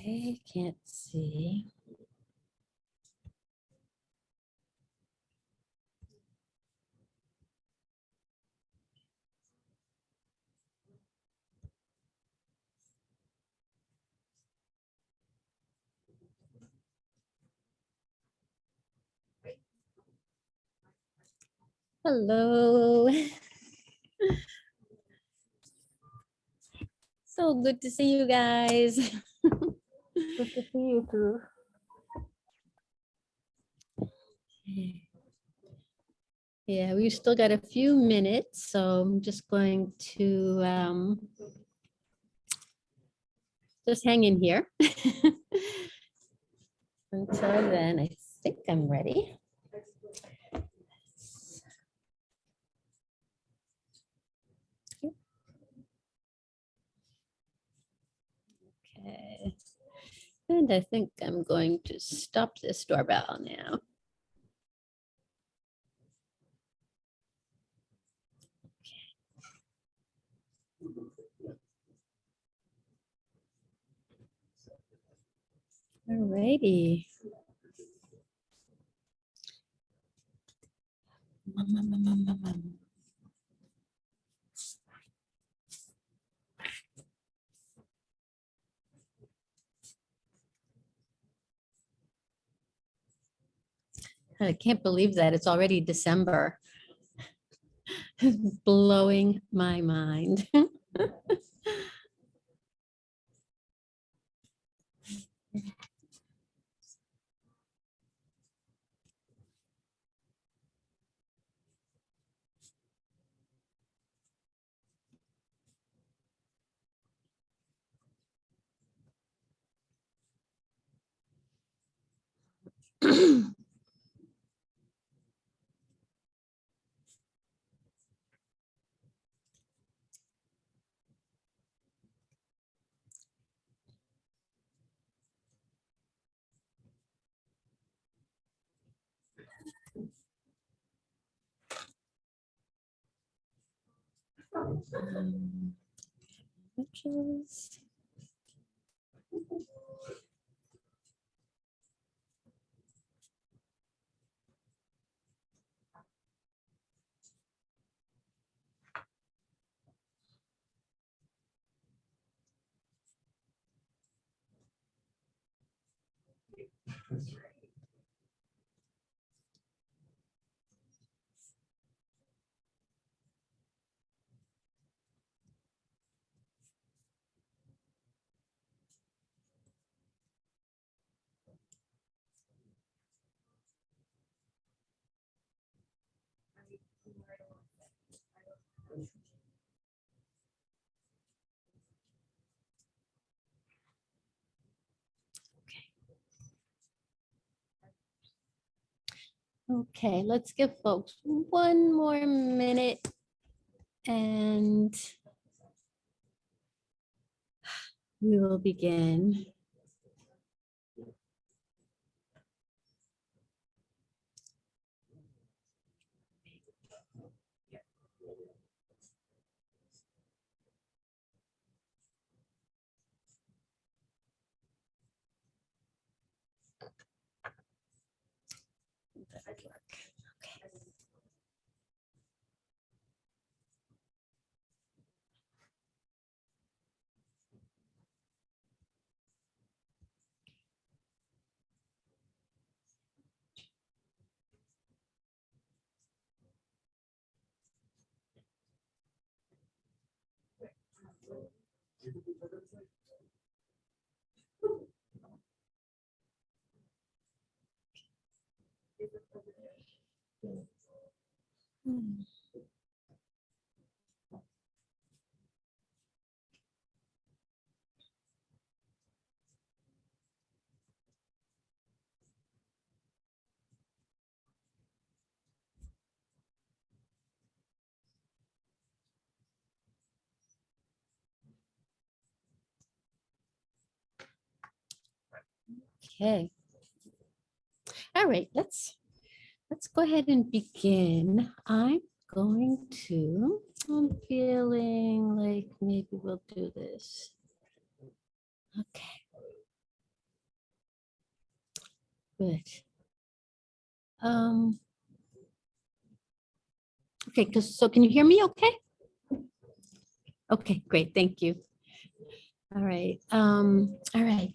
Okay, can't see. Hello. So good to see you guys. Good to see you too. Yeah, we've still got a few minutes, so I'm just going to um, just hang in here. Until then, I think I'm ready. Okay. And I think I'm going to stop this doorbell now. Alrighty. Mum, mum, I can't believe that it's already December. Blowing my mind. pictures. Okay, let's give folks one more minute and we will begin. That would work. Okay. Hmm. Okay. All right, let's, let's go ahead and begin. I'm going to, I'm feeling like maybe we'll do this. Okay. good. Um. Okay, because, so can you hear me okay? Okay, great, thank you. All right, um, all right.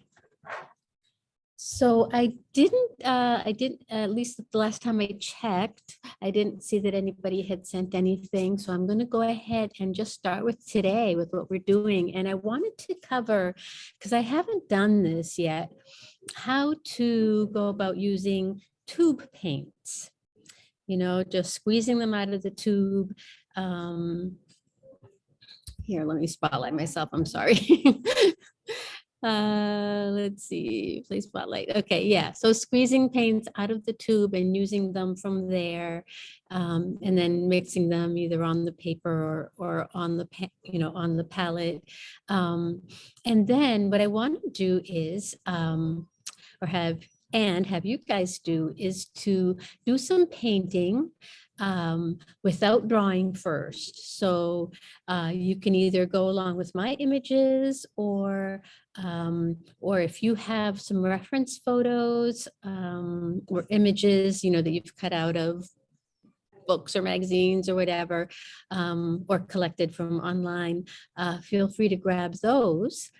So I didn't, uh, I didn't, at least the last time I checked, I didn't see that anybody had sent anything. So I'm going to go ahead and just start with today with what we're doing. And I wanted to cover, because I haven't done this yet, how to go about using tube paints. You know, just squeezing them out of the tube. Um, here, let me spotlight myself. I'm sorry. Uh, let's see, play spotlight. Okay, yeah. So squeezing paints out of the tube and using them from there, um, and then mixing them either on the paper or or on the you know on the palette. Um, and then what I want to do is, um, or have and have you guys do is to do some painting um, without drawing first. So uh, you can either go along with my images or um, or if you have some reference photos um, or images, you know, that you've cut out of books or magazines or whatever, um, or collected from online, uh, feel free to grab those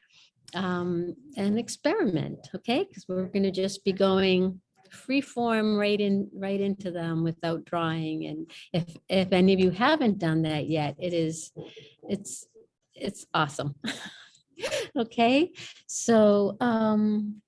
um, and experiment, okay? Because we're going to just be going free form right in right into them without drawing and if if any of you haven't done that yet it is it's it's awesome okay so um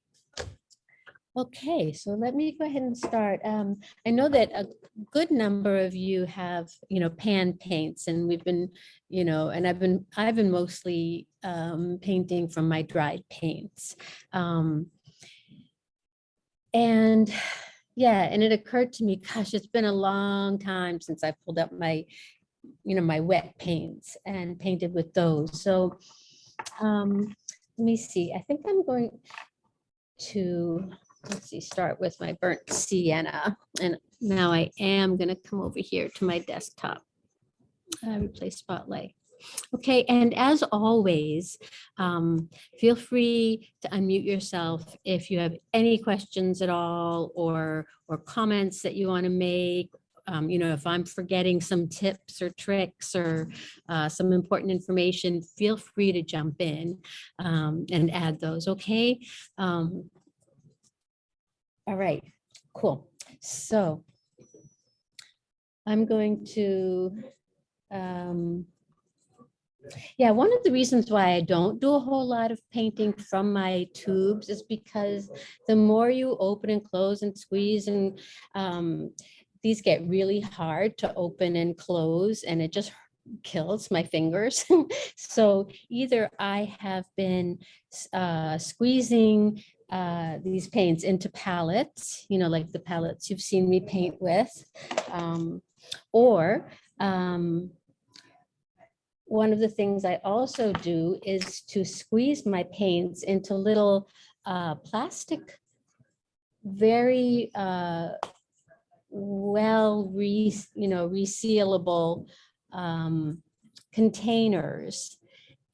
okay so let me go ahead and start um i know that a good number of you have you know pan paints and we've been you know and i've been i've been mostly um painting from my dried paints um and yeah, and it occurred to me, gosh, it's been a long time since I pulled up my, you know, my wet paints and painted with those. So um, let me see, I think I'm going to, let's see, start with my burnt sienna. And now I am going to come over here to my desktop. Uh, replace spotlight. Okay, and as always, um, feel free to unmute yourself if you have any questions at all or or comments that you want to make. Um, you know, if I'm forgetting some tips or tricks or uh, some important information, feel free to jump in um, and add those. Okay. Um, all right, cool. So I'm going to um, yeah, one of the reasons why I don't do a whole lot of painting from my tubes is because the more you open and close and squeeze and um, these get really hard to open and close and it just kills my fingers. so either I have been uh, squeezing uh, these paints into palettes, you know, like the palettes you've seen me paint with, um, or um, one of the things I also do is to squeeze my paints into little uh, plastic, very uh, well, re, you know, resealable um, containers.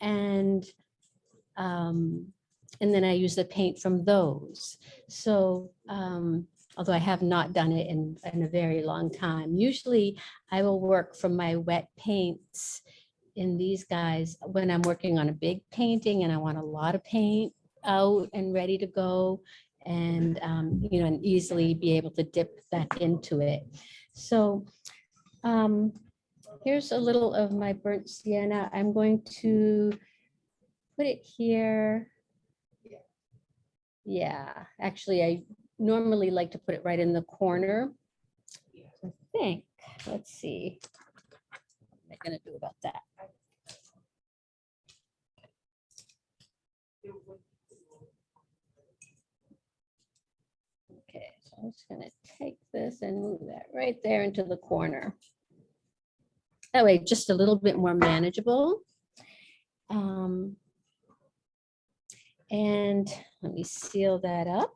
And, um, and then I use the paint from those. So um, although I have not done it in, in a very long time, usually I will work from my wet paints in these guys when I'm working on a big painting and I want a lot of paint out and ready to go and, um, you know, and easily be able to dip that into it. So um, here's a little of my burnt sienna. I'm going to put it here. Yeah, actually, I normally like to put it right in the corner. I think, let's see. What am I gonna do about that? Okay, so I'm just gonna take this and move that right there into the corner. That way, just a little bit more manageable. Um, and let me seal that up.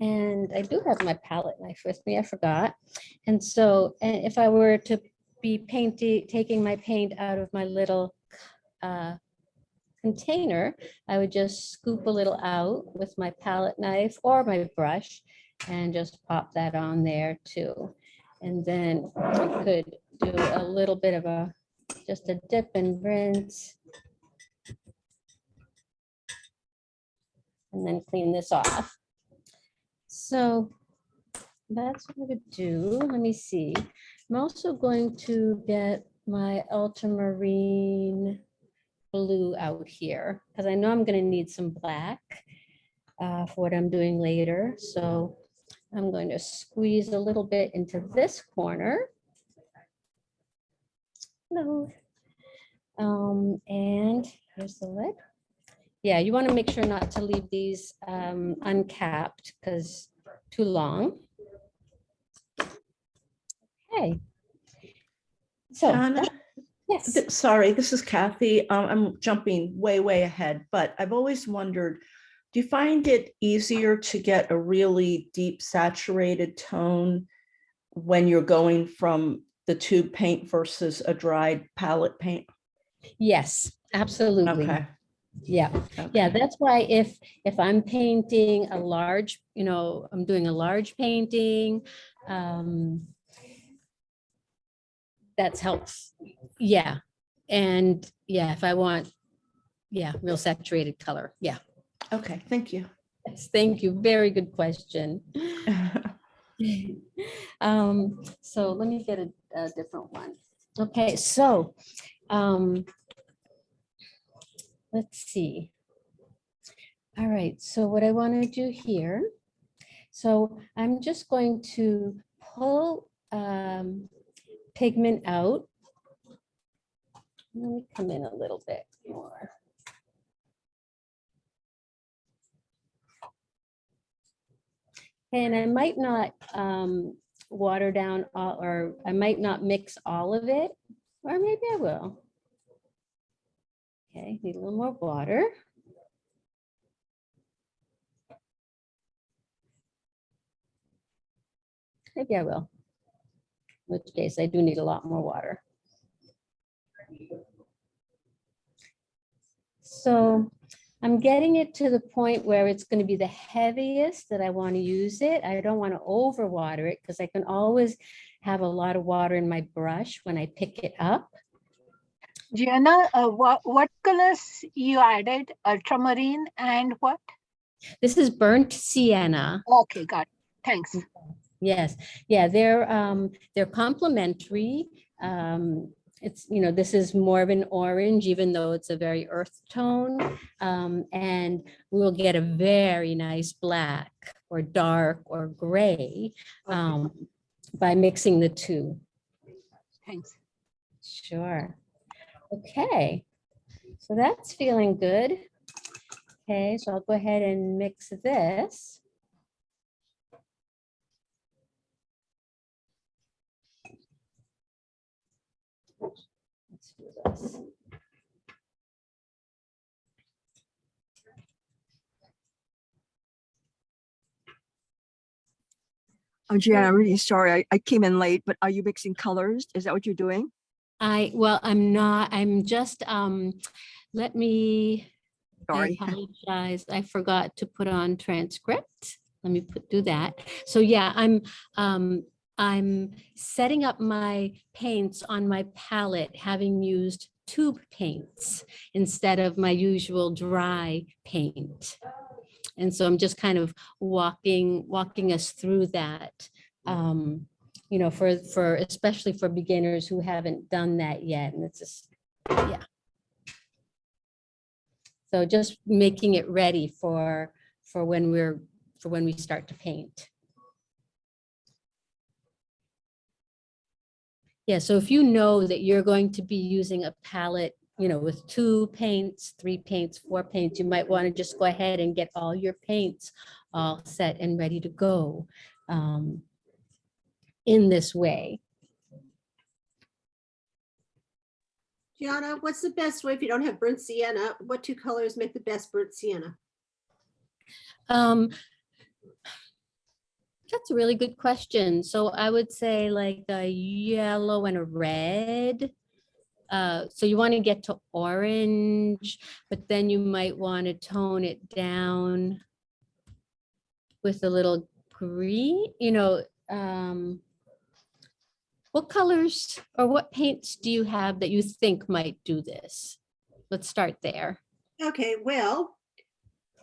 And I do have my palette knife with me, I forgot. And so and if I were to be painting, taking my paint out of my little uh, container, I would just scoop a little out with my palette knife or my brush and just pop that on there too. And then I could do a little bit of a, just a dip and rinse. And then clean this off. So that's what I would do. Let me see. I'm also going to get my ultramarine blue out here because I know I'm going to need some black uh, for what I'm doing later. So I'm going to squeeze a little bit into this corner. Hello. Um, and here's the lid. Yeah, you want to make sure not to leave these um, uncapped because too long. Okay. So, Donna, yes. th- sorry, this is Kathy. Um, I'm jumping way, way ahead, but I've always wondered, do you find it easier to get a really deep saturated tone when you're going from the tube paint versus a dried palette paint? Yes, absolutely. Okay. Yeah, yeah, that's why if, if I'm painting a large, you know, I'm doing a large painting, um, that's helps, yeah. And yeah, if I want, yeah, real saturated color, yeah. Okay, thank you. Yes, thank you. Very good question. Um, so let me get a, a different one. Okay, so, um, let's see. All right, so what I want to do here, so I'm just going to pull, um, pigment out. Let me come in a little bit more. And I might not um, water down all, or I might not mix all of it, or maybe I will. Okay, need a little more water. Maybe I will. In which case I do need a lot more water. So I'm getting it to the point where it's going to be the heaviest that I want to use it. I don't want to overwater it because I can always have a lot of water in my brush when I pick it up. Gianna, uh, what, what colors you added? Ultramarine and what? This is burnt sienna. Okay, got it. Thanks. Yes, yeah, they're, um, they're complementary. Um, it's, you know, this is more of an orange, even though it's a very earth tone. Um, and we'll get a very nice black or dark or gray, um, by mixing the two. Thanks. Sure. Okay, so that's feeling good. Okay, so I'll go ahead and mix this. This. Oh, Gianna, I'm really sorry. I, I came in late, but are you mixing colors? Is that what you're doing? I, well, I'm not, I'm just, um, let me, I Sorry. apologize. I forgot to put on transcript. Let me put, do that. So yeah, I'm, um, I'm setting up my paints on my palette, having used tube paints instead of my usual dry paint. And so I'm just kind of walking, walking us through that. Um, you know, for, for, especially for beginners who haven't done that yet. And it's just, yeah. So just making it ready for, for when we're, for when we start to paint. Yeah, so if you know that you're going to be using a palette, you know, with two paints, three paints, four paints, you might want to just go ahead and get all your paints all set and ready to go um, in this way. Gianna, what's the best way if you don't have burnt sienna? What two colors make the best burnt sienna? Um, That's a really good question. So I would say like a yellow and a red. Uh, so you want to get to orange, but then you might want to tone it down with a little green, you know, um, what colors or what paints do you have that you think might do this? Let's start there. Okay, well,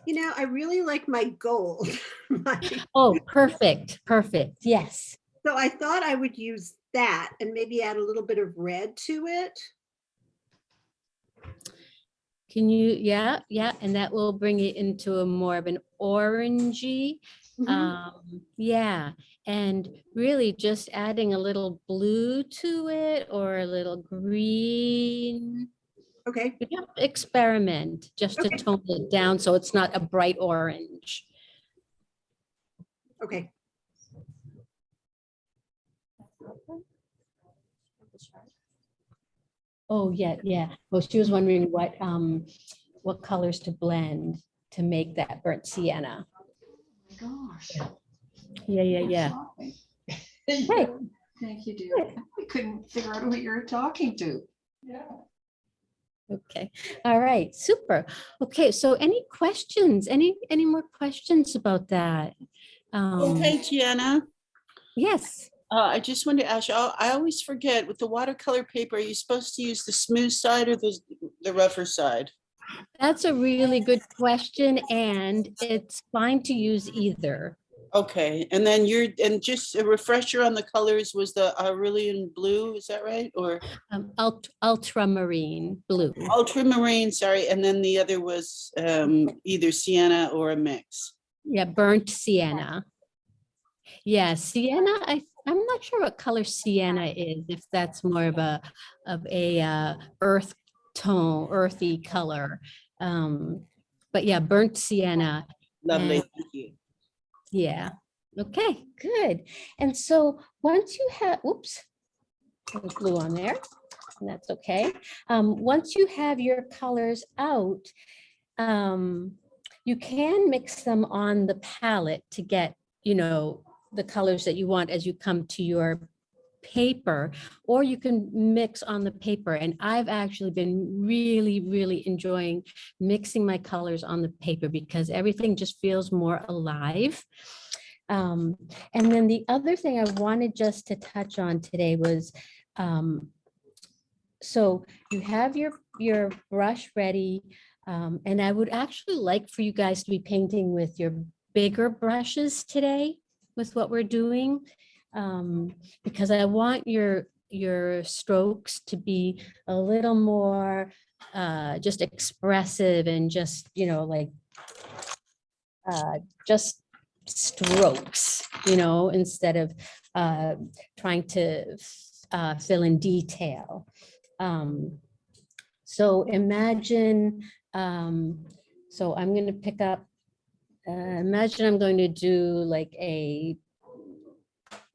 you know, I really like my gold. My- Oh, perfect, perfect. Yes. So I thought I would use that and maybe add a little bit of red to it. Can you, yeah, yeah, and that will bring it into a more of an orangey. Mhm. Um, yeah, and really just adding a little blue to it or a little green. Okay, You have to experiment just to Okay. tone it down so it's not a bright orange. okay. Oh, yeah, yeah. Well, she was wondering what, um, what colors to blend to make that burnt sienna. Gosh. Yeah, yeah, yeah. Hey. Thank you, dear. We couldn't figure out who you were talking to. Yeah. Okay, all right, super. Okay, so any questions, any, any more questions about that? Um, Okay, Gianna, Yes, uh, I just wanted to ask you, I I always forget with the watercolor paper, are you supposed to use the smooth side or the, the rougher side? that's a really good question and it's fine to use either. Okay, and then you're, and just a refresher on the colors was the Aurelian blue, is that right? Or Um, ult- ultramarine blue. ultramarine, sorry, and then the other was um, either sienna or a mix. Yeah, burnt sienna. Yeah, sienna, I, I'm not sure what color sienna is, if that's more of a, of a uh, earth tone, earthy color. Um, But yeah, burnt sienna, Lovely, thank you. Yeah. Okay, good. And so once you have, there's blue on there, and that's okay. Um, Once you have your colors out, um, you can mix them on the palette to get, you know, the colors that you want as you come to your paper, or you can mix on the paper. And I've actually been really, really enjoying mixing my colors on the paper because everything just feels more alive. Um, and then the other thing I wanted just to touch on today was, um, so you have your, your brush ready. Um, and I would actually like for you guys to be painting with your bigger brushes today with what we're doing. Um, because I want your, your strokes to be a little more uh, just expressive and just, you know, like uh, just strokes, you know, instead of uh, trying to uh, fill in detail. Um, so imagine, um, so I'm going to pick up, uh, imagine I'm going to do like a,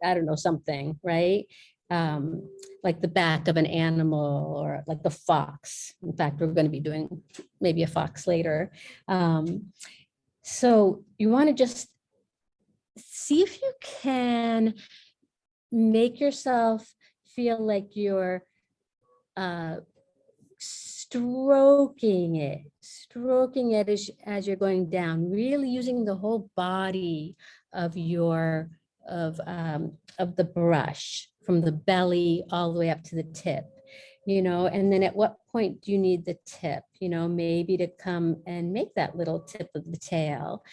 I don't know, something, right? Um, like the back of an animal or like the fox. In fact, we're going to be doing maybe a fox later. Um, so you want to just see if you can make yourself feel like you're uh, stroking it, stroking it as, as you're going down, really using the whole body of your, of, um, of the brush from the belly all the way up to the tip, you know, and then at what point do you need the tip, you know, maybe to come and make that little tip of the tail.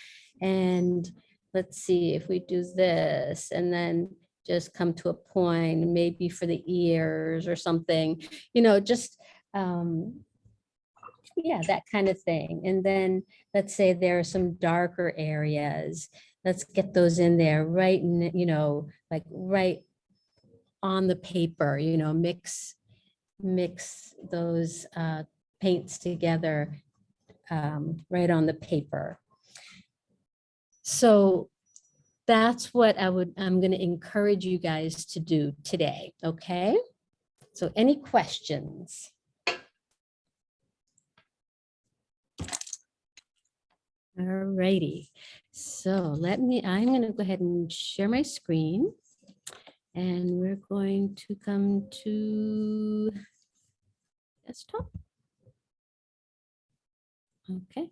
And let's see if we do this and then just come to a point, maybe for the ears or something, you know, just, um, yeah, that kind of thing. And then let's say there are some darker areas. Let's get those in there right, in, you know, like right on the paper, you know, mix, mix those uh, paints together um, right on the paper. So that's what I would, I'm going to encourage you guys to do today, okay? So any questions? Alrighty, so let me, I'm gonna go ahead and share my screen. And we're going to come to desktop. Okay.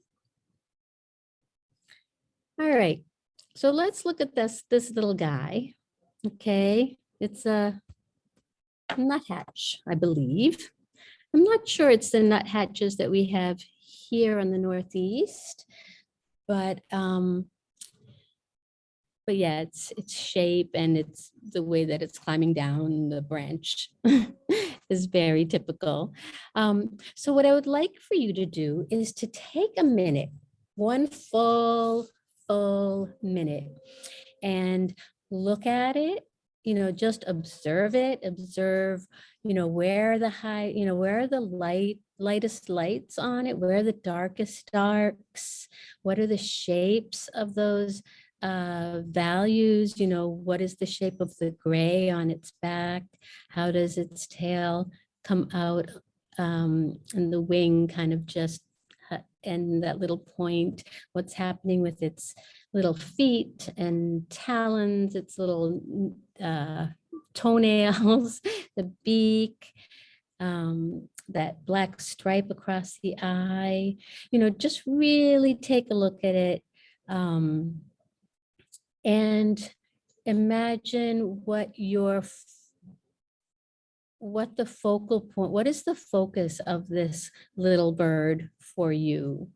All right, so let's look at this, this little guy. Okay, it's a nuthatch, I believe. I'm not sure it's the nuthatches that we have here in the Northeast, but um, but yeah, it's its shape and it's the way that it's climbing down the branch is very typical. Um, so what I would like for you to do is to take a minute, one full, full minute and look at it, you know, just observe it, observe, you know, where the high, you know, where are the light, lightest lights on it, where the darkest darks, what are the shapes of those uh, values, you know, what is the shape of the gray on its back? How does its tail come out um, and the wing kind of just uh, and that little point, what's happening with its little feet and talons, its little uh, toenails, the beak, um, that black stripe across the eye, you know, just really take a look at it. Um, and imagine what your what the focal point, what is the focus of this little bird for you?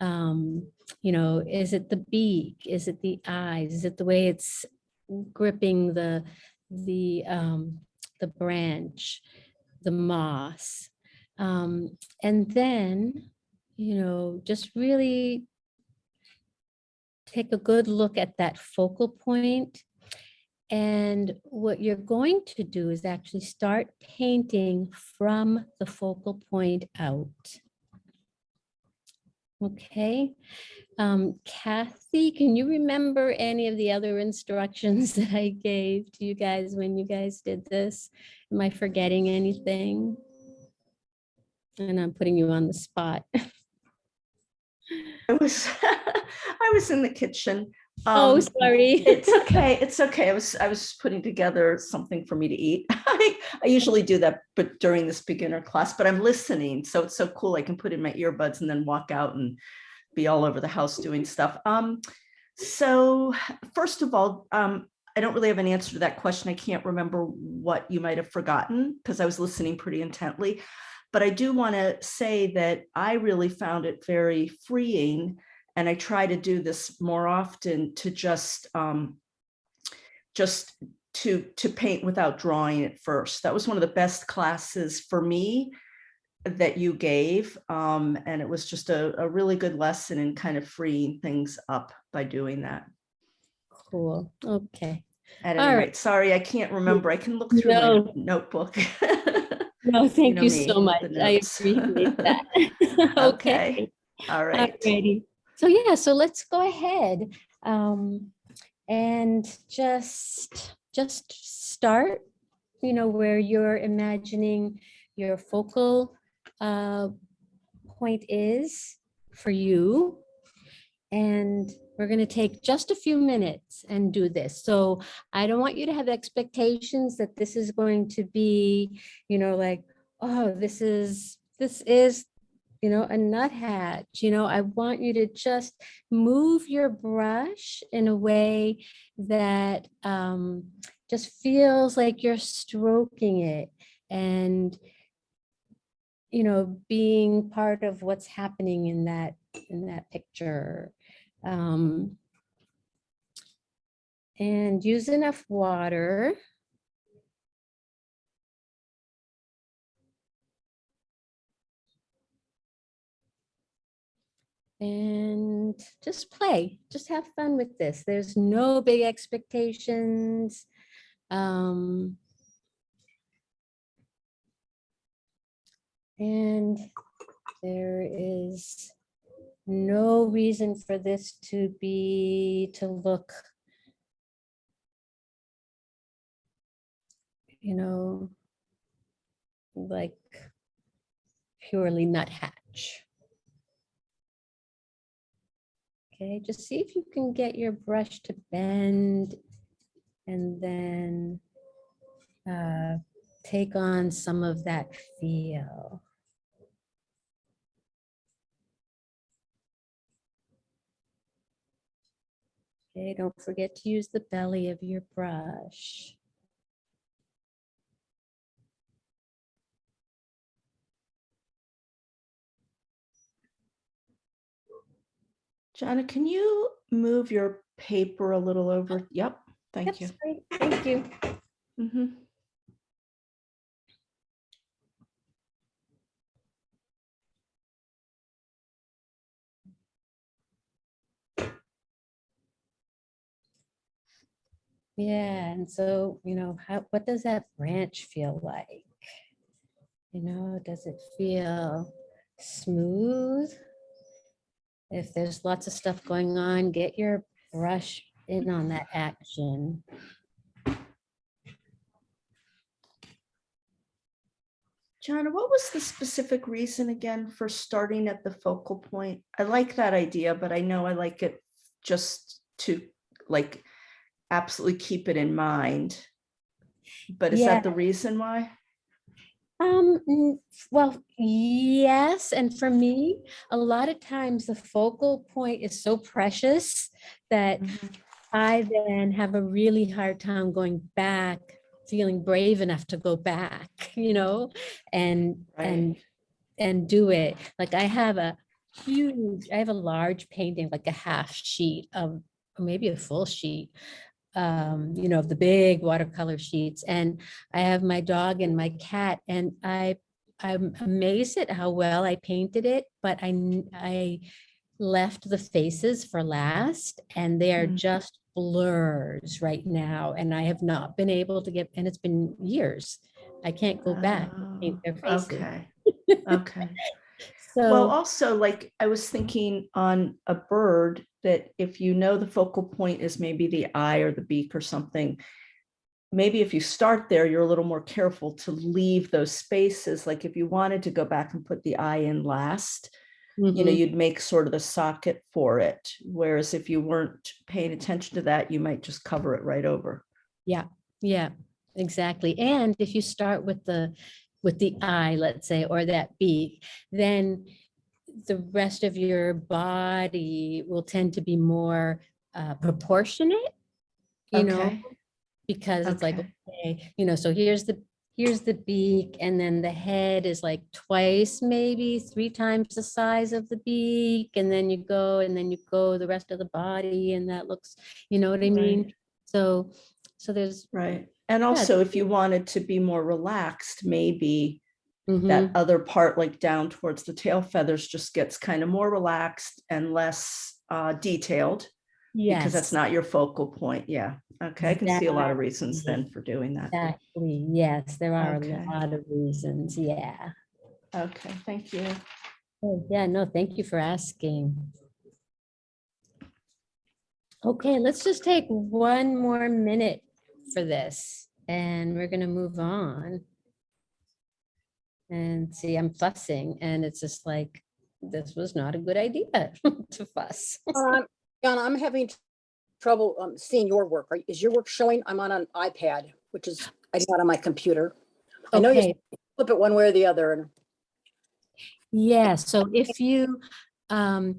Um, you know, is it the beak? Is it the eyes? Is it the way it's gripping the the um, the branch, the moss? Um, and then, you know, just really take a good look at that focal point. And what you're going to do is actually start painting from the focal point out. Okay, um, Kathy, can you remember any of the other instructions that I gave to you guys when you guys did this? Am I forgetting anything? And I'm putting you on the spot. I was, I was in the kitchen. Oh, Um, sorry. It's okay, it's okay. I was, I was putting together something for me to eat. I, I usually do that, but during this beginner class, but I'm listening, so it's so cool. I can put in my earbuds and then walk out and be all over the house doing stuff. Um, so first of all, um, I don't really have an answer to that question. I can't remember what you might have forgotten because I was listening pretty intently. But I do want to say that I really found it very freeing and I try to do this more often to just um, just to to paint without drawing it first. That was one of the best classes for me that you gave. Um, and it was just a, a really good lesson in kind of freeing things up by doing that. Cool, okay. At All any right. rate, sorry, I can't remember. I can look through my notebook. No, thank know you me so much. I appreciate that. Okay, Okay. all right. Alrighty. So yeah, so let's go ahead um, and just, just start, you know, where you're imagining your focal uh, point is for you. And we're going to take just a few minutes and do this. So I don't want you to have expectations that this is going to be, you know, like, oh, this is, this is you know, a nuthatch, you know, I want you to just move your brush in a way that um, just feels like you're stroking it and, you know, being part of what's happening in that, in that picture. Um, and use enough water. and just play, just have fun with this. There's no big expectations. Um, and there is no reason for this to be, to look, you know, like purely nuthatch. Okay, just see if you can get your brush to bend and then uh, take on some of that feel. Okay, don't forget to use the belly of your brush. Jana, can you move your paper a little over? Yep, thank you. Thank you. Mhm. Yeah, and so, you know, how, what does that branch feel like? You know, does it feel smooth? If there's lots of stuff going on, get your brush in on that action. John, what was the specific reason again for starting at the focal point? I like that idea, but I know I like it just to like absolutely keep it in mind. But is Yeah. that the reason why? Um, mm, well, yes, and for me, a lot of times the focal point is so precious that I then have a really hard time going back, feeling brave enough to go back, you know, and and and do it. Like I have a huge, I have a large painting, like a half sheet of, or maybe a full sheet, um, you know, of the big watercolor sheets. And I have my dog and my cat, and I, I'm amazed at how well I painted it, but I, I left the faces for last, and they are Mm. just blurs right now. And I have not been able to get, and it's been years. I can't go back and paint their Oh, faces. Okay, okay. Well, also like I was thinking on a bird that if you know the focal point is maybe the eye or the beak or something, maybe if you start there, you're a little more careful to leave those spaces. Like if you wanted to go back and put the eye in last, you know, mhm, you'd make sort of the socket for it. Whereas if you weren't paying attention to that, you might just cover it right over. Yeah, yeah, exactly. And if you start with the, with the eye, let's say, or that beak, then the rest of your body will tend to be more uh, proportionate, you know, Okay, because it's like, Okay. okay, you know, so here's the, here's the beak, and then the head is like twice, maybe three times the size of the beak, and then you go, and then you go the rest of the body, and that looks, you know what I mean? Right. So, so there's. right. And also if you wanted to be more relaxed, maybe mhm, that other part like down towards the tail feathers just gets kind of more relaxed and less uh, detailed because that's not your focal point. Yeah. Okay. I can see a lot of reasons then for doing that. Exactly, yes, there are Okay. a lot of reasons, yeah. Okay. Thank you. Oh, yeah, no, thank you for asking. Okay, let's just take one more minute for this and we're gonna move on. And see, I'm fussing and it's just like, this was not a good idea to fuss. Um, Donna, I'm having trouble um, seeing your work. Are- Is your work showing? I'm on an iPad, which is, I'm not on my computer. I know you flip it one way or the other. and yeah, so if you, um,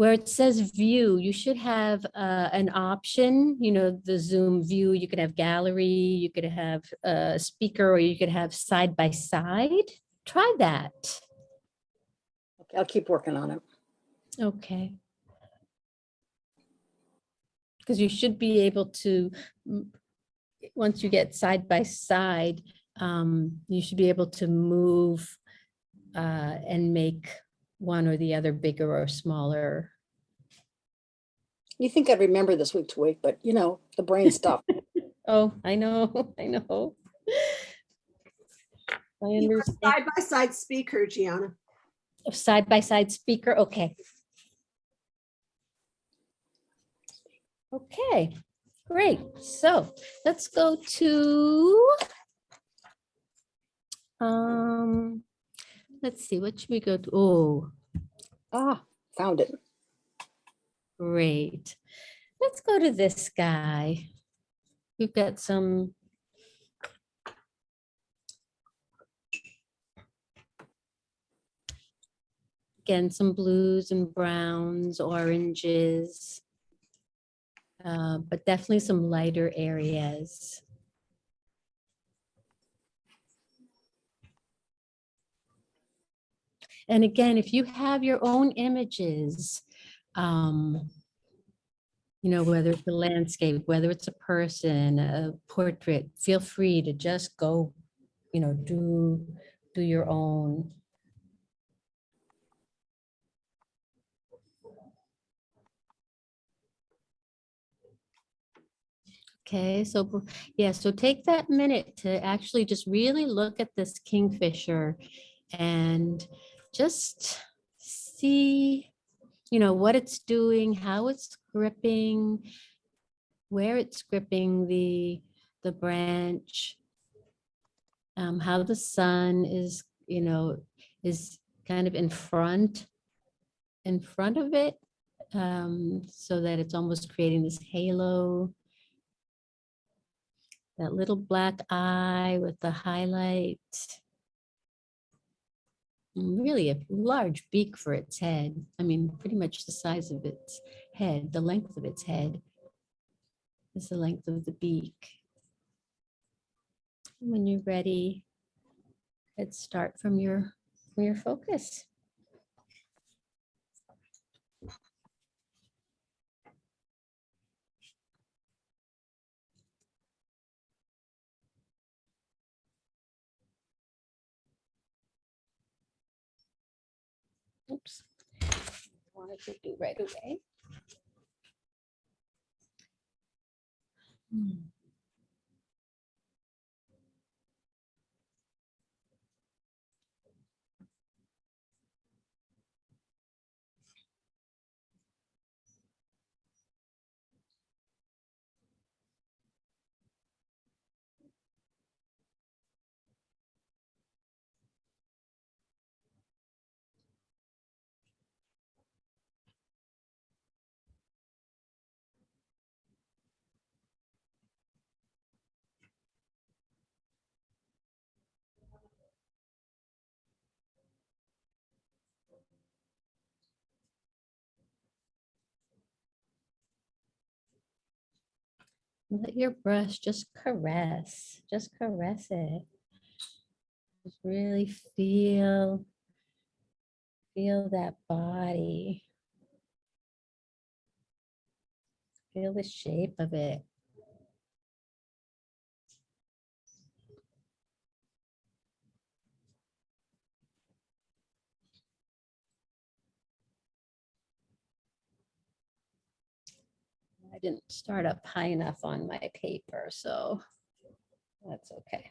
where it says view, you should have uh, an option, you know, the Zoom view, you could have gallery, you could have a speaker, or you could have side by side. Try that. okay, I'll keep working on it. Okay. Because you should be able to, once you get side by side, um, you should be able to move uh, and make one or the other bigger or smaller. You think I'd remember this week to week, but you know, the brain stuff. Oh, I know, I know. I understand. Side by side speaker, Gianna. Side by side speaker, okay. Okay, great. So let's go to. Um, let's see, what should we go to? Oh, Ah, found it. Great. Let's go to this guy. We've got some. Again, some blues and browns, oranges. uh, But definitely some lighter areas. And again, if you have your own images, um, you know, whether it's a landscape, whether it's a person, a portrait, feel free to just go, you know, do, do your own. Okay, so, yeah, so take that minute to actually just really look at this kingfisher and just see, you know, what it's doing, how it's gripping, where it's gripping the, the branch, um, how the sun is, you know, is kind of in front, in front of it, um, so that it's almost creating this halo. That little black eye with the highlight. Really a large beak for its head. I mean, pretty much the size of its head, the length of its head is the length of the beak. When you're ready, let's start from your, from your focus. Oops. Wanted to do right away. Hmm. Let your brush just caress, just caress it. Just really feel, feel that body. Feel the shape of it. I didn't start up high enough on my paper, so that's okay.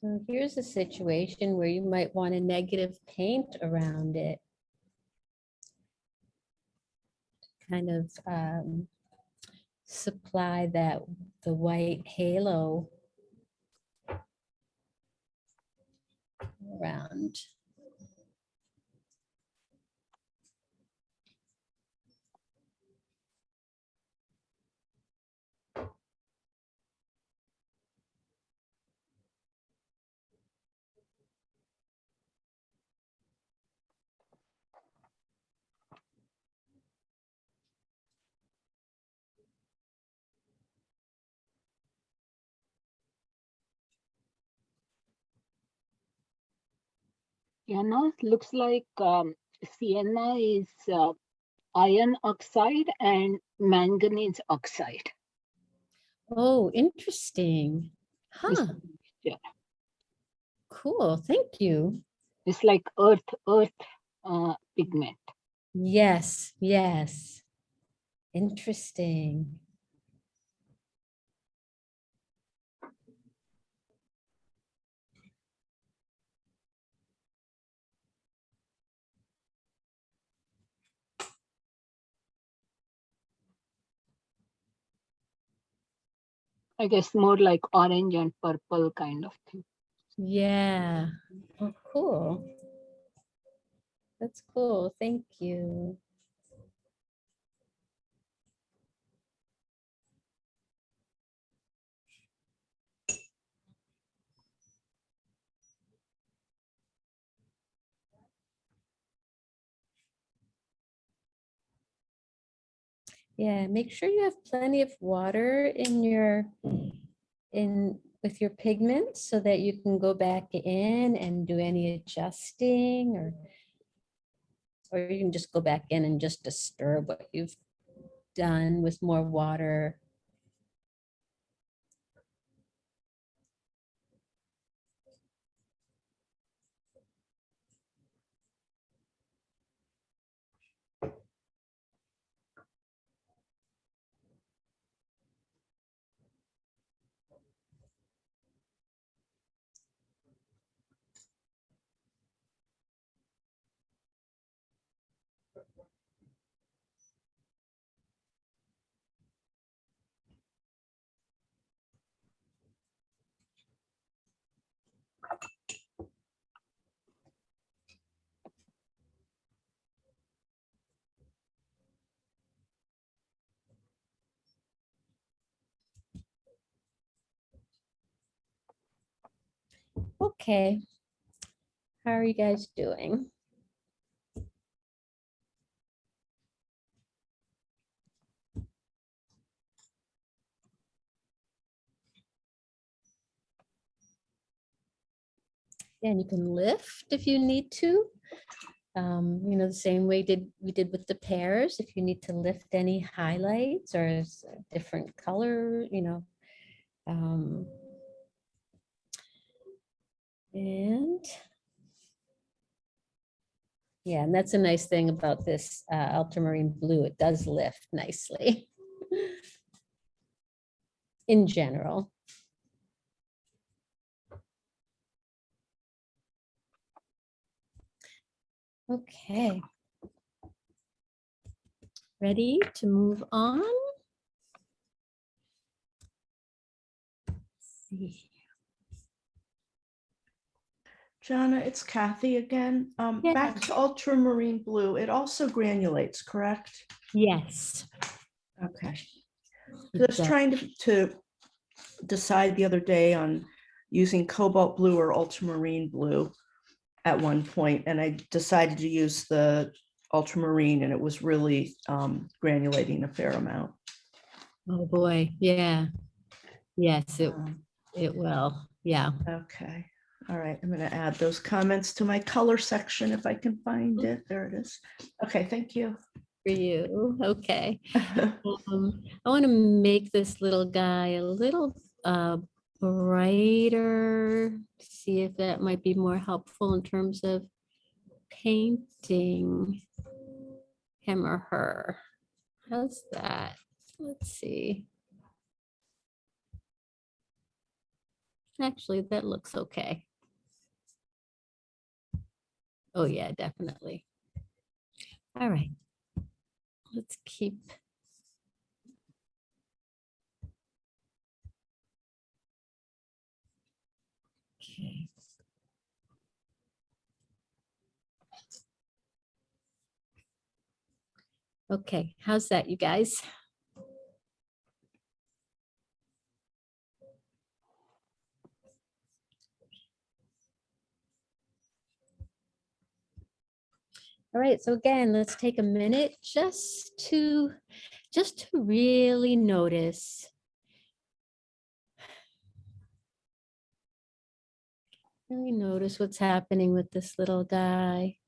So here's a situation where you might want a negative paint around it. Kind of um, supply that, the white halo around. Yana, looks like um, sienna is uh, iron oxide and manganese oxide. Oh, interesting. Huh, mixture. cool. Thank you. It's like earth, earth uh, pigment. Yes, yes. Interesting. I guess more like orange and purple kind of thing. Yeah. Oh, cool. That's cool. Thank you. Yeah, make sure you have plenty of water in your, in, with your pigments so that you can go back in and do any adjusting or or you can just go back in and just disturb what you've done with more water. Okay. How are you guys doing? And you can lift if you need to. Um, you know, the same way did we did with the pairs, if you need to lift any highlights or different color, you know. Um, and yeah, and that's a nice thing about this uh, ultramarine blue. It does lift nicely in general. Okay. Ready to move on? Let's see. Jana, it's Kathy again. Um, Yeah. back to ultramarine blue. It also granulates, correct? Yes. Okay. I was trying to, to decide the other day on using cobalt blue or ultramarine blue at one point, and I decided to use the ultramarine and it was really um, granulating a fair amount. Oh, boy. Yeah. Yes, it, Um, it will. Yeah. Okay, all right, I'm gonna add those comments to my color section if I can find it. There it is. Okay, thank you. For you. Okay. Um, I want to make this little guy a little uh, brighter. See if that might be more helpful in terms of painting him or her. How's that? Let's see. Actually, that looks okay. Oh yeah, definitely. All right. Let's keep. Okay. Okay, how's that, you guys? All right, so again, let's take a minute just to, just to really notice. Really notice what's happening with this little guy.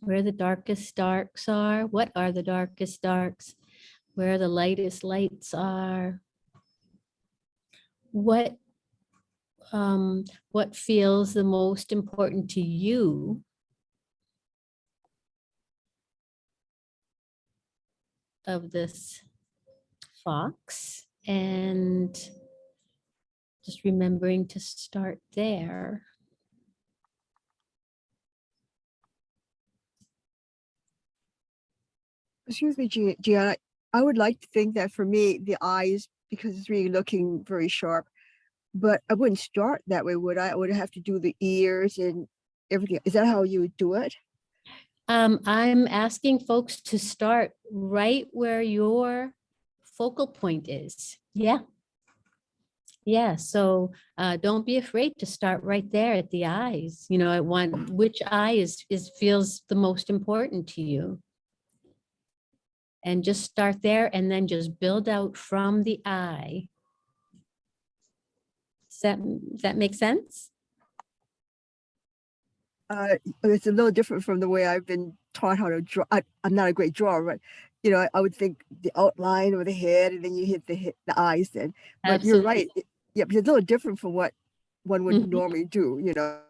Where the darkest darks are, what are the darkest darks? Where the lightest lights are. What um, what feels the most important to you. Of this fox and just remembering to start there. Excuse me, Gia- Gianna, I would like to think that for me, the eyes, because it's really looking very sharp, but I wouldn't start that way, would I? I would have to do the ears and everything. Is that how you would do it? Um, I'm asking folks to start right where your focal point is. Yeah. Yeah, so uh, don't be afraid to start right there at the eyes, you know, at one, which eye is, is, feels the most important to you. And just start there and then just build out from the eye. Does that, does that make sense? Uh, it's a little different from the way I've been taught how to draw. I, I'm not a great drawer, but you know, I, I would think the outline or the head and then you hit the hit the eyes then. But you're right. it- Yeah, but it's a little different from what one would Mhm. normally do, you know.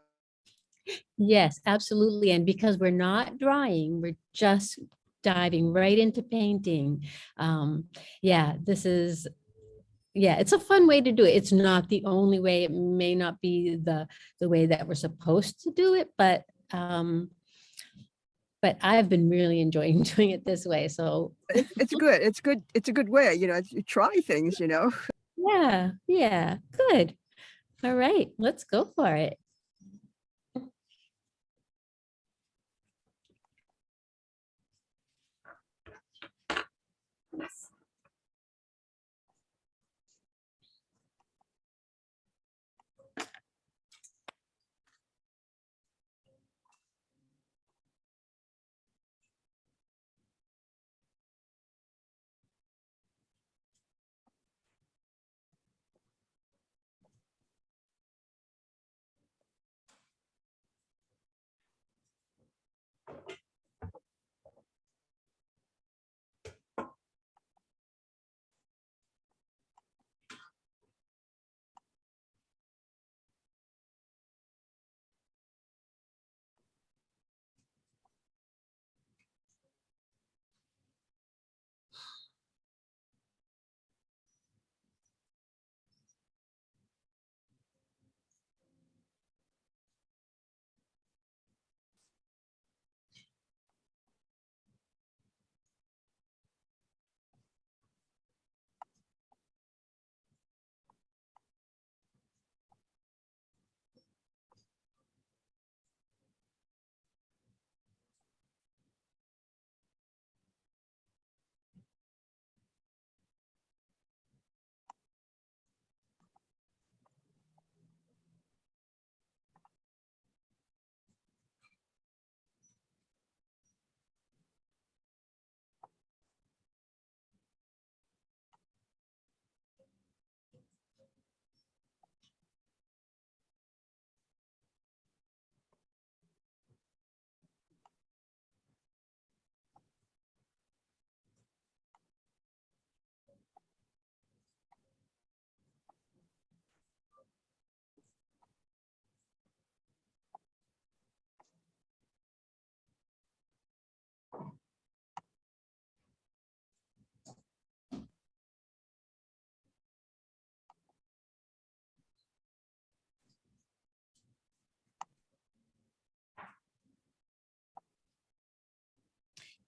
Yes, absolutely. And because we're not drawing, we're just diving right into painting. Um, yeah, this is, yeah, it's a fun way to do it. It's not the only way. It may not be the, the way that we're supposed to do it, but, um, but I've been really enjoying doing it this way. So It's, good. It's good. It's a good way, you know, you try things, you know. yeah, yeah, good. All right, let's go for it.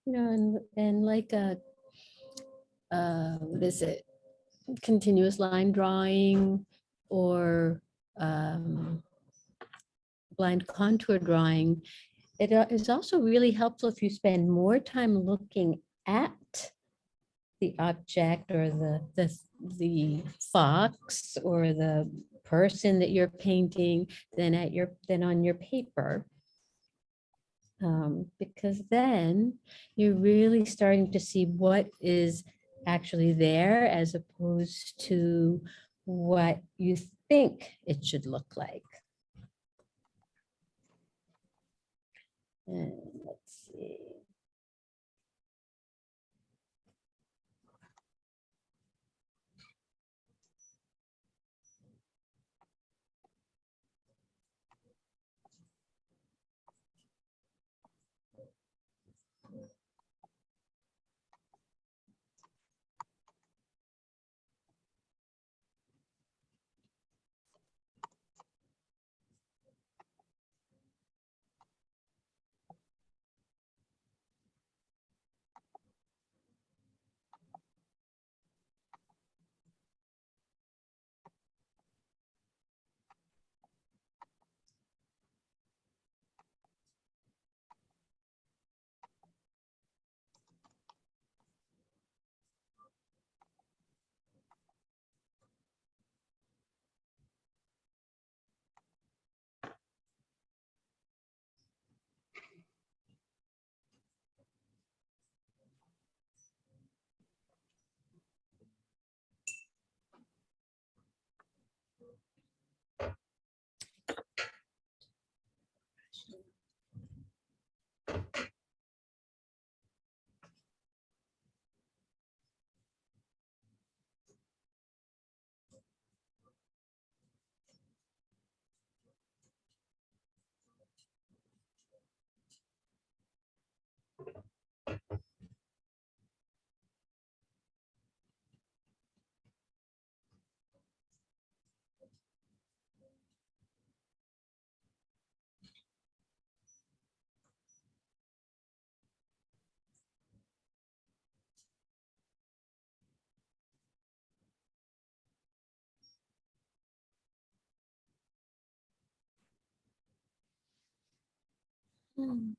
You know, and, and like a, uh, what is it? Continuous line drawing or, um, blind contour drawing, it uh, also really helpful if you spend more time looking at the object or the, the, the fox or the person that you're painting than at your, than on your paper. Um, because then you're really starting to see what is actually there as opposed to what you think it should look like. And let's see. Hmm.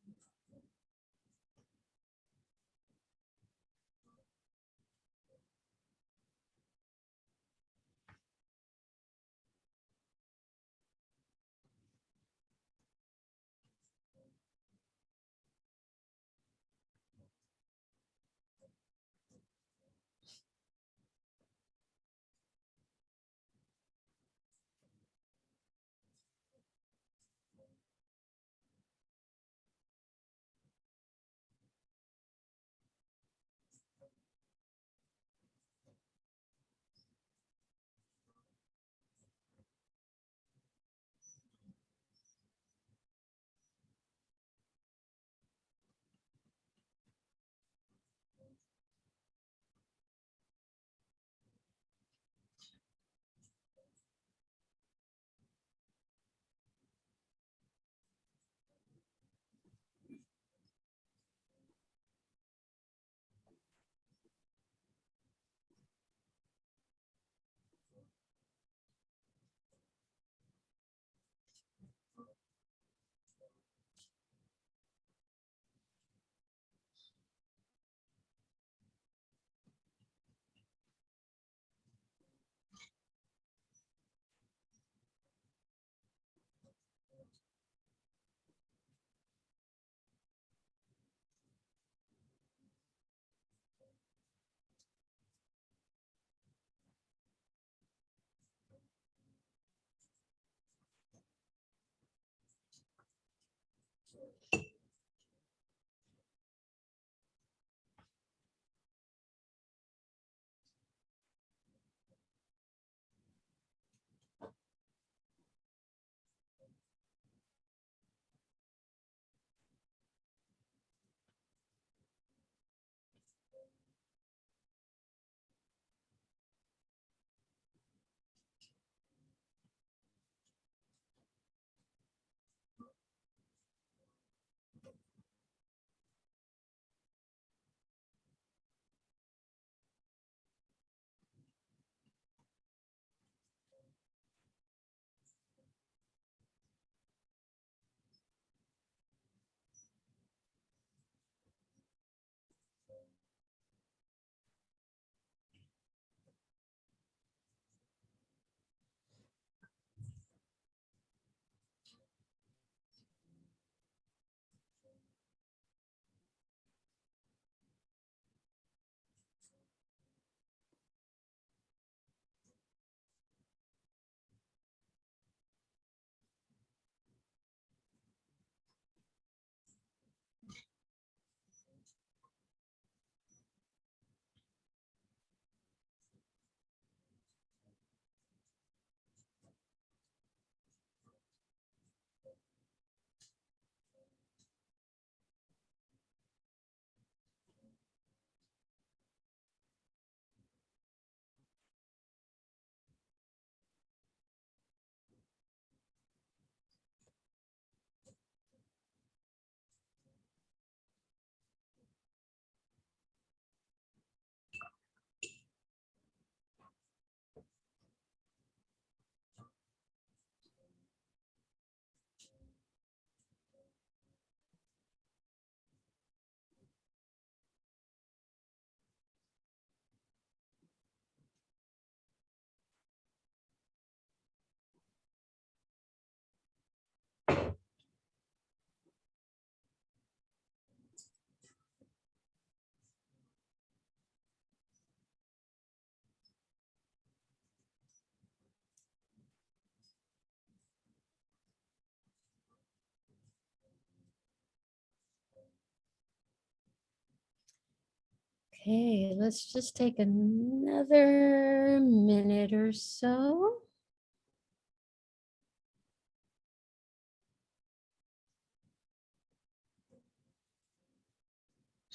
Okay, let's just take another minute or so.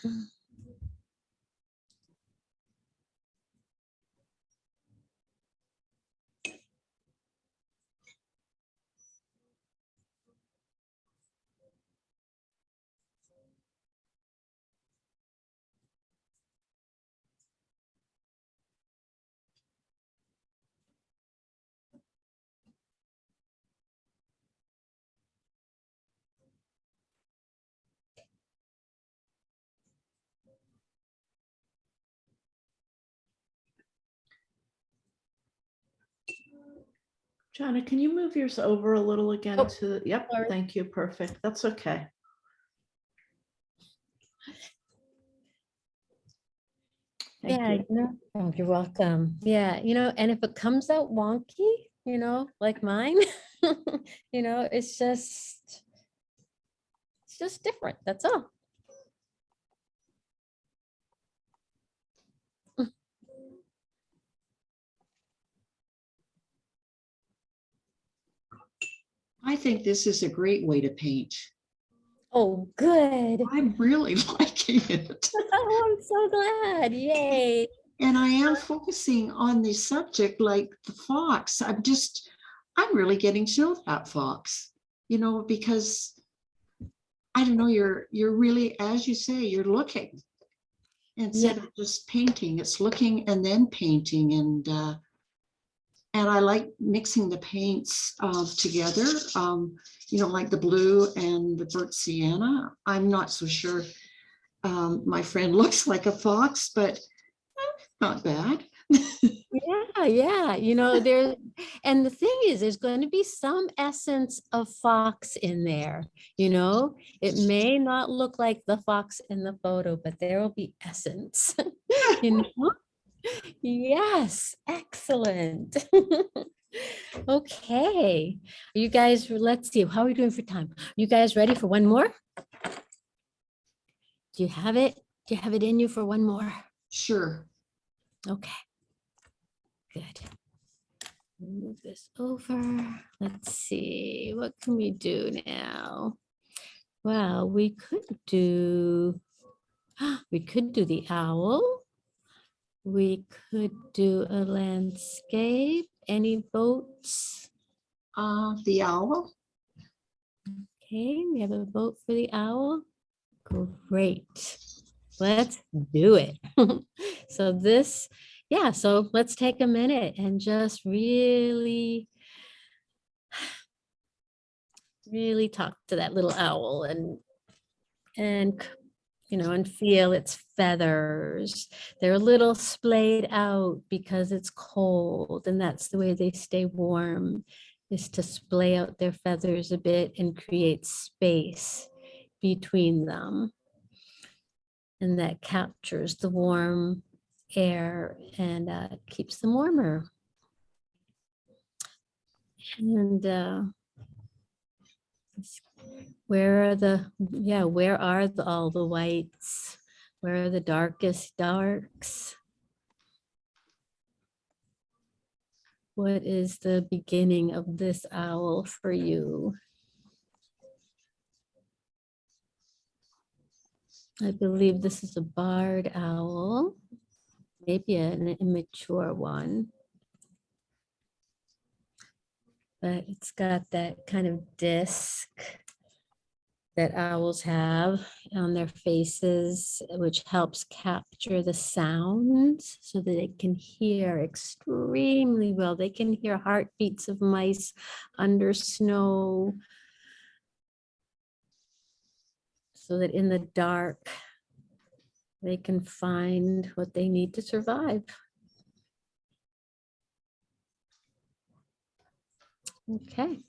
Hmm. Jonna, can you move yours over a little again Oh, to, yep, sorry. thank you, perfect, that's okay. Thank Yeah, you. you know, oh, you're welcome. Yeah, you know, and if it comes out wonky, you know, like mine, you know, it's just, it's just different. That's all. I think this is a great way to paint. Oh, good. I'm really liking it. Oh, I'm so glad. Yay. And I am focusing on the subject like the fox. I'm just, I'm really getting to know that fox, you know, because I don't know, you're, you're really, as you say, you're looking. Instead of just painting, it's looking and then painting and, uh, and I like mixing the paints uh, together, um, you know, like the blue and the burnt sienna. I'm not so sure. Um, my friend looks like a fox, but eh, not bad. Yeah, yeah, you know, there, and the thing is, there's going to be some essence of fox in there, you know? It may not look like the fox in the photo, but there will be essence, you know? Yes, excellent. Okay, you guys, let's see, how are we doing for time? You guys ready for one more? Do you have it? Do you have it in you for one more? Sure. Okay. Good. Move this over. Let's see, what can we do now? Well, we could do, we could do the owl. We could do a landscape. Any boats? Uh, the owl. Okay, we have a vote for the owl. Great. Let's do it. So this, yeah, so let's take a minute and just really really talk to that little owl and and you know and feel its feathers. They're a little splayed out because it's cold and that's the way they stay warm is to splay out their feathers a bit and create space between them. And that captures the warm air and uh, keeps them warmer. And uh, where are the, yeah, where are the, all the whites? Where are the darkest darks? What is the beginning of this owl for you? I believe this is a barred owl, maybe an immature one. But it's got that kind of disc that owls have on their faces, which helps capture the sounds so that they can hear extremely well. They can hear heartbeats of mice under snow. So that in the dark, they can find what they need to survive. Okay.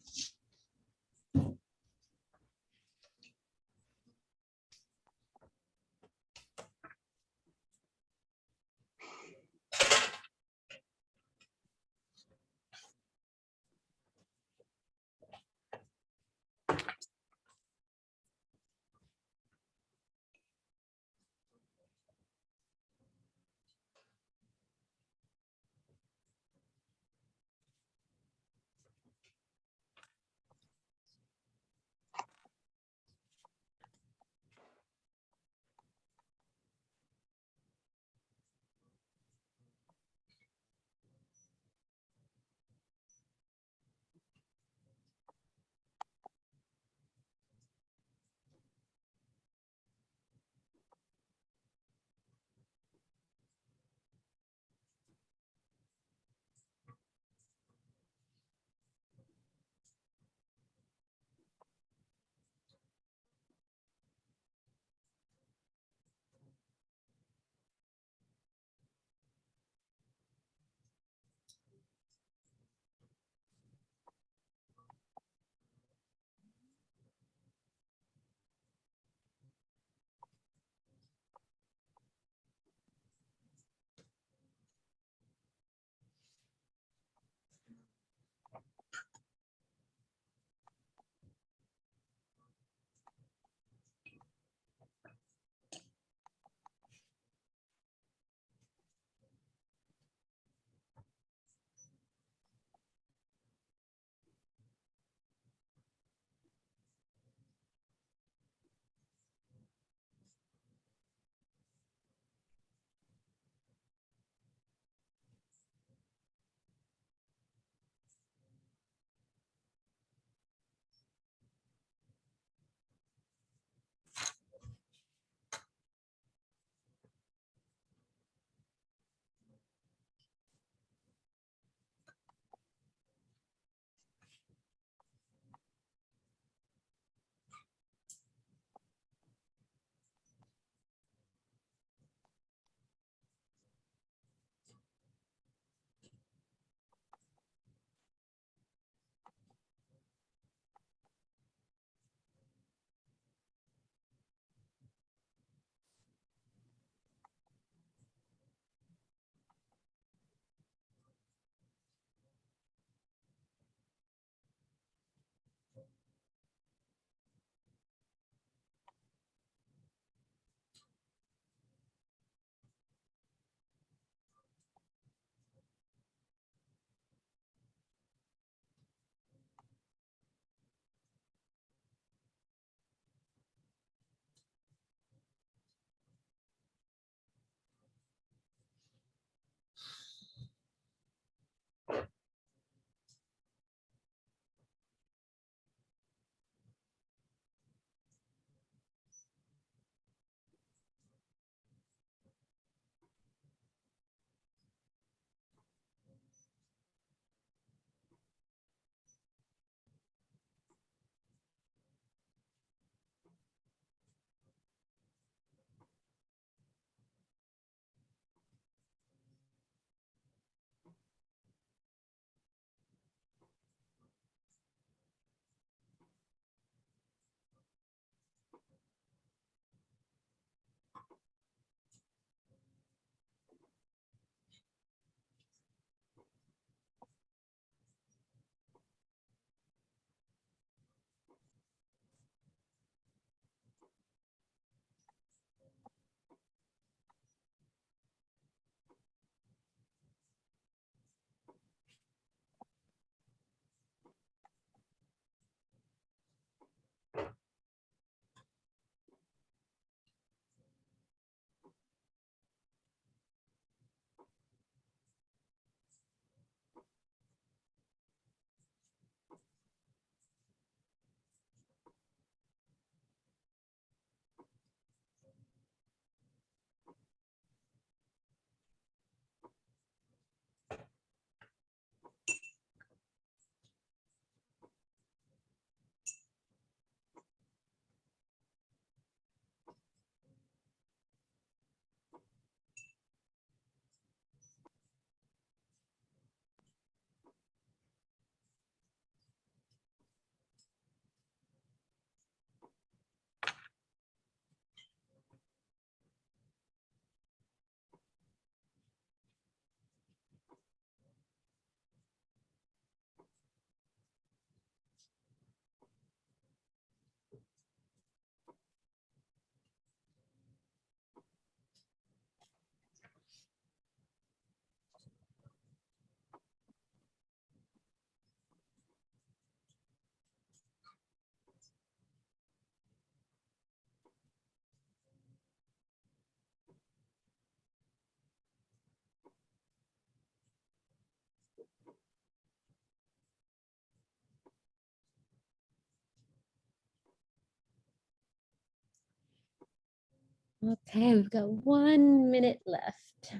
Okay, we've got one minute left.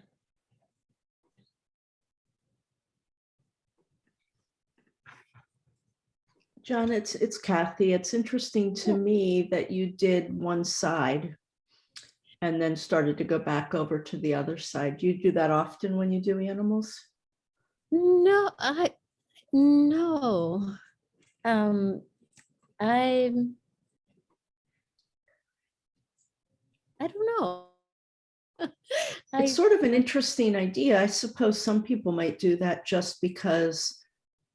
John, it's, it's Kathy. It's interesting to me that you did one side and then started to go back over to the other side. Do you do that often when you do animals? No, I, no. Um, I'm. I don't know. I, It's sort of an interesting idea. I suppose some people might do that just because,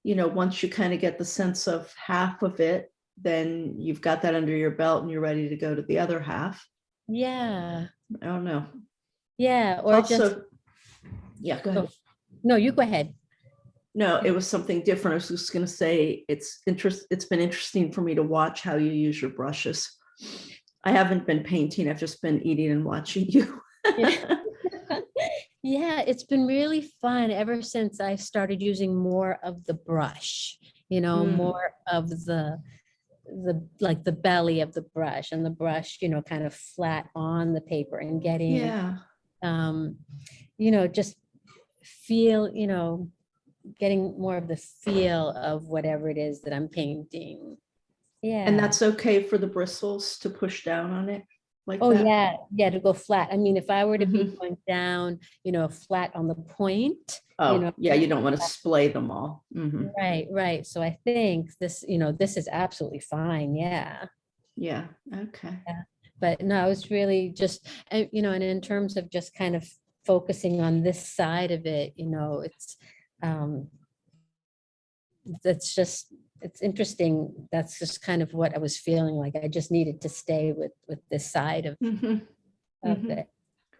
you know, once you kind of get the sense of half of it, then you've got that under your belt and you're ready to go to the other half. yeah, I don't know. yeah, or just, yeah, go oh, ahead. no, you go ahead. No, it was something different. I was just gonna say, it's interest, it's been interesting for me to watch how you use your brushes. I haven't been painting, I've just been eating and watching you. Yeah. Yeah, it's been really fun ever since I started using more of the brush, you know, Mm. more of the, the, like the belly of the brush and the brush, you know, kind of flat on the paper and getting, Yeah, um, you know, just feel, you know, getting more of the feel of whatever it is that I'm painting. Yeah. and that's okay for the bristles to push down on it like Oh, that? yeah, yeah, to go flat. I mean, if I were to be Mhm. going down, you know, flat on the point, Oh, know, yeah, you don't want to splay them all. Mhm. right, right. So I think this, you know, this is absolutely fine, yeah. Yeah, okay. But no, it's really just, uh, you know, and in terms of just kind of focusing on this side of it, you know, it's, um, that's just, it's interesting. That's just kind of what I was feeling like. I just needed to stay with, with this side of Mhm. of Mhm. it.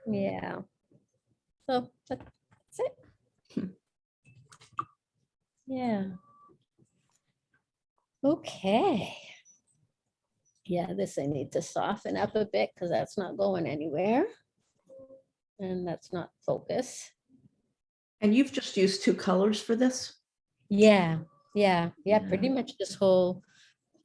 Yeah. So that's it. Hmm. Yeah. Okay. Yeah, this I need to soften up a bit because that's not going anywhere. And that's not focus. And you've just used two colors for this, Yeah, yeah, yeah, pretty much this whole,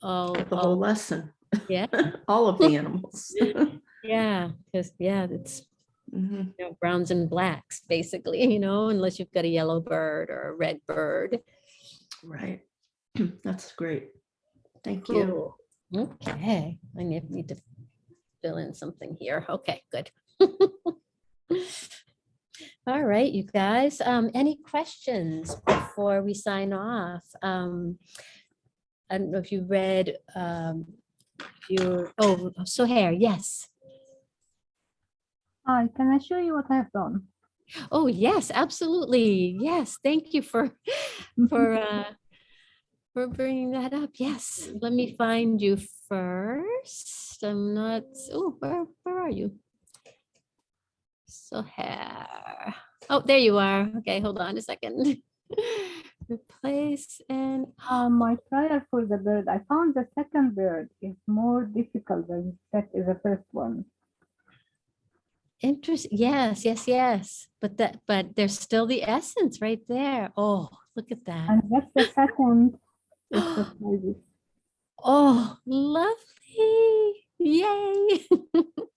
all, the whole all, lesson, yeah, all of the animals. yeah, because, yeah, it's Mhm. you know, browns and blacks, basically, you know, unless you've got a yellow bird or a red bird. Right. That's great. Thank you. Okay, I need to fill in something here. Okay, good. All right, you guys, um, any questions before we sign off? Um, I don't know if you read, um, your, oh, Sohair, yes. Hi, can I show you what I've done? Oh, yes, absolutely. Yes, thank you for, for, uh, for bringing that up. Yes, let me find you first. I'm not, oh, where, where are you? So here. Oh, there you are. Okay, hold on a second. Replace and, Uh, my trial for the bird, I found the second bird is more difficult than that is the first one. Interesting. yes, yes, yes. But that, but there's still the essence right there. Oh, look at that. And that's the second. Oh, lovely. Yay.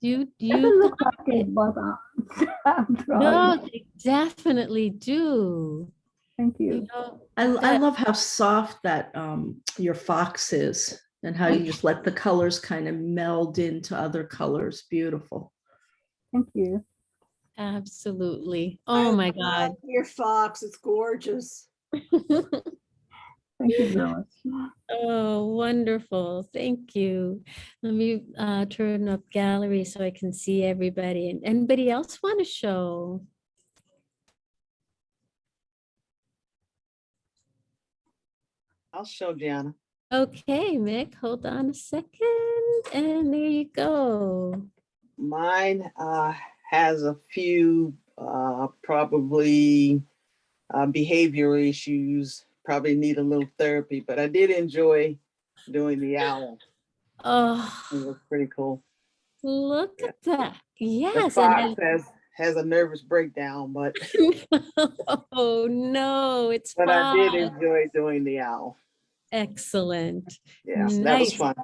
You, you. Doesn't look like it, but uh, I'm trying. No, they definitely do. Thank You you. know, I, I love how soft that um, your fox is and how you just let the colors kind of meld into other colors. Beautiful. Thank you. Absolutely. I Oh, my God. Your fox, it's gorgeous. Thank you very. Oh, wonderful. Thank you. Let me uh, turn up gallery so I can see everybody. And Anybody else want to show? I'll show Gianna. Okay, Mick, hold on a second. And there you go. Mine uh, has a few uh, probably uh, behavior issues, probably need a little therapy, but I did enjoy doing the owl. Oh, It was pretty cool. look at that. Yes. The fox and has, has a nervous breakdown, but, Oh, no, it's but I did enjoy doing the owl. Excellent. Yeah, that was fun.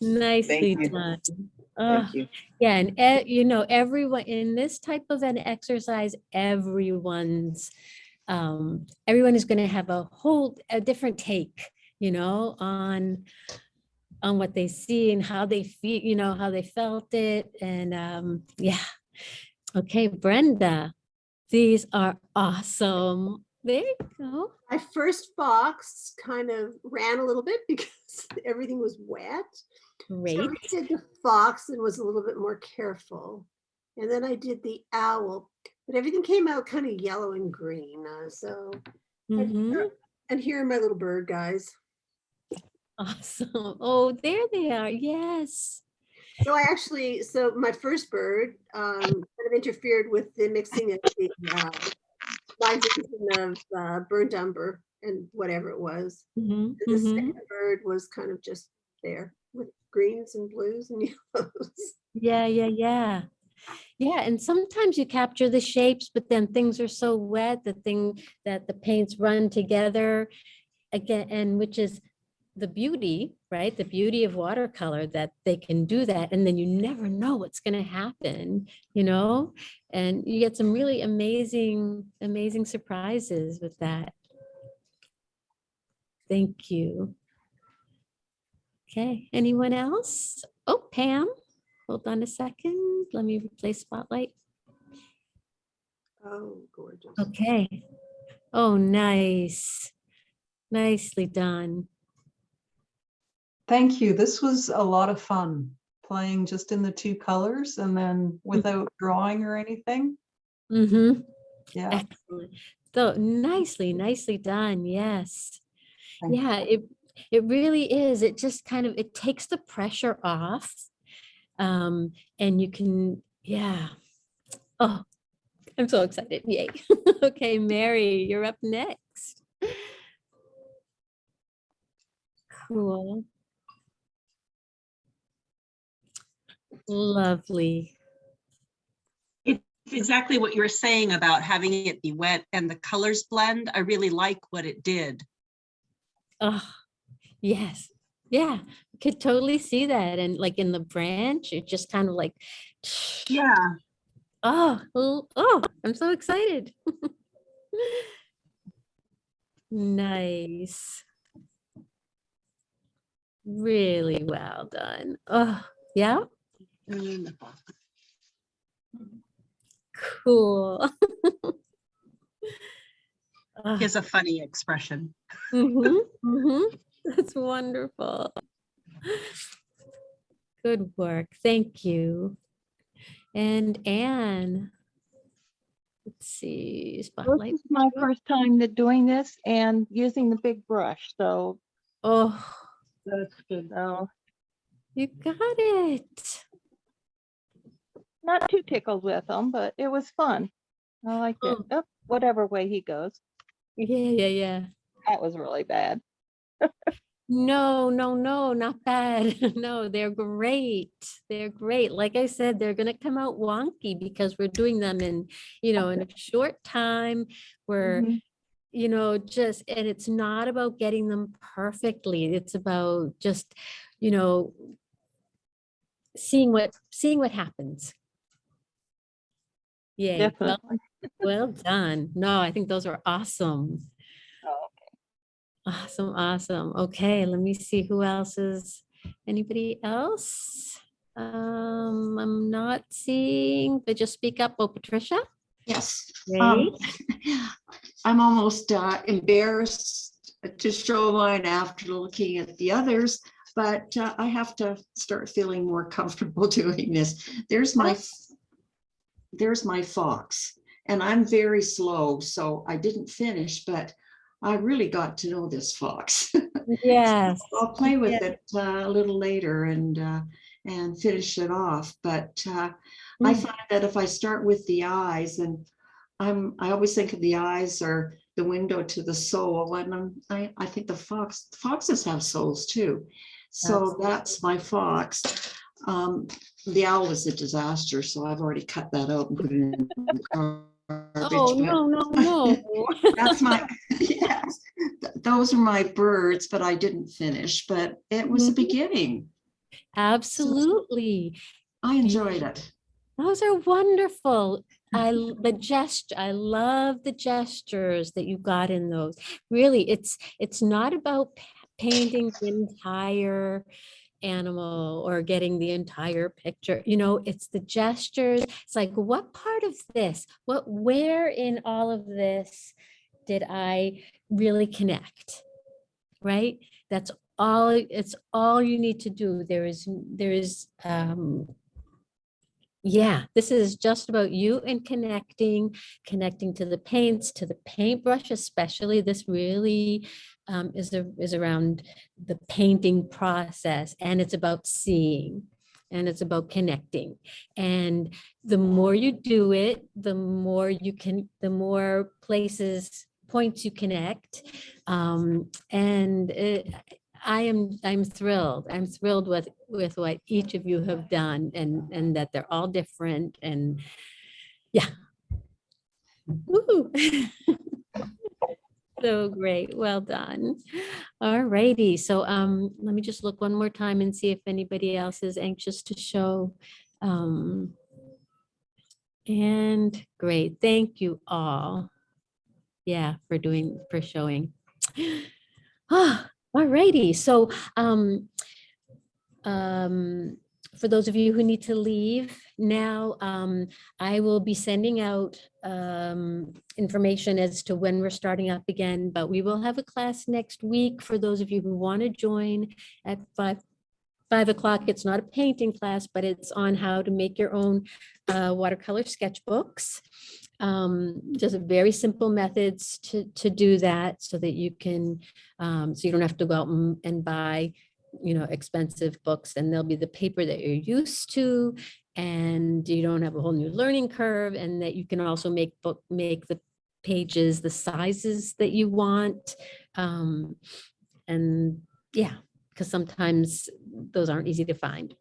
Nicely done. You. Yeah, and e- you know, everyone in this type of an exercise, everyone's um, everyone is going to have a whole a different take, you know, on on what they see and how they feel, you know, how they felt it, and um, yeah. Okay, Brenda, these are awesome. There you go. My first box kind of ran a little bit because everything was wet. Great. So I did the fox and was a little bit more careful. And then I did the owl, but everything came out kind of yellow and green. uh, so, and Mhm. here- and here are my little bird guys. Awesome. Oh, there they are. Yes. So I actually, so my first bird um, kind of interfered with the mixing of the uh, of uh, burnt umber and whatever it was. Mhm, And the mhm. second bird was kind of just there with greens and blues and yellows. Yeah, yeah, yeah. Yeah, and sometimes you capture the shapes, but then things are so wet, the thing that the paints run together again, and which is the beauty, right? The beauty of watercolor that they can do that, and then you never know what's going to happen, you know? And you get some really amazing, amazing surprises with that. Thank you. Okay, anyone else? Oh, Pam. Hold on a second. Let me replace spotlight. Oh, gorgeous. Okay. Oh, nice. Nicely done. Thank you. This was a lot of fun, playing just in the two colors and then without drawing or anything. Mm-hmm. Yeah. Excellent. So nicely, nicely done. Yes. Thank you. Yeah, it it really is. It just kind of it takes the pressure off. Um, and you can, yeah. Oh, I'm so excited. Yay. okay, Mary, you're up next. Cool. Lovely. It's exactly what you were saying about having it be wet and the colors blend. I really like what it did. Oh, yes. Yeah, could totally see that. And like in the branch, it just kind of like, Yeah. oh, oh, I'm so excited. Nice. Really well done. Oh, yeah, cool. Ah, He has a funny expression. mm -hmm, mm -hmm. That's wonderful. Good work. Thank you. And Anne. Let's see, This is my first time that doing this and using the big brush, so Oh, that's good. So you got it. not too tickled with them, but it was fun. I liked it. Oh. Oh, whatever way he goes. Yeah, yeah, yeah. That was really bad. No, no, no, not bad. No, they're great. They're great. Like I said, they're gonna come out wonky because we're doing them in, you know, in a short time. We're, Mhm. you know, just, and it's not about getting them perfectly. It's about just, you know, seeing what, seeing what happens. Yeah. Well, well done. No, I think those are awesome. Awesome, awesome. Okay, let me see who else is, anybody else? Um, I'm not seeing, but just speak up. Oh, Patricia? Yes. um, I'm almost uh, embarrassed to show mine after looking at the others, but uh, I have to start feeling more comfortable doing this. There's my, there's my fox, and I'm very slow, so I didn't finish, but I really got to know this fox. Yes. I'll play with Yeah. it uh, a little later and, uh, and finish it off, but uh, I Mm. find that if I start with the eyes and I'm, I always think of the eyes are the window to the soul and I'm, I, I think the fox, foxes have souls too. So Absolutely. that's my fox. Um, the owl was a disaster, so I've already cut that out and put it in. The Oh, no, no, no. That's my, yes, th- those are my birds, but I didn't finish, but it was a Mhm. beginning. Absolutely. I enjoyed it. Those are wonderful. I the gesture, I love the gestures that you got in those. Really, it's, it's not about painting the entire animal or getting the entire picture, you know, it's the gestures. It's like, what part of this, what, where in all of this did I really connect? Right? That's all, it's all you need to do. There is, there is, um, yeah, this is just about you and connecting, connecting to the paints, to the paintbrush especially. This really um, is, a- is around the painting process and it's about seeing and it's about connecting. And the more you do it, the more you can, the more places, points you connect. Um, and it, I am, I'm thrilled. I'm thrilled with, with what each of you have done and, and that they're all different and yeah. Woo. So great. Well done. All righty. So um, let me just look one more time and see if anybody else is anxious to show. Um, and great. Thank you all. Yeah, for doing, for showing. Ah, all righty. So um, um, for those of you who need to leave now, um, I will be sending out um, information as to when we're starting up again, but we will have a class next week for those of you who want to join at five, five o'clock. It's not a painting class, but it's on how to make your own uh, watercolor sketchbooks. Um, just very simple methods to, to do that so that you can, um, so you don't have to go out and, and buy you know, expensive books and they'll be the paper that you're used to and you don't have a whole new learning curve and that you can also make book, make the pages the sizes that you want. Um, and yeah, because sometimes those aren't easy to find.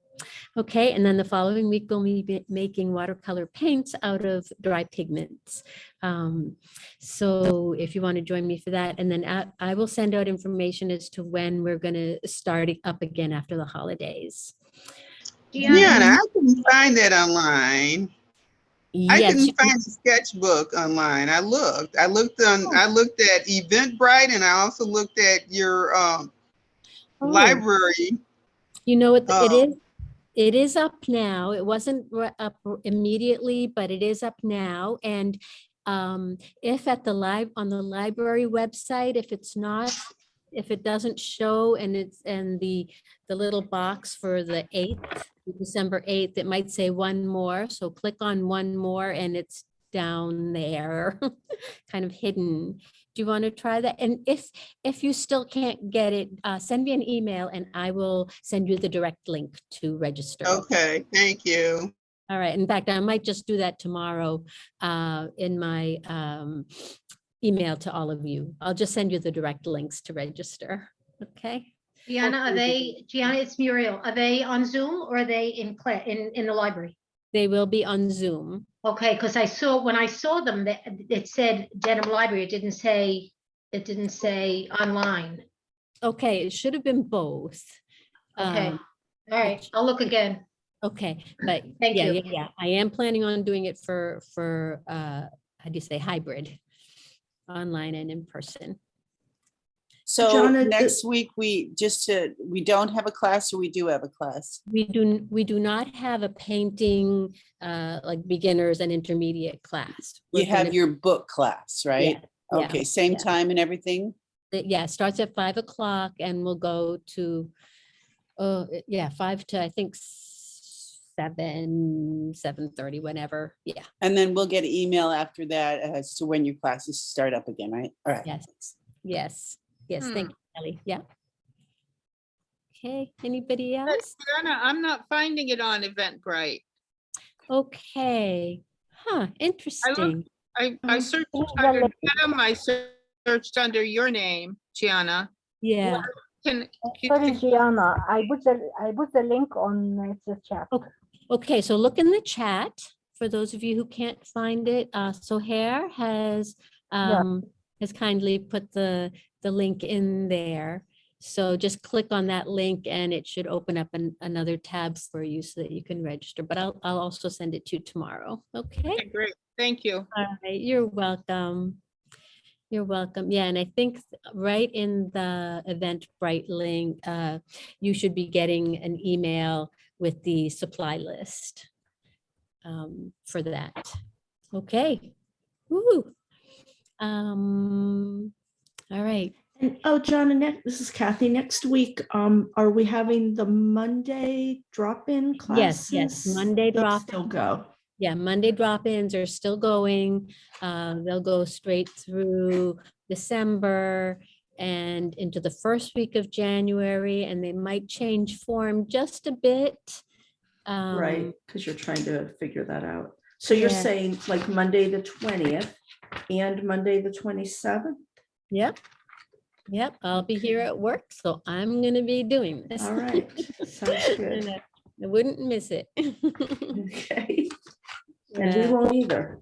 Okay, and then the following week we'll be making watercolor paints out of dry pigments. Um, so if you want to join me for that, and then I, I will send out information as to when we're going to start up again after the holidays. Yeah, I couldn't find that online. I Yes, you couldn't find the sketchbook online. I looked. I looked on. I looked at Eventbrite, and I also looked at your um, Oh. library. You know what, it Oh. is, it is up now. It wasn't up immediately, but it is up now. And um, if at the lib, on the library website, if it's not, if it doesn't show and it's, and the, the little box for the eighth, December eighth, it might say one more. So click on one more and it's down there, kind of hidden. Do you want to try that? And if, if you still can't get it, uh, send me an email and I will send you the direct link to register. Okay, thank you. All right. In fact, I might just do that tomorrow uh, in my um, email to all of you. I'll just send you the direct links to register. Okay. Gianna, are they, Gianna, it's Muriel. Are they on Zoom or are they in class, in, in the library? They will be on Zoom. Okay, because I saw, when I saw them, that it said Dedham Library. It didn't say, it didn't say online. Okay, it should have been both. Okay, Um, all right, I'll look again. Okay, but Thank yeah, you. yeah, yeah, I am planning on doing it for, for, uh, how do you say, hybrid? Online and in person. So Gianna, the- next week, we just to, we don't have a class or we do have a class? We do, we do not have a painting, uh, like beginners and intermediate class. We're You have your book class, right? yeah, Okay, same yeah. time and everything? it- Yeah, starts at five o'clock and we'll go to, uh, yeah, five to, I think, seven, seven thirty, whenever, yeah, And then we'll get an email after that as to when your classes start up again, right? All right. yes, yes, yes, thank you, Ellie, yeah. Okay, anybody else? Donna, I'm not finding it on Eventbrite. Okay, huh, interesting. I, I Um, searched oh, under well, Dedham, I searched under your name, Gianna. Yeah, Can, Sorry, Gianna, I put the, I put the link on uh, the chat. okay, okay so look in the chat, for those of you who can't find it, uh, Sohair has, Yeah. Has kindly put the, the link in there. So just click on that link and it should open up an, another tab for you so that you can register, but I'll, I'll also send it to you tomorrow. Okay? Okay, Great, thank you. All right, you're welcome. You're welcome. Yeah, and I think right in the Eventbrite link, uh, you should be getting an email with the supply list um, for that. Okay. Woo. Um, all right. And oh, John, and next, this is Kathy. Next week, um, are we having the Monday drop-in classes? Yes, yes, Monday drop. Still go. Yeah, Monday drop-ins are still going. Uh, They'll go straight through December and into the first week of January, and they might change form just a bit. Right, Um, because you're trying to figure that out. So you're Yeah. saying like Monday, the twentieth and Monday, the twenty-seventh? Yep. Yep, I'll be here at work, so I'm gonna be doing this. All right, sounds good. I I wouldn't miss it. Okay. And we Yeah. won't either.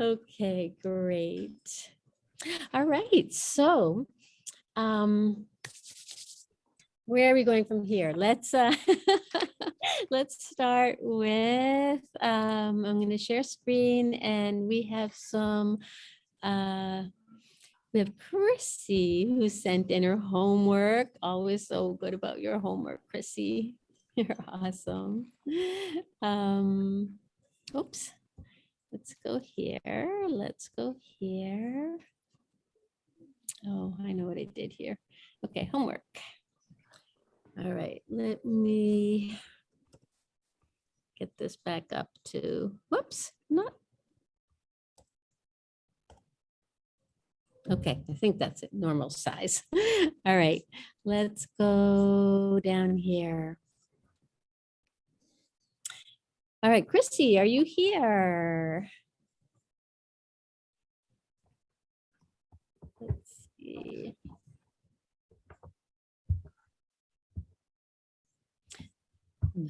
Okay, great. All right, so um where are we going from here? Let's uh let's start with um I'm going to share screen and we have some uh we have Chrissy who sent in her homework. Always so good about your homework, Chrissy. You're awesome. Um, oops. Let's go here. Let's go here. Oh, I know what I did here. Okay, homework. All right, let me get this back up to, whoops, not. Okay, I think that's it, normal size. All right, let's go down here. All right, Christy, are you here? Let's see.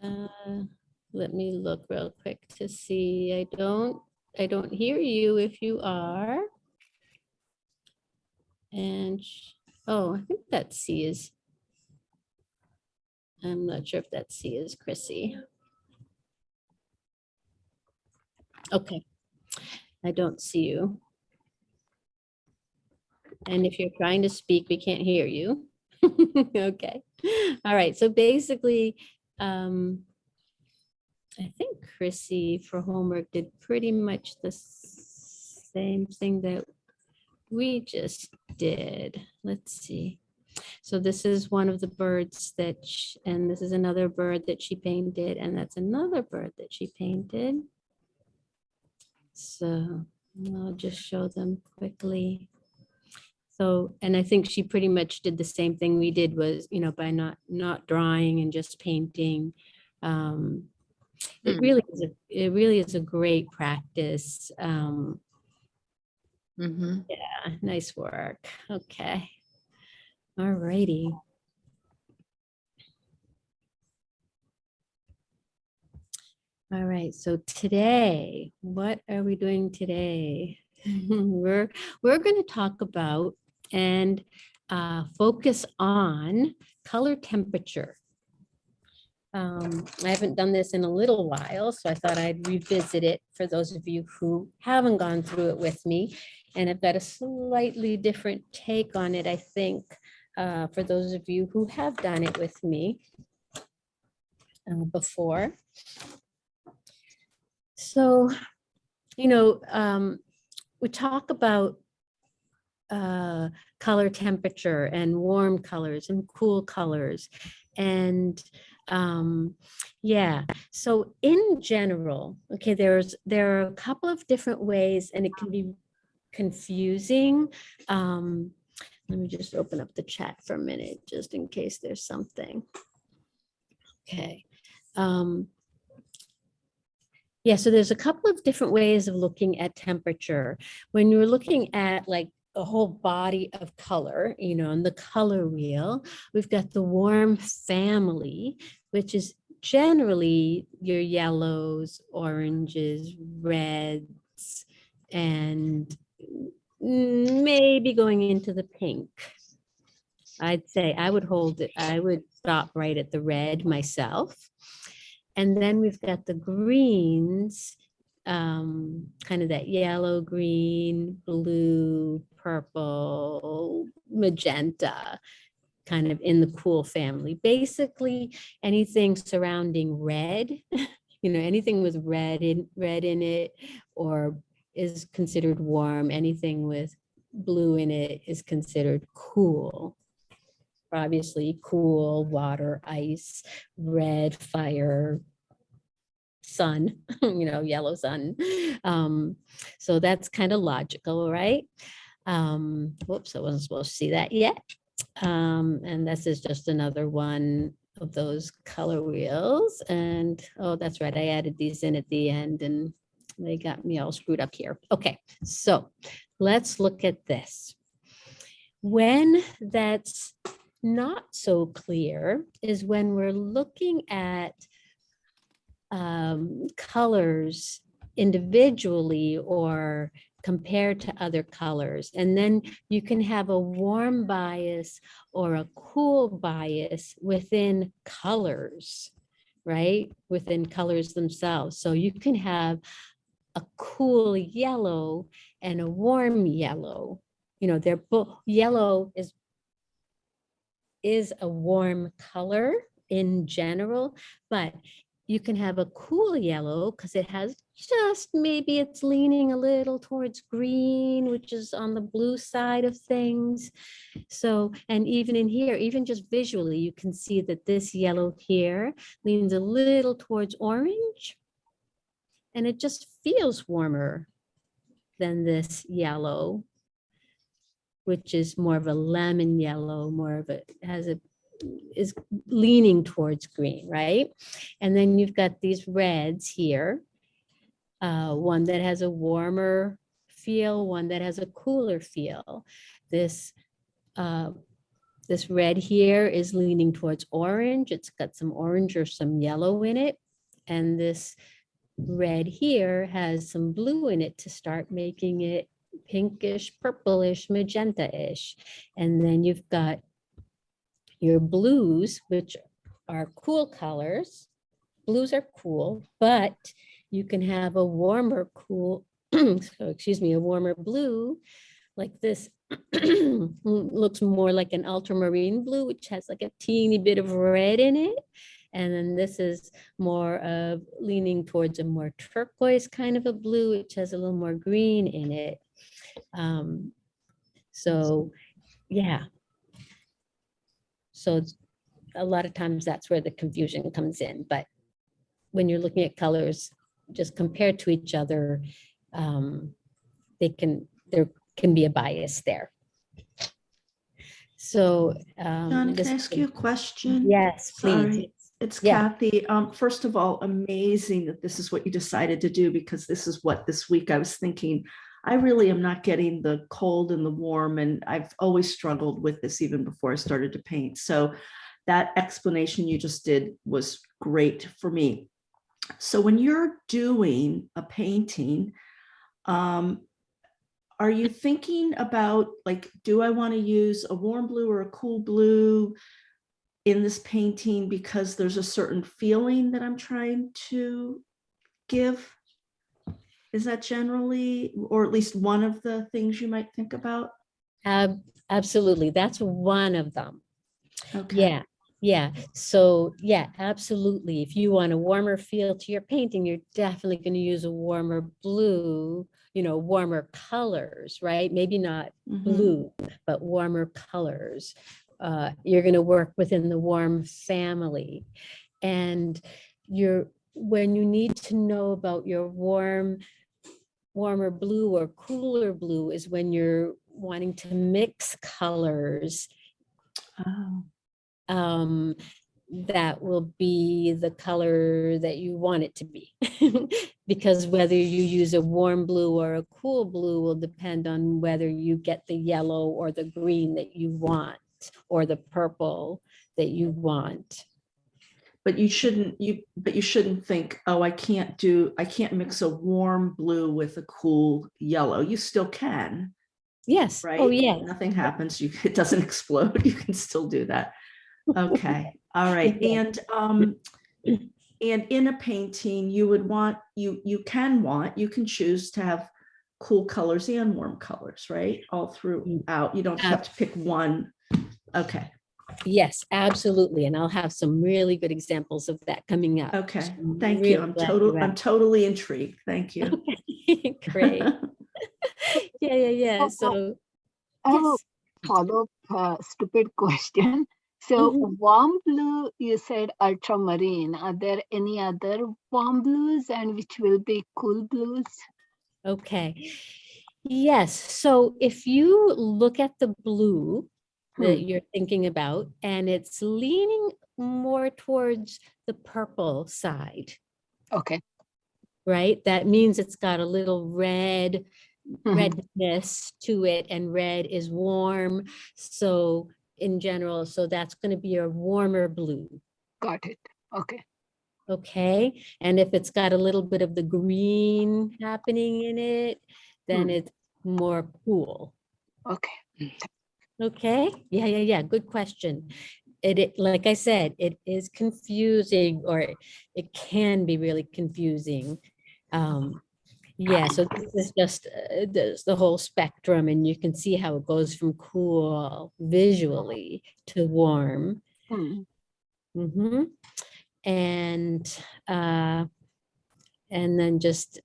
Uh, Let me look real quick to see. I don't, I don't hear you if you are. And, oh, I think that C is. I'm not sure if that C is Chrissy. Okay, I don't see you. And if you're trying to speak, we can't hear you. Okay, all right, so basically, um, I think Chrissy for homework did pretty much the same thing that we just did. Let's see. So this is one of the birds that, sh- and this is another bird that she painted, and that's another bird that she painted. So I'll just show them quickly. So, and I think she pretty much did the same thing we did was, you know, by not, not drawing and just painting. Um, It Hmm. really is, a it really is a great practice. Um, mm -hmm. yeah, nice work. Okay. All righty. All right, so today, what are we doing today? We're, we're going to talk about and uh, focus on color temperature. Um, I haven't done this in a little while, so I thought I'd revisit it for those of you who haven't gone through it with me. And I've got a slightly different take on it, I think, uh, for those of you who have done it with me uh, before. So, you know, um, we talk about uh, color temperature and warm colors and cool colors. And um, yeah, so in general, okay, there's there are a couple of different ways and it can be confusing. Um, let me just open up the chat for a minute, just in case there's something. Okay. Um, yeah, so there's a couple of different ways of looking at temperature. When you're looking at like a whole body of color, you know, in the color wheel, we've got the warm family, which is generally your yellows, oranges, reds, and maybe going into the pink. I'd say I would hold it, I would stop right at the red myself. And then we've got the greens, um, kind of that yellow, green, blue, purple, magenta, kind of in the cool family. Basically, anything surrounding red, you know, anything with red in, red in it or is considered warm. Anything with blue in it is considered cool. Obviously, cool, water, ice, red, fire, sun, you know, yellow sun. Um, so that's kind of logical, right? Um, whoops, I wasn't supposed to see that yet. Um, and this is just another one of those color wheels. And, oh, that's right, I added these in at the end and they got me all screwed up here. Okay, so let's look at this. When that's not so clear is when we're looking at um, colors individually or compared to other colors. And then you can have a warm bias or a cool bias within colors, right? Within colors themselves. So you can have a cool yellow and a warm yellow. You know, they're both, yellow is is a warm color in general, but you can have a cool yellow because it has just maybe it's leaning a little towards green, which is on the blue side of things. So, and even in here, even just visually, you can see that this yellow here leans a little towards orange. And it just feels warmer than this yellow, which is more of a lemon yellow, more of a, has a is leaning towards green, right? And then you've got these reds here. Uh, one that has a warmer feel, one that has a cooler feel. This uh, this red here is leaning towards orange. It's got some orange or some yellow in it. And this red here has some blue in it to start making it pinkish, purplish, magenta-ish. And then you've got your blues, which are cool colors. Blues are cool, but you can have a warmer cool, so excuse me, a warmer blue like this looks more like an ultramarine blue, which has like a teeny bit of red in it. And then this is more of leaning towards a more turquoise kind of a blue, which has a little more green in it. Um, so, yeah, so a lot of times that's where the confusion comes in, but when you're looking at colors just compared to each other, um, they can, there can be a bias there. So. um, John, can I ask you a question? Yes, please. Sorry, It's Yeah. Kathy. Um, first of all, amazing that this is what you decided to do because this is what this week I was thinking. I really am not getting the cold and the warm and I've always struggled with this even before I started to paint. So that explanation you just did was great for me. So when you're doing a painting, um, are you thinking about like, do I want to use a warm blue or a cool blue? in this painting because there's a certain feeling that I'm trying to give? Is that generally, or at least one of the things you might think about? Ab- Absolutely. That's one of them. Okay. Yeah, yeah. So, yeah, absolutely. If you want a warmer feel to your painting, you're definitely going to use a warmer blue, you know, warmer colors, right? Maybe not Mhm. blue, but warmer colors. Uh, you're going to work within the warm family. And you're, when you need to know about your warm, warmer blue or cooler blue is when you're wanting to mix colors Oh, um, that will be the color that you want it to be. Because whether you use a warm blue or a cool blue will depend on whether you get the yellow or the green that you want, or the purple that you want. But you shouldn't, you, but you shouldn't think, oh, I can't do, I can't mix a warm blue with a cool yellow. You still can. Yes. right? Oh, yeah. Nothing happens. You, it doesn't explode. You can still do that. Okay, all right. And, um, and in a painting, you would want, you, you can want, you can choose to have cool colors and warm colors, right? All throughout. You don't have to pick one. Okay, Yes, absolutely. And I'll have some really good examples of that coming up. okay. So Thank really you. I'm glad total, I'm totally intrigued. Thank you. asked. Great. Yeah, yeah, yeah. Oh, So, I have a yes. follow-up uh, stupid question. So Mhm. warm blue, you said ultramarine. Are there any other warm blues and which will be cool blues? Okay. Yes, so if you look at the blue that Hmm. you're thinking about, and it's leaning more towards the purple side, Okay. right? That means it's got a little red, Mhm. redness to it, and red is warm. So in general, so that's going to be a warmer blue. Got it. Okay. Okay, and if it's got a little bit of the green happening in it, then Hmm. it's more cool. Okay. Okay, yeah, yeah, yeah, good question. It, it, like I said, it is confusing or it can be really confusing. Um, yeah, so this is just uh, this, the whole spectrum and you can see how it goes from cool visually to warm. Hmm. Mm-hmm. And, uh, and then just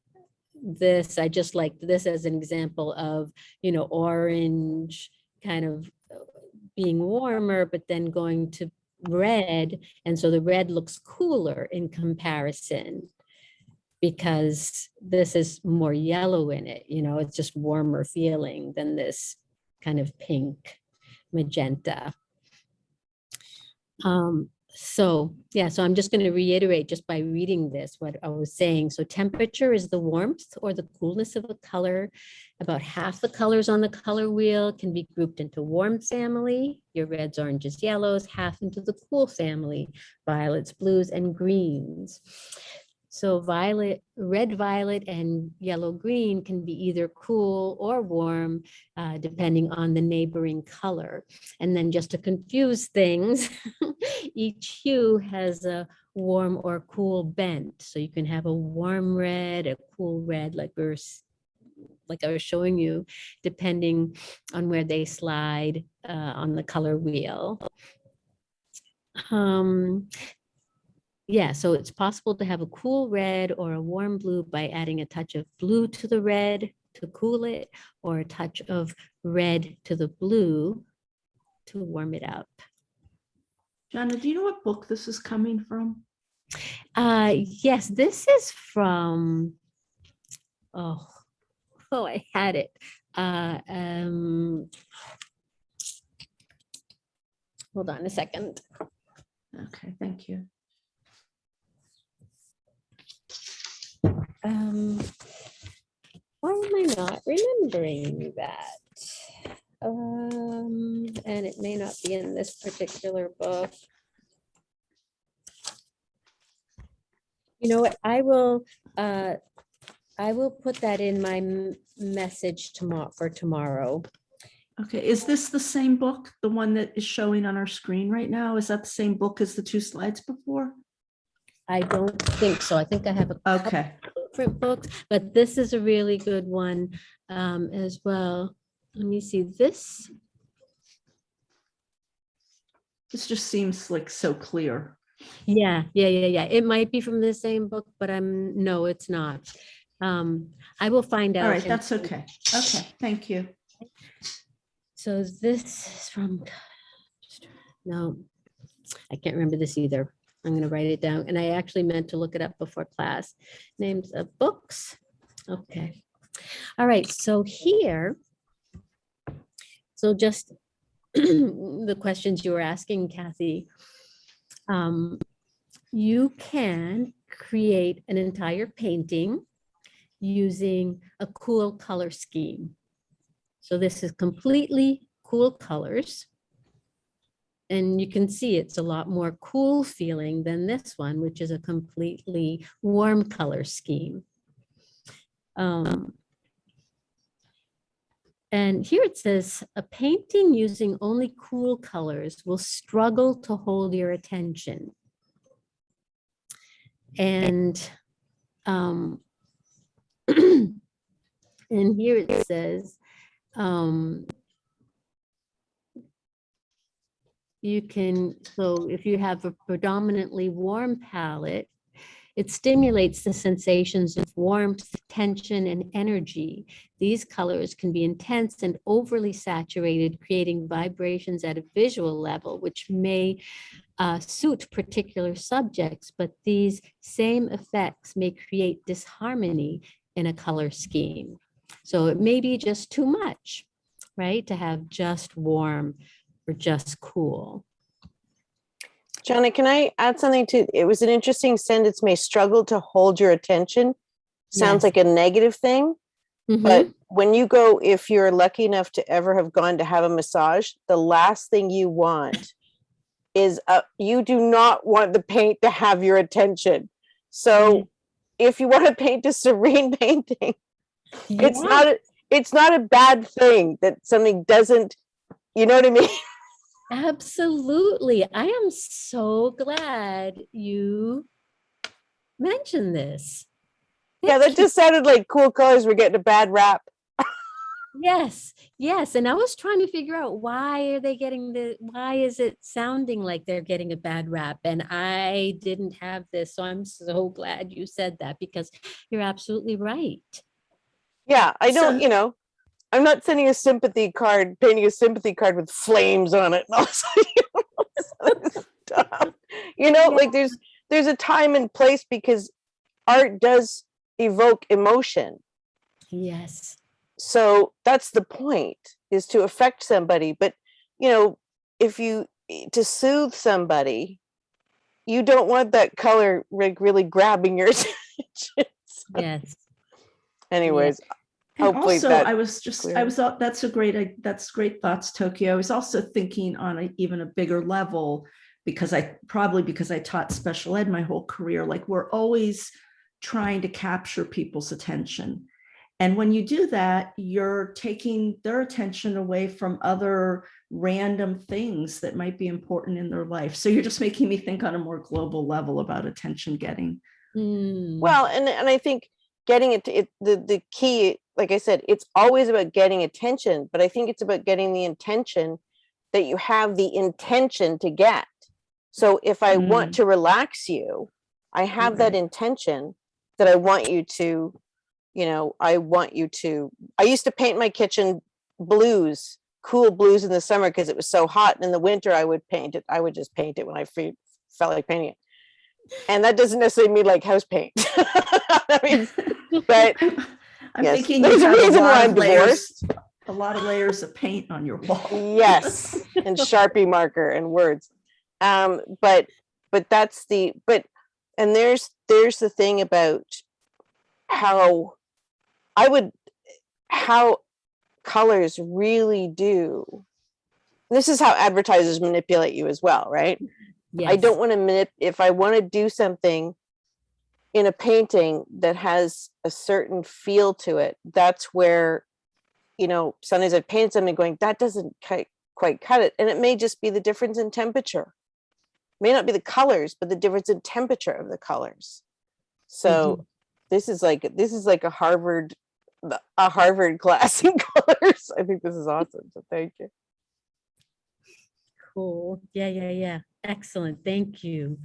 this, I just like this as an example of, you know, orange kind of uh, being warmer, but then going to red. And so the red looks cooler in comparison because this is more yellow in it, you know, it's just warmer feeling than this kind of pink magenta. Um, so, yeah, so I'm just going to reiterate just by reading this, what I was saying. So temperature is the warmth or the coolness of a color. About half the colors on the color wheel can be grouped into warm family, your reds, oranges, yellows, half into the cool family, violets, blues, and greens. So violet, red, violet, and yellow, green can be either cool or warm, uh, depending on the neighboring color. And then just to confuse things, each hue has a warm or cool bent. So you can have a warm red, a cool red, like we're, like I was showing you, depending on where they slide uh, on the color wheel. Um, yeah, so it's possible to have a cool red or a warm blue by adding a touch of blue to the red to cool it, or a touch of red to the blue to warm it up. Gianna, do you know what book this is coming from? Uh, yes, this is from, oh, oh, I had it. Uh, um, hold on a second. Okay, thank you. Um, why am I not remembering that? Um, and it may not be in this particular book. You know what, I will, uh, I will put that in my message tomorrow, for tomorrow. Okay, is this the same book, the one that is showing on our screen right now? Is that the same book as the two slides before? I don't think so. I think I have a Okay, different books, but this is a really good one um, as well. Let me see this. this just seems like so clear. Yeah, yeah, yeah, yeah. It might be from the same book, but I'm, no, it's not. Um, I will find out. All right, that's okay. Okay, thank you. So this is from, no, I can't remember this either. I'm gonna write it down, and I actually meant to look it up before class. Names of books. Okay. All right, so here. So just the questions you were asking, Kathy. Um, you can create an entire painting using a cool color scheme. So this is completely cool colors. And you can see it's a lot more cool feeling than this one, which is a completely warm color scheme. Um, And here it says, a painting using only cool colors will struggle to hold your attention. And um, and here it says, um, you can, so if you have a predominantly warm palette, it stimulates the sensations of warmth, tension, and energy. These colors can be intense and overly saturated, creating vibrations at a visual level, which may uh, suit particular subjects, but these same effects may create disharmony in a color scheme. So it may be just too much, right? To have just warm or just cool. Johnny, can I add something to, it was an interesting sentence, may struggle to hold your attention. Sounds Yes. like a negative thing, but when you go, if you're lucky enough to ever have gone to have a massage, the last thing you want is, uh, you do not want the paint to have your attention. So if you want to paint a serene painting, it's not, a- it's not a bad thing that something doesn't, you know what I mean? Absolutely. I am so glad you mentioned this. Yeah, that just sounded like cool colors were getting a bad rap. Yes, yes. And I was trying to figure out why are they getting the, why is it sounding like they're getting a bad rap? And I didn't have this. So I'm so glad you said that because you're absolutely right. Yeah, I don't, So- you know, I'm not sending a sympathy card, painting a sympathy card with flames on it. and all this stuff. You know, like there's there's a time and place because art does evoke emotion. Yes. So that's the point is to affect somebody. But you know, if you eh, to soothe somebody, you don't want that color like really grabbing your attention. So Yes. Anyways, And hopefully also, I was just, I was, al- that's a great, that's great thoughts, Tokyo. I was also thinking on a, even a bigger level because I, probably because I taught special ed my whole career, like we're always trying to capture people's attention. And when you do that, you're taking their attention away from other random things that might be important in their life. So you're just making me think on a more global level about attention getting. Mm. Well, and and I think getting it, it the the key, like I said, it's always about getting attention, but I think it's about getting the intention that you have the intention to get. So if I want mm. to relax you, I have that intention that I want you to, you know, I want you to. I used to paint my kitchen blues, cool blues in the summer because it was so hot. And in the winter, I would paint it. I would just paint it when I fe- felt like painting it and that doesn't necessarily mean like house paint. I mean, but I'm yes, thinking there's a have a reason why I'm layers, divorced. a lot of layers of paint on your wall. Yes, and Sharpie marker and words. Um, but but that's the but and there's there's the thing about how I would how colors really do. This is how advertisers manipulate you as well, right? I don't want to manip, if I want to do something in a painting that has a certain feel to it, that's where, you know, sometimes I paint something going, that doesn't quite, cut it. And it may just be the difference in temperature. May not be the colors, but the difference in temperature of the colors. So mm-hmm. this is like, this is like a Harvard, a Harvard class in colors. I think this is awesome. So thank you. Cool. Yeah, yeah, yeah. Excellent. Thank you.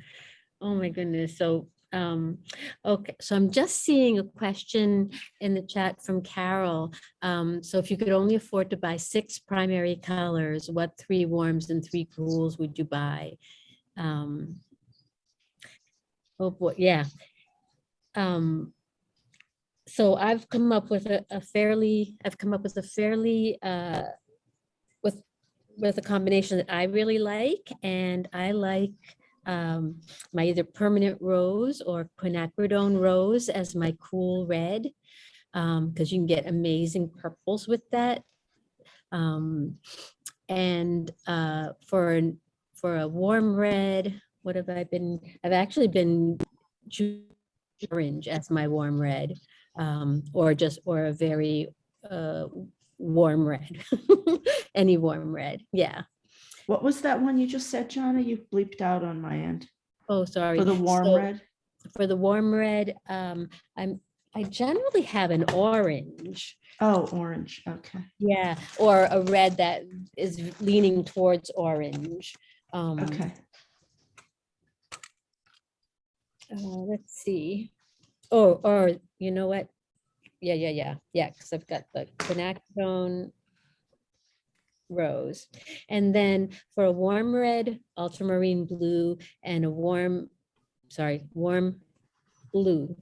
Oh my goodness. So, um, okay, so I'm just seeing a question in the chat from Carol. Um, so if you could only afford to buy six primary colors, what three warms and three cools would you buy? Um, oh boy, yeah. Um, so I've come up with a, a fairly, I've come up with a fairly, uh, with with a combination that I really like, and I like um, my either permanent rose or quinacridone rose as my cool red, because you can get amazing purples with that. Um, and uh, for for a warm red, what have I been? I've actually been orange as my warm red, um, or just or a very uh, warm red, any warm red. Yeah. What was that one you just said, Gianna? You bleeped out on my end. Oh, sorry. For the warm So, red? For the warm red, um, I'm, I generally have an orange. Oh, orange, okay. Yeah, or a red that is leaning towards orange. Um, Okay. uh, let's see. Oh, or you know what? Yeah, yeah, yeah, yeah, because I've got the quinacridone rose. And then for a warm red, ultramarine blue, and a warm, sorry, warm blue,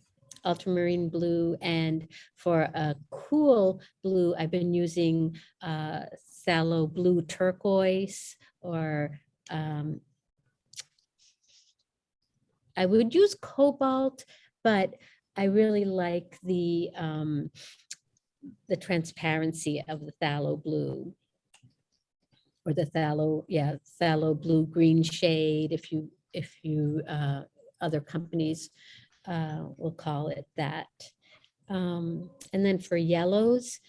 ultramarine blue, and for a cool blue, I've been using uh, phthalo blue turquoise or um, I would use cobalt, but I really like the um, the transparency of the phthalo blue or the phthalo, yeah, phthalo blue green shade. If you if you uh, other companies uh, will call it that. Um, and then for yellows,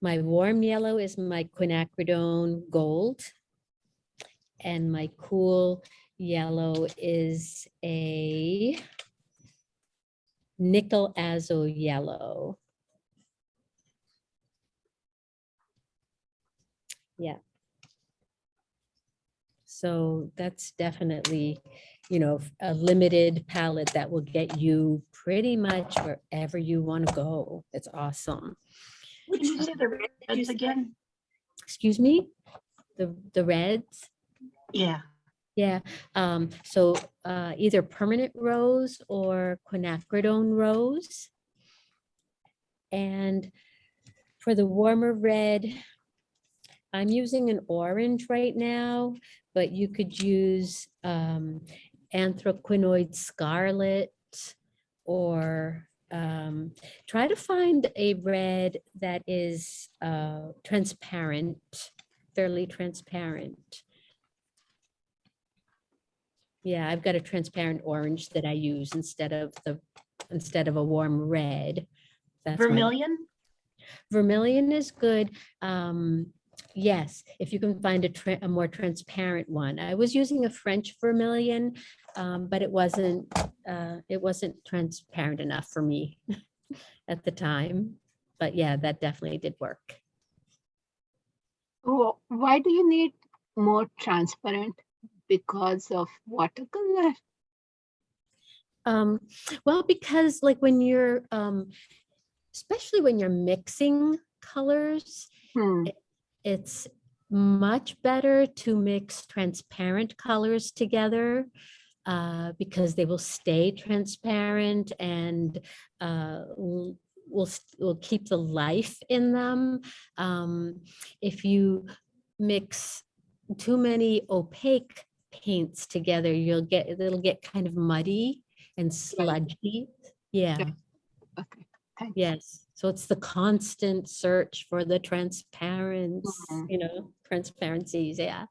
my warm yellow is my quinacridone gold. And my cool yellow is a nickel azo yellow. Yeah. So that's definitely, you know, a limited palette that will get you pretty much wherever you want to go. It's awesome. Which is the reds again? Excuse me? The, the reds? Yeah. Yeah, um, so uh, either permanent rose or quinacridone rose. And for the warmer red, I'm using an orange right now, but you could use um, anthraquinoid scarlet or um, try to find a red that is uh, transparent, fairly transparent. Yeah, I've got a transparent orange that I use instead of the, instead of a warm red. That's my- Vermilion? Vermilion is good. Um, yes, if you can find a, a more transparent one. I was using a French vermilion, um, but it wasn't, uh, it wasn't transparent enough for me at the time. But yeah, that definitely did work. Wh- Why do you need more transparent? Because of watercolor? Um, well, because like when you're, um, especially when you're mixing colors, Hmm. it- it's much better to mix transparent colors together uh, because they will stay transparent and uh, will will keep the life in them. Um, if you mix too many opaque paints together, you'll get it'll get kind of muddy and sludgy. Yeah. Okay, thank Yes, so it's the constant search for the transparent, Mhm. you know, transparencies, yeah.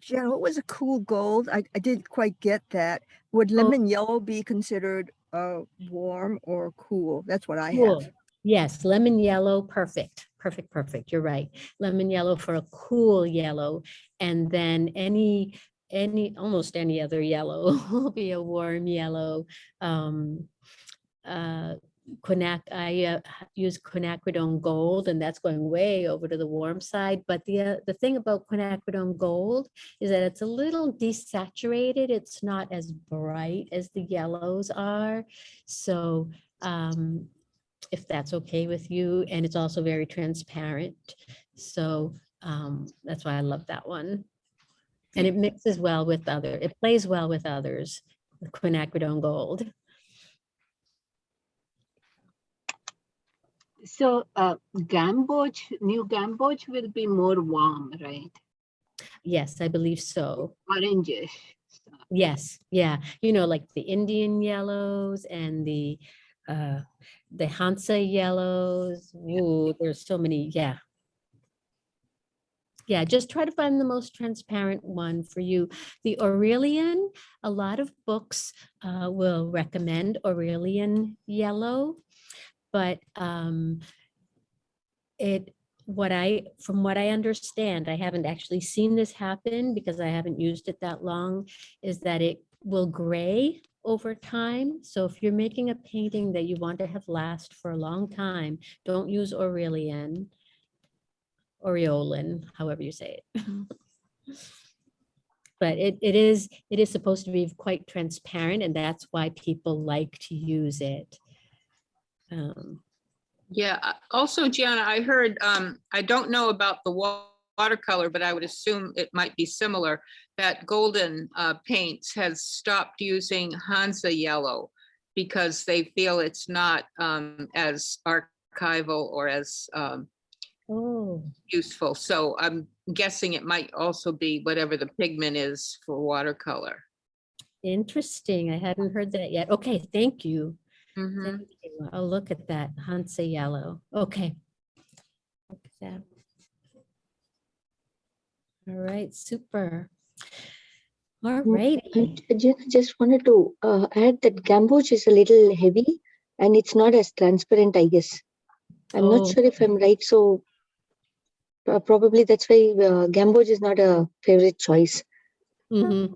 Jen, what was a cool gold? I, I didn't quite get that. Would lemon yellow be considered uh warm or cool? That's what I Cool. have. Yes, lemon yellow, perfect, perfect, perfect, you're right. Lemon yellow for a cool yellow, and then any, any, almost any other yellow will be a warm yellow. Um, uh, quinac, I uh, use quinacridone gold, and that's going way over to the warm side. But the, uh, the thing about quinacridone gold is that it's a little desaturated. It's not as bright as the yellows are. So um, if that's okay with you, and it's also very transparent. So um, that's why I love that one. And it mixes well with other, it plays well with others, the quinacridone gold. So uh, Gamboge, new Gamboge will be more warm, right? Yes, I believe so. Orangish. Yes, yeah, you know, like the Indian yellows and the uh, the Hansa yellows. Ooh, there's so many, yeah. Yeah, just try to find the most transparent one for you. The Aurelian, a lot of books uh, will recommend Aurelian yellow, but um, it, what I, from what I understand, I haven't actually seen this happen because I haven't used it that long, is that it will gray over time. So if you're making a painting that you want to have last for a long time, don't use Aurelian, Aureolin, however you say it. But it, it is, it is supposed to be quite transparent and that's why people like to use it. Um, Yeah, uh, also Gianna, I heard, um, I don't know about the watercolor, but I would assume it might be similar. That Golden uh, Paints has stopped using Hansa yellow because they feel it's not um, as archival or as um, Oh, useful. So I'm guessing it might also be whatever the pigment is for watercolor. interesting. I hadn't heard that yet. Okay, thank you. Mhm. Thank you. I'll look at that Hansa yellow. Okay. Look at that. All right, super. All right. Uh, Jen, I just wanted to uh, add that gamboge is a little heavy and it's not as transparent, I guess. I'm Oh. not sure if I'm right, so probably that's why uh, gamboge is not a favorite choice. Mhm.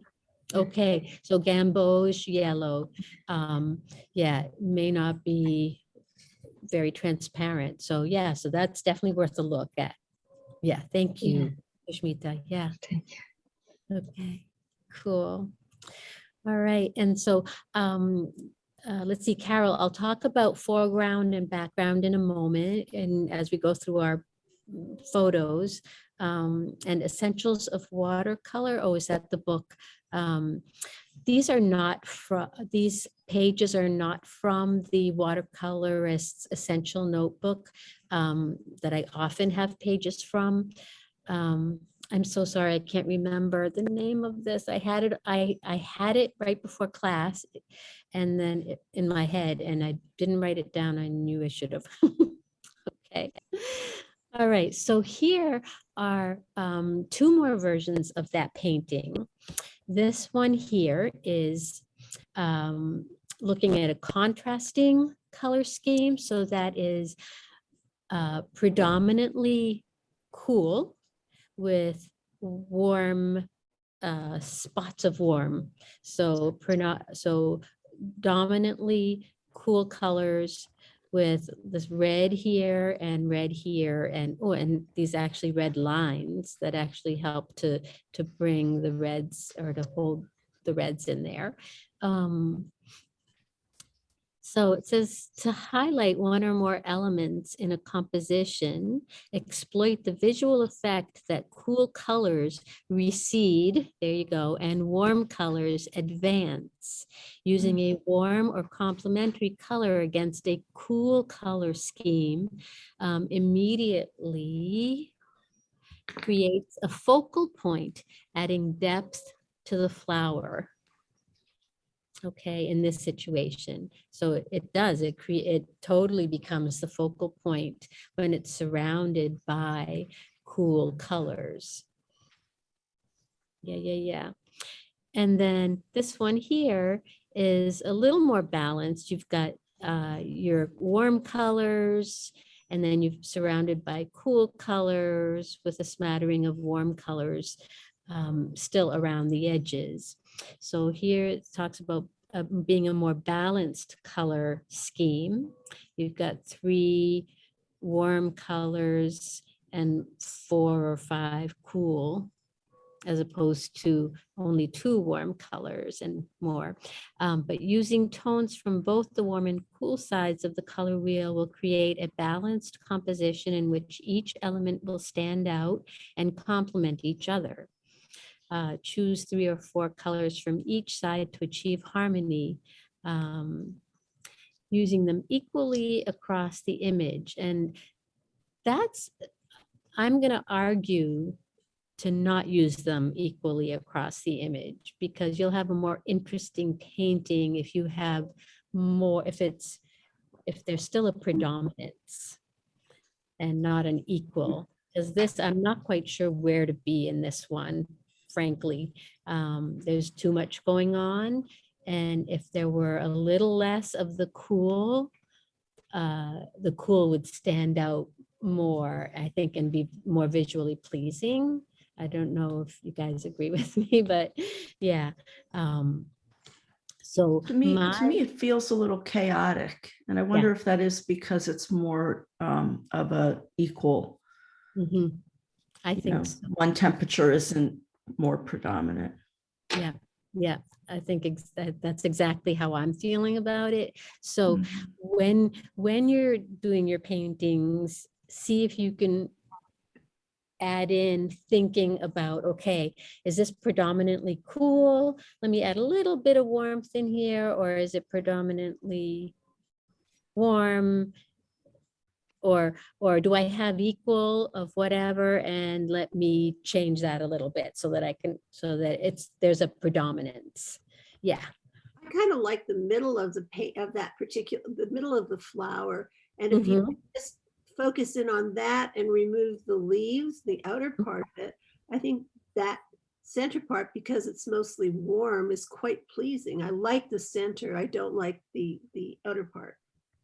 Okay, so gamboge yellow, um, yeah, may not be very transparent. So yeah, so that's definitely worth a look at. Yeah, thank you, Shmita. Yeah. Okay, cool. All right, and so um, uh, let's see, Carol, I'll talk about foreground and background in a moment, and as we go through our mm, photos um, and essentials of watercolor. Oh, is that the book? Um, these are not from, these pages are not from the watercolorist's essential notebook um, that I often have pages from. Um, I'm so sorry, I can't remember the name of this. I had it, I, I had it right before class and then it- in my head and I didn't write it down. I knew I should have. Okay. All right, so here are um, two more versions of that painting. This one here is um, looking at a contrasting color scheme. So that is uh, predominantly cool with warm uh, spots of warm. So, so dominantly cool colors with this red here and red here and oh and these actually red lines that actually help to to bring the reds or to hold the reds in there. Um so it says to highlight one or more elements in a composition, exploit the visual effect that cool colors recede, there you go, and warm colors advance. Using a warm or complementary color against a cool color scheme um, immediately creates a focal point, adding depth to the flower okay, in this situation. So it- does, it create, it totally becomes the focal point when it's surrounded by cool colors. Yeah, yeah, yeah. And then this one here is a little more balanced. You've got uh, your warm colors and then you've surrounded by cool colors with a smattering of warm colors um, still around the edges. So here it talks about uh, being a more balanced color scheme. You've got three warm colors and four or five cool, as opposed to only two warm colors and more. Um, but using tones from both the warm and cool sides of the color wheel will create a balanced composition in which each element will stand out and complement each other uh, choose three or four colors from each side to achieve harmony, um, using them equally across the image. And that's, I'm going to argue to not use them equally across the image because you'll have a more interesting painting if you have more, if it's, if there's still a predominance and not an equal. Because this, I'm not quite sure where to be in this one frankly. Um, there's too much going on. And if there were a little less of the cool, uh, the cool would stand out more, I think, and be more visually pleasing. I don't know if you guys agree with me, but yeah. um, So To me, to me, it feels a little chaotic, and I wonder if that is because it's more um, of a equal, Mhm. I you know, think, so. one temperature isn't more predominant. yeah, yeah, I think ex- that- that's exactly how I'm feeling about it. So Mhm. when, when you're doing your paintings, see if you can add in thinking about, okay, is this predominantly cool? Let me add a little bit of warmth in here, or is it predominantly warm? Or, or do I have equal of whatever? And let me change that a little bit so that I can, so that it's, there's a predominance. Yeah, I kind of like the middle of the pa of that particular, the middle of the flower. And if you mm-hmm. just focus in on that and remove the leaves, the outer mm-hmm. part of it, I think that center part, because it's mostly warm, is quite pleasing. I like the center. I don't like the, the outer part.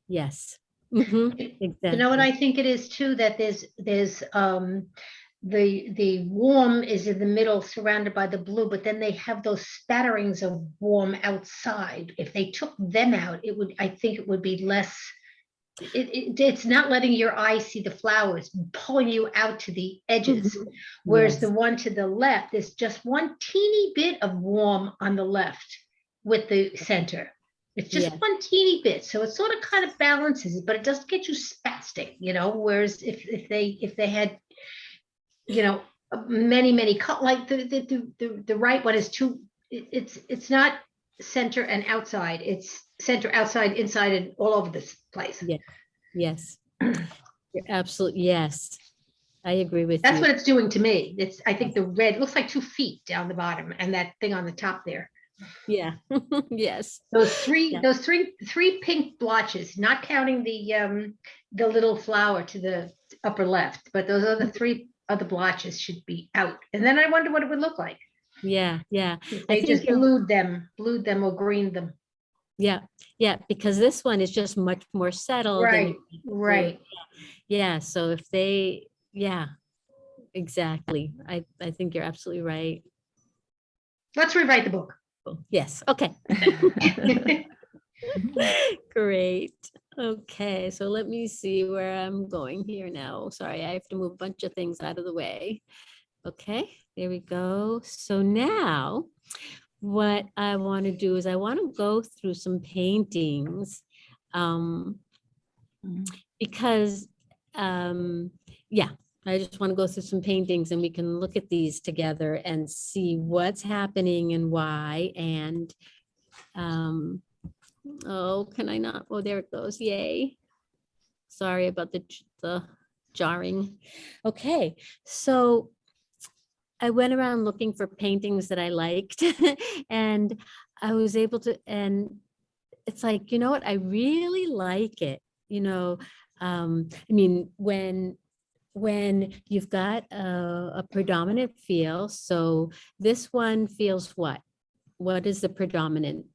yes. Mhm, You know what. I think it is too, that there's, there's, um, the, the warm is in the middle surrounded by the blue, but then they have those spatterings of warm outside. If they took them out, it would, I think it would be less, it, it, it's not letting your eye see the flowers, pulling you out to the edges. Whereas the one to the left, is just one teeny bit of warm on the left with the center. It's just Yeah. one teeny bit, so it sort of kind of balances it, but it doesn't get you spastic, you know, whereas if, if they, if they had, you know, many, many, cut like the, the, the, the, the right one is too, it's, it's not center and outside, it's center, outside, inside, and all over this place. Yeah, yes. Absolutely, yes. I agree with That's you. what it's doing to me. It's, I think the red, looks like two feet down the bottom and that thing on the top there. Yeah, yes. Those three, Yeah. those three, three pink blotches, not counting the, um, the little flower to the upper left, but those other three other blotches should be out. And then I wonder what it would look like. Yeah, yeah. If they just blued them, blued them or greened them. Yeah, yeah, because this one is just much more settled. Right, you can see- right. Yeah, so if they, yeah, exactly. I, I think you're absolutely right. Let's rewrite the book. Cool. Yes, okay. Great. Okay, so let me see where I'm going here now. Sorry, I have to move a bunch of things out of the way. Okay, there we go. So now what I want to do is I want to go through some paintings. Um, because, um, yeah, I just want to go through some paintings and we can look at these together and see what's happening and why and um, oh, can I not? Oh, there it goes. Yay. Sorry about the, the jarring. Okay, so I went around looking for paintings that I liked and I was able to, and it's like, you know what? I really like it. You know, um, I mean, when when you've got a, a predominant feel, so this one feels what? What is the predominant?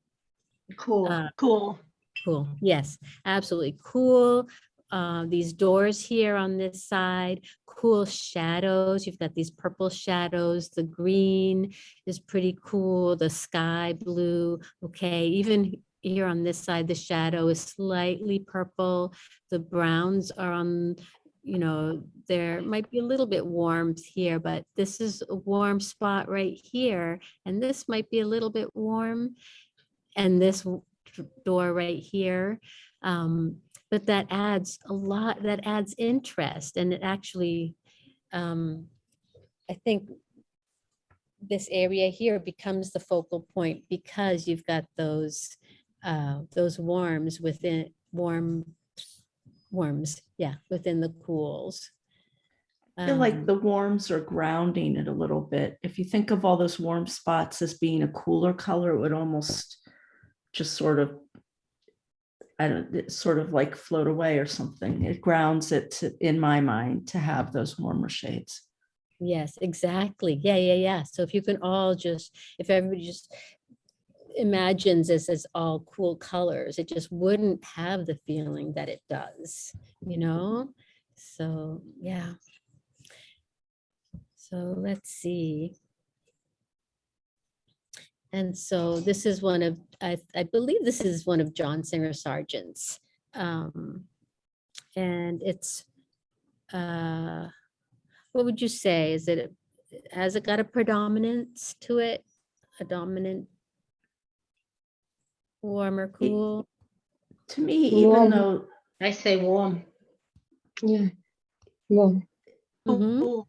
Cool, Uh, cool. Cool. Yes, absolutely. Cool. Uh, these doors here on this side, cool shadows. You've got these purple shadows. The green is pretty cool. The sky blue. Okay, even here on this side, the shadow is slightly purple. The browns are on, you know, there might be a little bit warmth here, but this is a warm spot right here. And this might be a little bit warm. And this door right here. Um, but that adds a lot, that adds interest and it actually, um, I think this area here becomes the focal point because you've got those, uh, those warms within, warm, warms, yeah, within the cools. I feel like Um, the warms are grounding it a little bit. If you think of all those warm spots as being a cooler color, it would almost just sort of, I don't, sort of like float away or something. It grounds it to, in my mind, to have those warmer shades. Yes, exactly. Yeah, yeah, yeah. So if you can all just, if everybody just imagines this as all cool colors, it just wouldn't have the feeling that it does, you know? So, yeah. So let's see. And so this is one of, I, I believe this is one of John Singer Sargent's. Um, and it's, uh, what would you say? Is it, has it got a predominance to it? A dominant? Warm or cool? To me, even Warm. though, I say warm. Yeah. Warm. Mhm.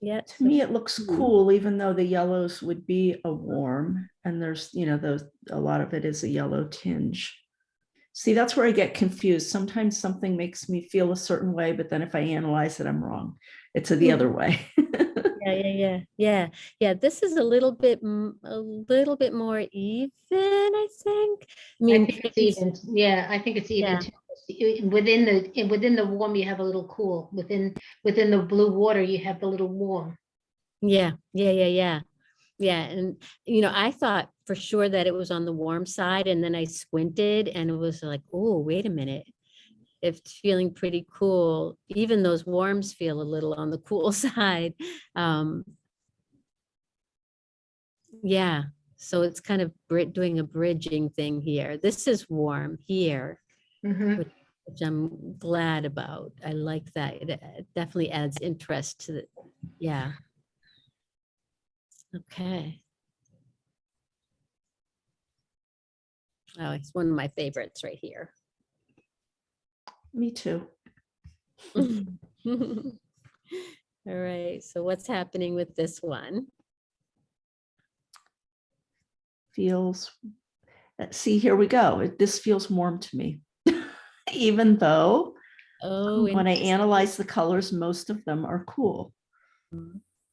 Yeah. to me, it looks cool, even though the yellows would be a warm and there's, you know, those, a lot of it is a yellow tinge. See, that's where I get confused. Sometimes something makes me feel a certain way, but then if I analyze it, I'm wrong. It's the other way. Yeah, yeah, yeah, yeah, yeah. This is a little bit, a little bit more even, I think. I I mean, think it's even, yeah, I think it's Yeah. even. too. Within the, within the warm, you have a little cool. Within, within the blue water, you have the little warm. Yeah, yeah, yeah, yeah. Yeah, and you know, I thought for sure that it was on the warm side and then I squinted and it was like, oh, wait a minute. It's feeling pretty cool. Even those warms feel a little on the cool side. Um Yeah, so it's kind of doing a bridging thing here. This is warm here, Mhm. which which I'm glad about. I like that. It definitely adds interest to the, yeah. Okay. Oh, it's one of my favorites right here. Me too. All right, so what's happening with this one? Feels, uh, see, here we go. It- This feels warm to me. Even though Oh, when I analyze the colors, most of them are cool.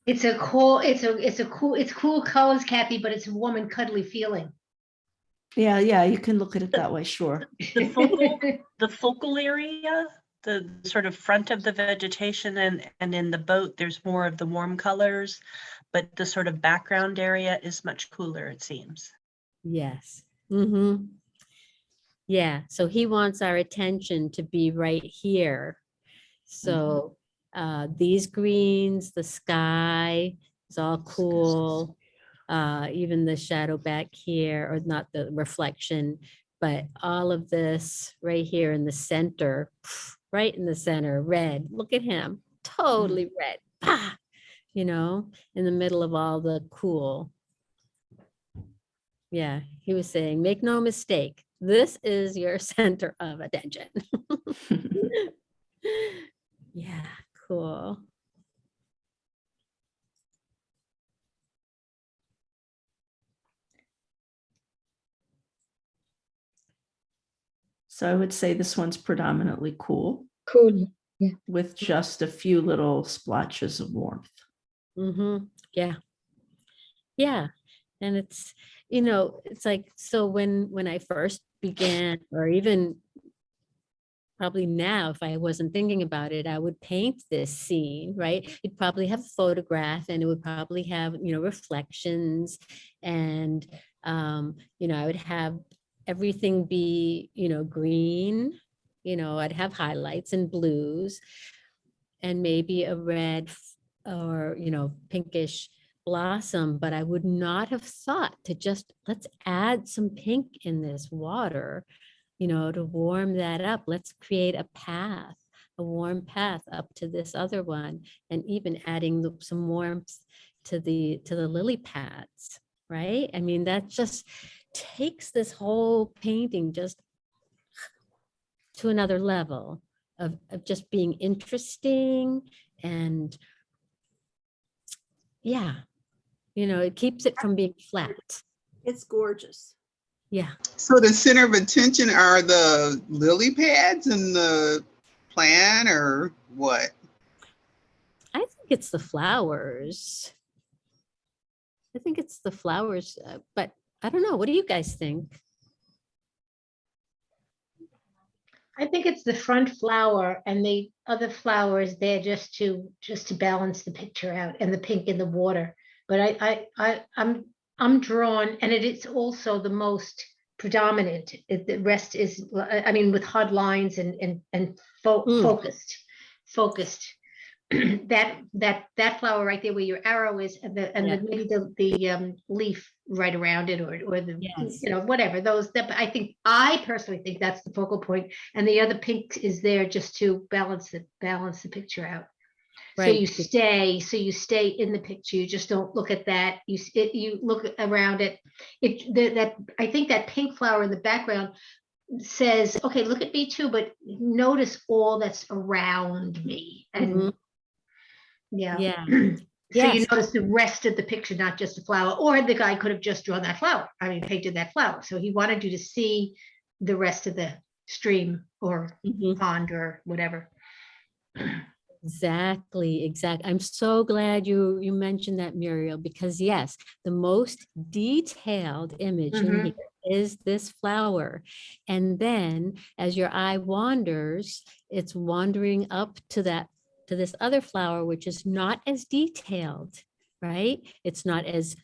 It's a cool, it's a, it's a cool, it's cool colors, Kathy, but it's a warm and cuddly feeling. Yeah, yeah, you can look at it that way, sure. The focal, the focal area, the sort of front of the vegetation and, and in the boat, there's more of the warm colors. But the sort of background area is much cooler, it seems. Yes. Mm-hmm. Yeah, so he wants our attention to be right here. So uh, these greens, the sky is all cool. Uh, even the shadow back here, or not the reflection, but all of this right here in the center, right in the center, red. Look at him, totally red. Pah! You know, in the middle of all the cool. Yeah, he was saying, make no mistake, this is your center of attention. Yeah, cool. So I would say this one's predominantly cool Cool. Yeah. with just a few little splotches of warmth. Mm-hmm, yeah. Yeah, and it's, you know, it's like, so when, when I first began, or even probably now, if I wasn't thinking about it, I would paint this scene, right? You'd probably have a photograph and it would probably have, you know, reflections and, um, you know, I would have everything be, you know, green, you know, I'd have highlights and blues and maybe a red or, you know, pinkish blossom, but I would not have thought to just, let's add some pink in this water, you know, to warm that up. Let's create a path, a warm path up to this other one, and even adding some warmth to the, to the lily pads, right? I mean, that just takes this whole painting just to another level of, of just being interesting and yeah, you know, it keeps it from being flat. It's gorgeous. Yeah. So the center of attention are the lily pads and the plant or what? I think it's the flowers. I think it's the flowers, uh, but I don't know. What do you guys think? I think it's the front flower and the other flowers there just to, just to balance the picture out and the pink in the water. But I, I, I, I'm, I'm drawn and it is also the most predominant. It- The rest is, I I mean, with hard lines and, and, and fo- Mm. focused, focused. That, that, that flower right there where your arrow is and the, and Yeah. the, maybe the, the um, leaf right around it or, or the, Yes. you know, whatever, those, that, I think, I personally think that's the focal. And the other pink is there just to balance it, balance the picture out. So you stay, so you stay in the picture, you just don't look at that, you, it, you look around it. It, that, that, I think that pink flower in the background says, okay, look at me too, but notice all that's around me and. Mhm. Yeah. Yeah. So you notice the rest of the picture, not just the flower, or the guy could have just drawn that flower, I mean, painted that flower, so he wanted you to see the rest of the stream or Mhm. pond or whatever. Exactly, exactly. I'm so glad you you mentioned that, Muriel, because yes, the most detailed image in Mhm. here is this flower. And then as your eye wanders, it's wandering up to that to this other flower, which is not as detailed, right? It's not as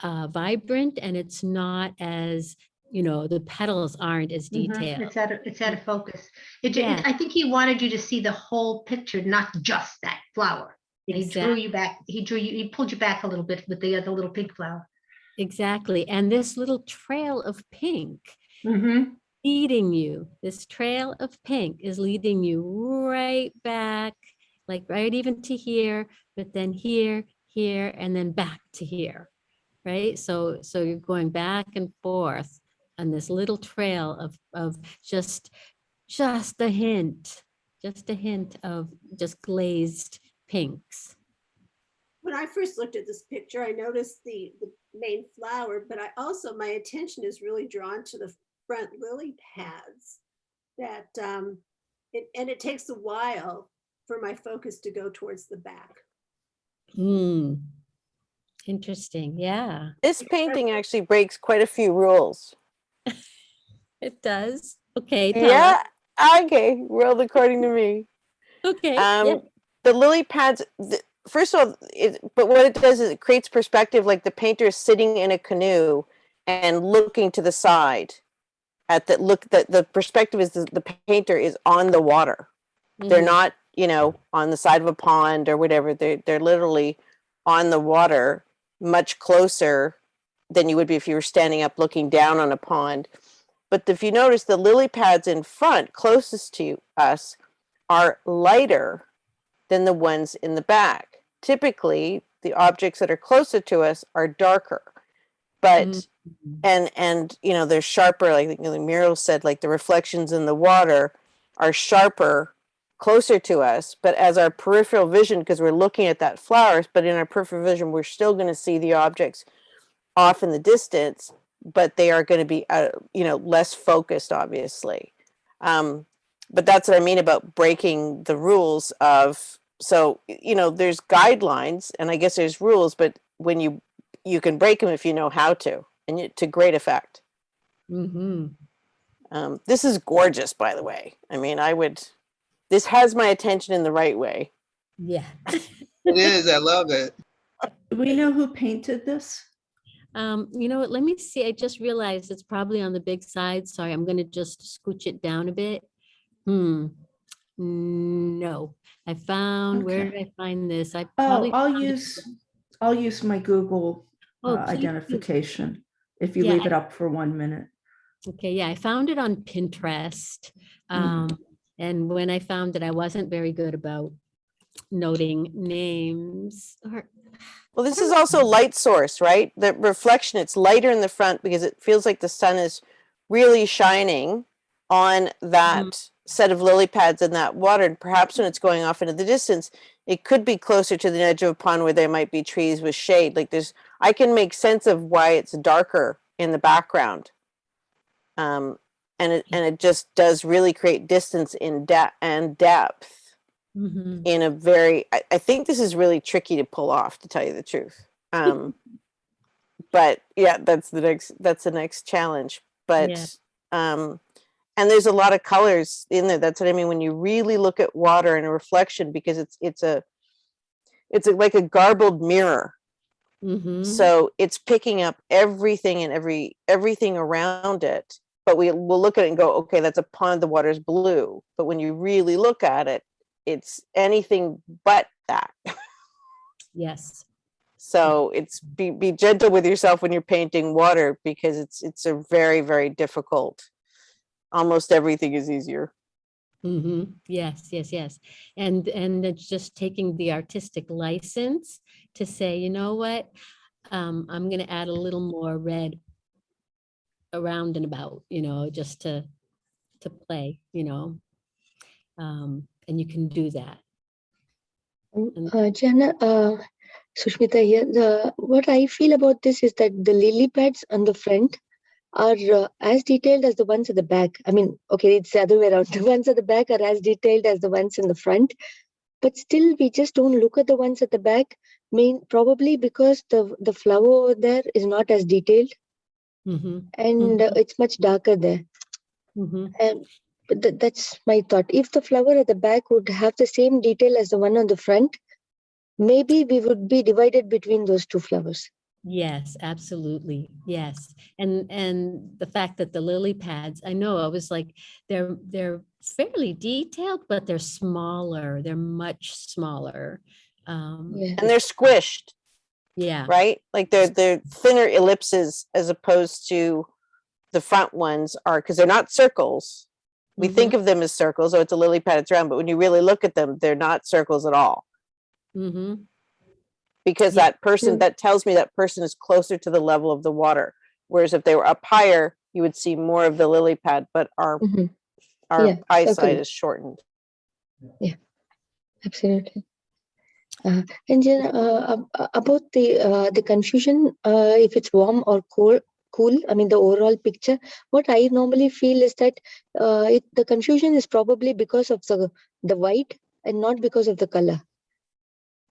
uh, vibrant and it's not as, you know, the petals aren't as Mhm, detailed. It's out of, it's out of focus. It, Yeah. I think he wanted you to see the whole picture, not just that flower. And He drew you back, he drew you, he pulled you back a little bit with the other little pink flower. Exactly. And this little trail of pink Mm-hmm. leading you, this trail of pink is leading you right back, like right even to here, but then here, here, and then back to here, right? So, so you're going back and forth on this little trail of, of just, just a hint, just a hint of just glazed pinks. When I first looked at this picture, I noticed the, the main flower, but I also, my attention is really drawn to the front lily pads that, um, it, and it takes a while for my focus to go towards the back. Hmm. Interesting. Yeah, This painting actually breaks quite a few rules. it does. Okay. tell us. Yeah, okay, world according to me. Okay. yeah. Um, the lily pads, th- first of all, it, but what it does is it creates perspective, like the painter is sitting in a canoe and looking to the side. At the look, that the perspective is the, the painter is on the water. They're Mhm. not, you know, on the side of a pond or whatever. They're they're literally on the water, much closer than you would be if you were standing up looking down on a pond. But if you notice, the lily pads in front, closest to us, are lighter than the ones in the back. Typically, the objects that are closer to us are darker. But Mm. and and you know they're sharper like you know, Muriel said like the reflections in the water are sharper closer to us but as our peripheral vision because we're looking at that flowers but in our peripheral vision we're still going to see the objects off in the distance but they are going to be uh, you know less focused obviously. Um, but that's what i mean about breaking the rules of so you know there's guidelines and i guess there's rules but when you you can break them if you know how to and you, to great effect. Mm-hmm. um, this is gorgeous by the way. I mean i would this has my attention in the right way Yeah. It is, I love it. Do we know who painted this? Um, you know what, let me see, I just realized it's probably on the big side, sorry, I'm gonna just scooch it down a bit. Hmm, no, I found, Okay. where did I find this? I oh, I'll found it- use, I'll use my Google Oh, uh, please identification if you Yeah, leave it up for one minute. Okay, yeah, I found it on Pinterest. Um, and when I found that I wasn't very good about noting names or, well this is also light source right? The reflection it's lighter in the front because it feels like the sun is really shining on that set of lily pads in that water. And perhaps when it's going off into the distance it could be closer to the edge of a pond where there might be trees with shade. Like there's i can make sense of why it's darker in the background. Um and it and it just does really create distance in depth and depth Mhm. in a very I, I think this is really tricky to pull off to tell you the truth um but yeah that's the next that's the next challenge but Yeah. um and there's a lot of colors in there that's what i mean when you really look at water and a reflection because it's it's a it's a, like a garbled mirror Mhm. So it's picking up everything and every, everything around it. But we will look at it and go, okay, that's a pond, the water's blue. But when you really look at it, it's anything but that. Yes. So it's be, be gentle with yourself when you're painting water because it's, it's a very, very difficult. Almost everything is easier. Mm -hmm. Yes, yes, yes. And, and it's just taking the artistic license to say, you know what? Um, I'm gonna add a little more red around and about, you know, just to, to play, you know? Um, and you can do that. And- Uh, Gianna, uh, Sushmita here. The, what I feel about this is that the lily pads on the front are uh, as detailed as the ones at the back. I mean, okay, it's the other way around. The ones at the back are as detailed as the ones in the front, but still we just don't look at the ones at the back. Main probably because the the flower over there is not as detailed Mhm, and uh, it's much darker there. mhm. And but tha- that's my thought. If the flower at the back would have the same detail as the one on the front, maybe we would be divided between those two flowers. Yes, absolutely. Yes. And, and the fact that the lily pads, I know, I was like, they're, they're fairly detailed, but they're smaller. They're much smaller. Um, Yeah. And they're squished, yeah. right? Like they're, they're thinner ellipses as opposed to the front ones are, because they're not circles. We think of them as circles, oh, it's a lily pad, it's round, but when you really look at them, they're not circles at all. Mm-hmm. Because Yeah. that person, Mm. that tells me that person is closer to the level of the water. Whereas if they were up higher, you would see more of the lily pad, but our, Mhm. our Yeah, eyesight okay. is shortened. Yeah, absolutely. Uh, and then uh, uh, about the uh, the confusion, uh, if it's warm or cold, cool. I mean the overall picture. What I normally feel is that uh, it, the confusion is probably because of the the white and not because of the color.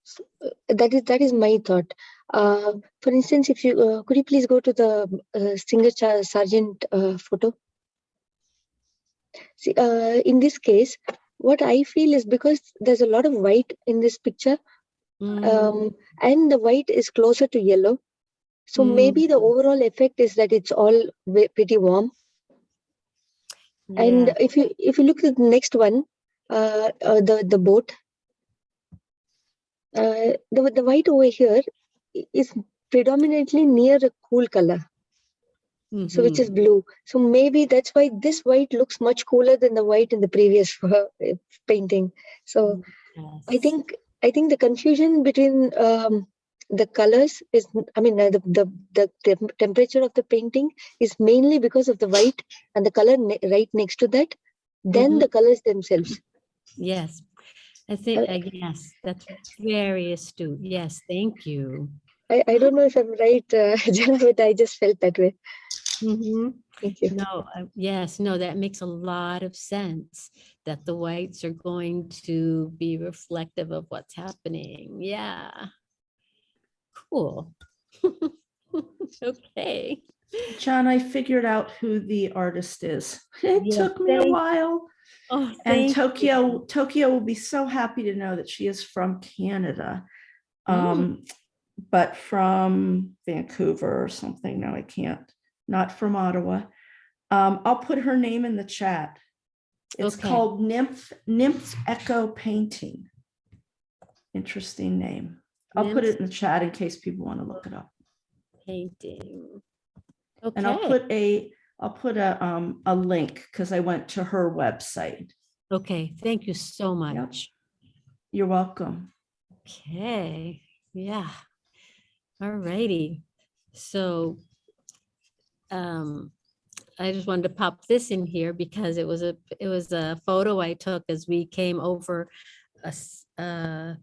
So, that is that is my thought. For instance, if you could you please go to the Singer Sargent photo. See, in this case, what I feel is because there's a lot of white in this picture, Mm, um, and the white is closer to yellow. So maybe the overall effect is that it's all pretty warm. And if you if you look at the next one, uh, uh the the boat, uh, the the white over here is predominantly near a cool color. So which is blue. So maybe that's why this white looks much cooler than the white in the previous painting. So I think I think the confusion between um, the colors is, I mean the, the the tem- temperature of the painting is mainly because of the white and the color ne- right next to that, then Mhm. the colors themselves. Yes. I think, uh, yes, that's very astute. Yes, thank you. I, I don't know if I'm right, uh, Gianna, but I just felt that way. Mhm. Thank you. No, I- yes, no, that makes a lot of sense, that the whites are going to be reflective of what's happening. Yeah. Cool. Okay. John, I figured out who the artist is. It Yeah, took me a while. Oh, And Tokyo, you. Tokyo will be so happy to know that she is from Canada. Mm. Um, but from Vancouver or something. No, I can't. Not from Ottawa. Um, I'll put her name in the chat. It's Okay. called Nymph, Nymph Echo Painting. Interesting name. I'll put it in the chat in case people want to look it up. Painting. Okay. And I'll put a, I'll put a, um, a link because I went to her website. okay, thank you so much. You're welcome. Okay, yeah. All righty. So um, I just wanted to pop this in here because it was a, it was a photo I took as we came over a, uh,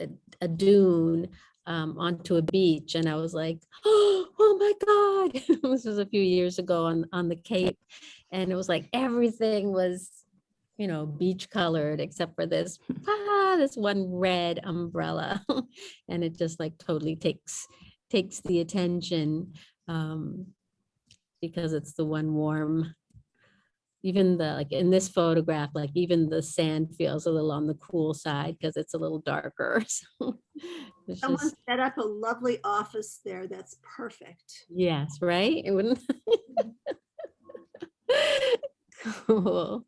a a dune um, onto a beach and I was like, oh my God. This was a few years ago on, on the Cape. And it was like everything was, you know, beach colored except for this, ah, this one red umbrella. And it just like totally takes, takes the attention. um, Because it's the one warm, even the, like in this photograph, like even the sand feels a little on the cool side because it's a little darker. So Someone just, set up a lovely office there. That's perfect. yes, right? It wouldn't. Cool.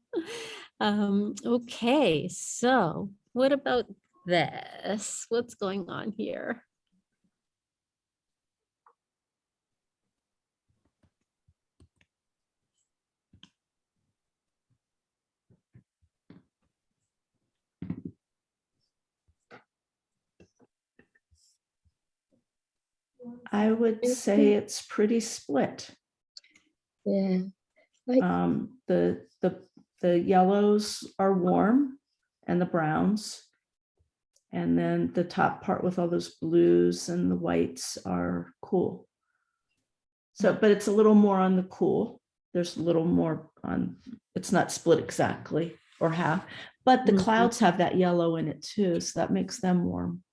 Um, okay, so what about this? What's going on here? I would say it's pretty split. Yeah. Um, the, the, the yellows are warm and the browns. And then the top part with all those blues and the whites are cool. So, but it's a little more on the cool. There's a little more on, it's not split exactly or half, but the Mhm. clouds have that yellow in it too, so that makes them warm.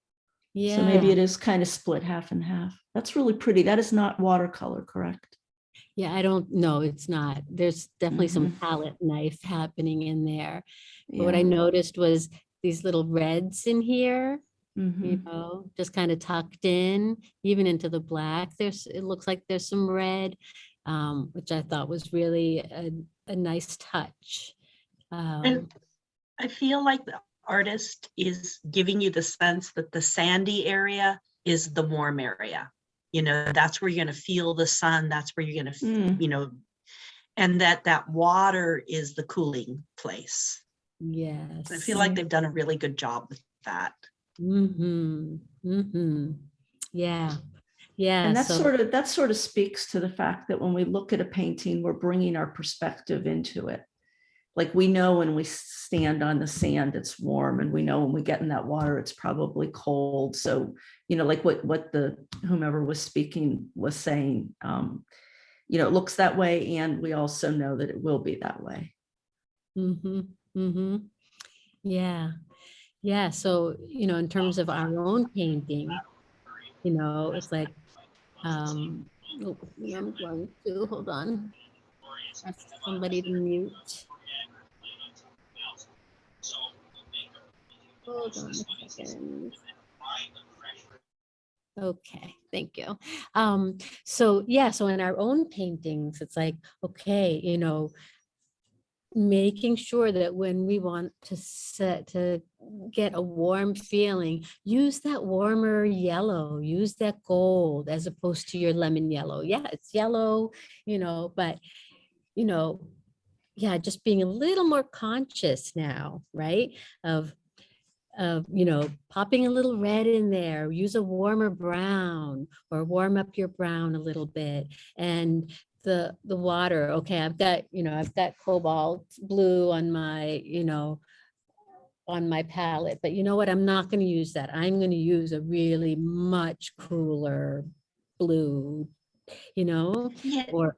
Yeah. So maybe it is kind of split half and half. That's really pretty. That is not watercolor, correct? Yeah, I don't know. It's not. There's definitely some Mhm. palette knife happening in there. But what I noticed was these little reds in here, you Mhm. know, just kind of tucked in, even into the black. There's, it looks like there's some red, um, which I thought was really a, a nice touch. Um, And I feel like the artist is giving you the sense that the sandy area is the warm area. You know, that's where you're gonna feel the sun, that's where you're gonna, Mm. you know, and that that water is the cooling place. yes. I feel like they've done a really good job with that. Mm-hmm, mm-hmm. Yeah, yeah. And that so- sort of, that sort of speaks to the fact that when we look at a painting, we're bringing our perspective into it. Like we know when we stand on the sand, it's warm and we know when we get in that water, it's probably cold. So, you know, like what, what the whomever was speaking was saying, um, you know, it looks that way and we also know that it will be that way. Mm-hmm, mm-hmm. Yeah, yeah. So, you know, in terms of our own painting, you know, it's like, um, oh, I'm going to, hold on. Somebody to mute. Hold on a second. Okay, thank you. Um, so yeah, so in our own paintings, it's like, okay, you know, making sure that when we want to set to get a warm feeling, use that warmer yellow, use that gold as opposed to your lemon yellow. Yeah, it's yellow, you know, but you know, yeah, just being a little more conscious now, right? Of of, you know, popping a little red in there, use a warmer brown or warm up your brown a little bit. And the, the water, okay, I've got, you know, I've got cobalt blue on my, you know, on my palette, but you know what? I'm not going to use that. I'm going to use a really much cooler blue, you know, Yeah. or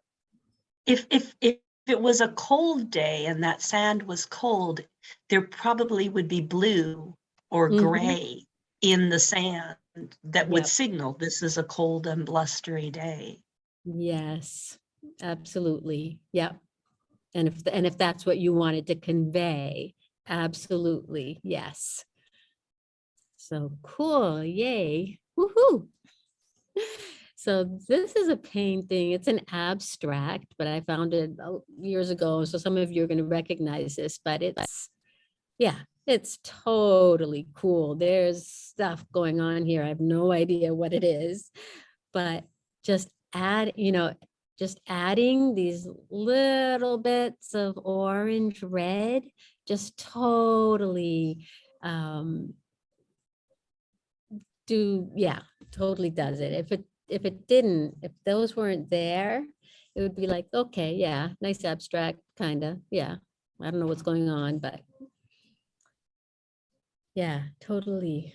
If, if, if it was a cold day and that sand was cold, there probably would be blue or Mhm. gray in the sand that would Yep. signal this is a cold and blustery day. Yes, absolutely. Yeah. And if, and if that's what you wanted to convey, absolutely, yes. So cool, yay, woohoo. So this is a painting, it's an abstract, but I found it uh, years ago, so some of you are going to recognize this, but it's, yeah, it's totally cool. There's stuff going on here. I have no idea what it is, but just add, you know, just adding these little bits of orange red just totally um do yeah totally does it if it if it didn't if those weren't there it would be like okay yeah nice abstract kind of yeah i don't know what's going on but yeah totally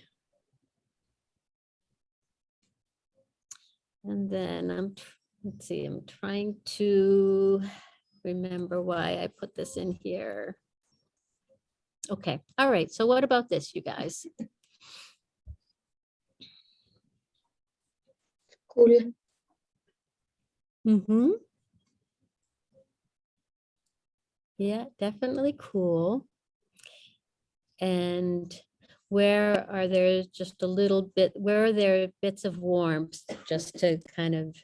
and then i'm let's see i'm trying to remember why i put this in here okay all right so what about this you guys Cool. Mm-hmm. Yeah, definitely cool. And where are there just a little bit, where are there bits of warmth, just to kind of,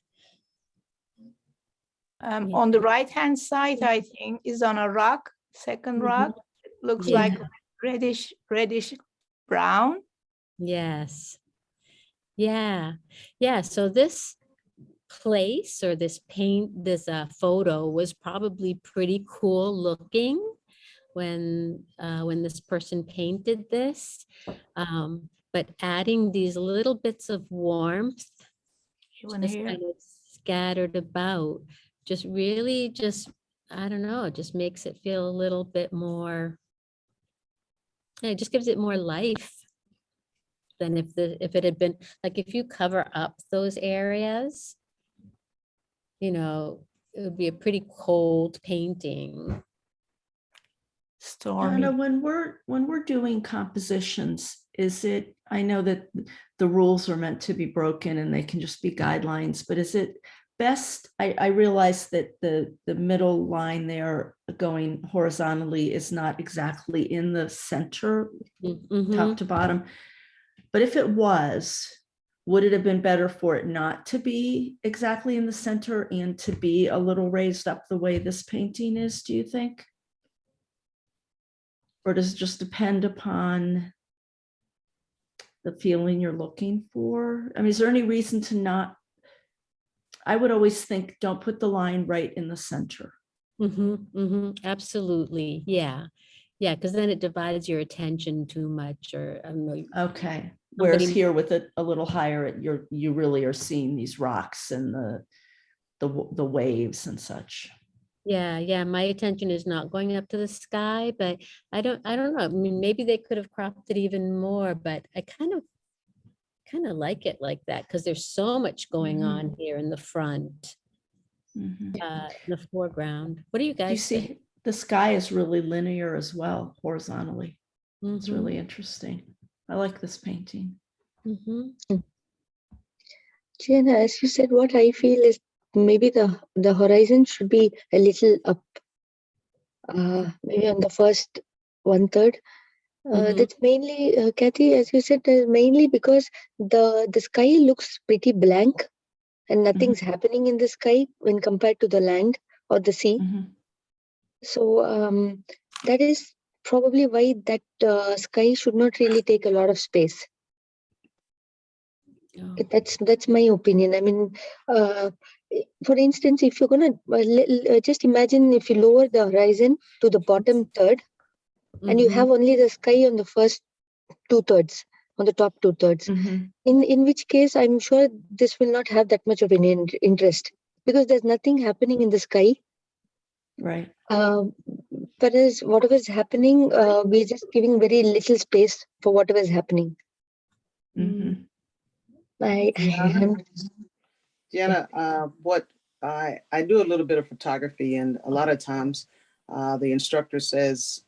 Um, Yeah. on the right-hand side, I think, is on a rock, second Mhm. rock. It Looks Yeah. like reddish, reddish brown. yes. Yeah, yeah, so this place or this paint, this uh, photo was probably pretty cool looking when, uh, when this person painted this. Um, but adding these little bits of warmth just kind of scattered about, just really just, I don't know, it just makes it feel a little bit more. It just gives it more life than if the, if it had been, like if you cover up those areas, you know, it would be a pretty cold painting. Anna, when we're, when we're doing compositions, is it, I know that the rules are meant to be broken and they can just be guidelines, but is it best, I, I realize that the, the middle line there going horizontally is not exactly in the center, Mhm. top to bottom. But if it was, would it have been better for it not to be exactly in the center and to be a little raised up the way this painting is, do you think? Or does it just depend upon the feeling you're looking for? I mean, is there any reason to not? I would always think, don't put the line right in the center. Mm-hmm, mm-hmm, absolutely, yeah. Yeah, because then it divides your attention too much, or. Okay, whereas here with it a little higher, you're, you really are seeing these rocks and the, the, the waves and such. Yeah, yeah, my attention is not going up to the sky, but I don't, I don't know. I mean, maybe they could have cropped it even more, but I kind of, kind of like it like that because there's so much going Mhm. on here in the front, Mhm. uh, in the foreground. What do you Do you guys think? see, the sky is really linear as well horizontally. It's Mhm, really interesting. I like this painting. mhm. Gianna, as you said, what I feel is maybe the the horizon should be a little up. Uh, maybe on the first one third. Uh, Mhm. That's mainly, uh, Kathy, as you said, uh, mainly because the the sky looks pretty blank, and nothing's happening in the sky when compared to the land or the sea. Mhm. So um, that is probably why that uh, sky should not really take a lot of space. Oh, It- That's that's my opinion. I mean, uh, for instance, if you're gonna uh, li- li- uh, just imagine if you lower the horizon to the bottom third, and you mhm. have only the sky on the first two thirds, on the top two thirds. Mhm. In in which case, I'm sure this will not have that much of an in- interest because there's nothing happening in the sky. Right. Um, whereas whatever is happening, uh, we're just giving very little space for whatever is happening. Mhm. I, Yeah. Jenna, uh, what I, I do a little bit of photography and a lot of times uh, the instructor says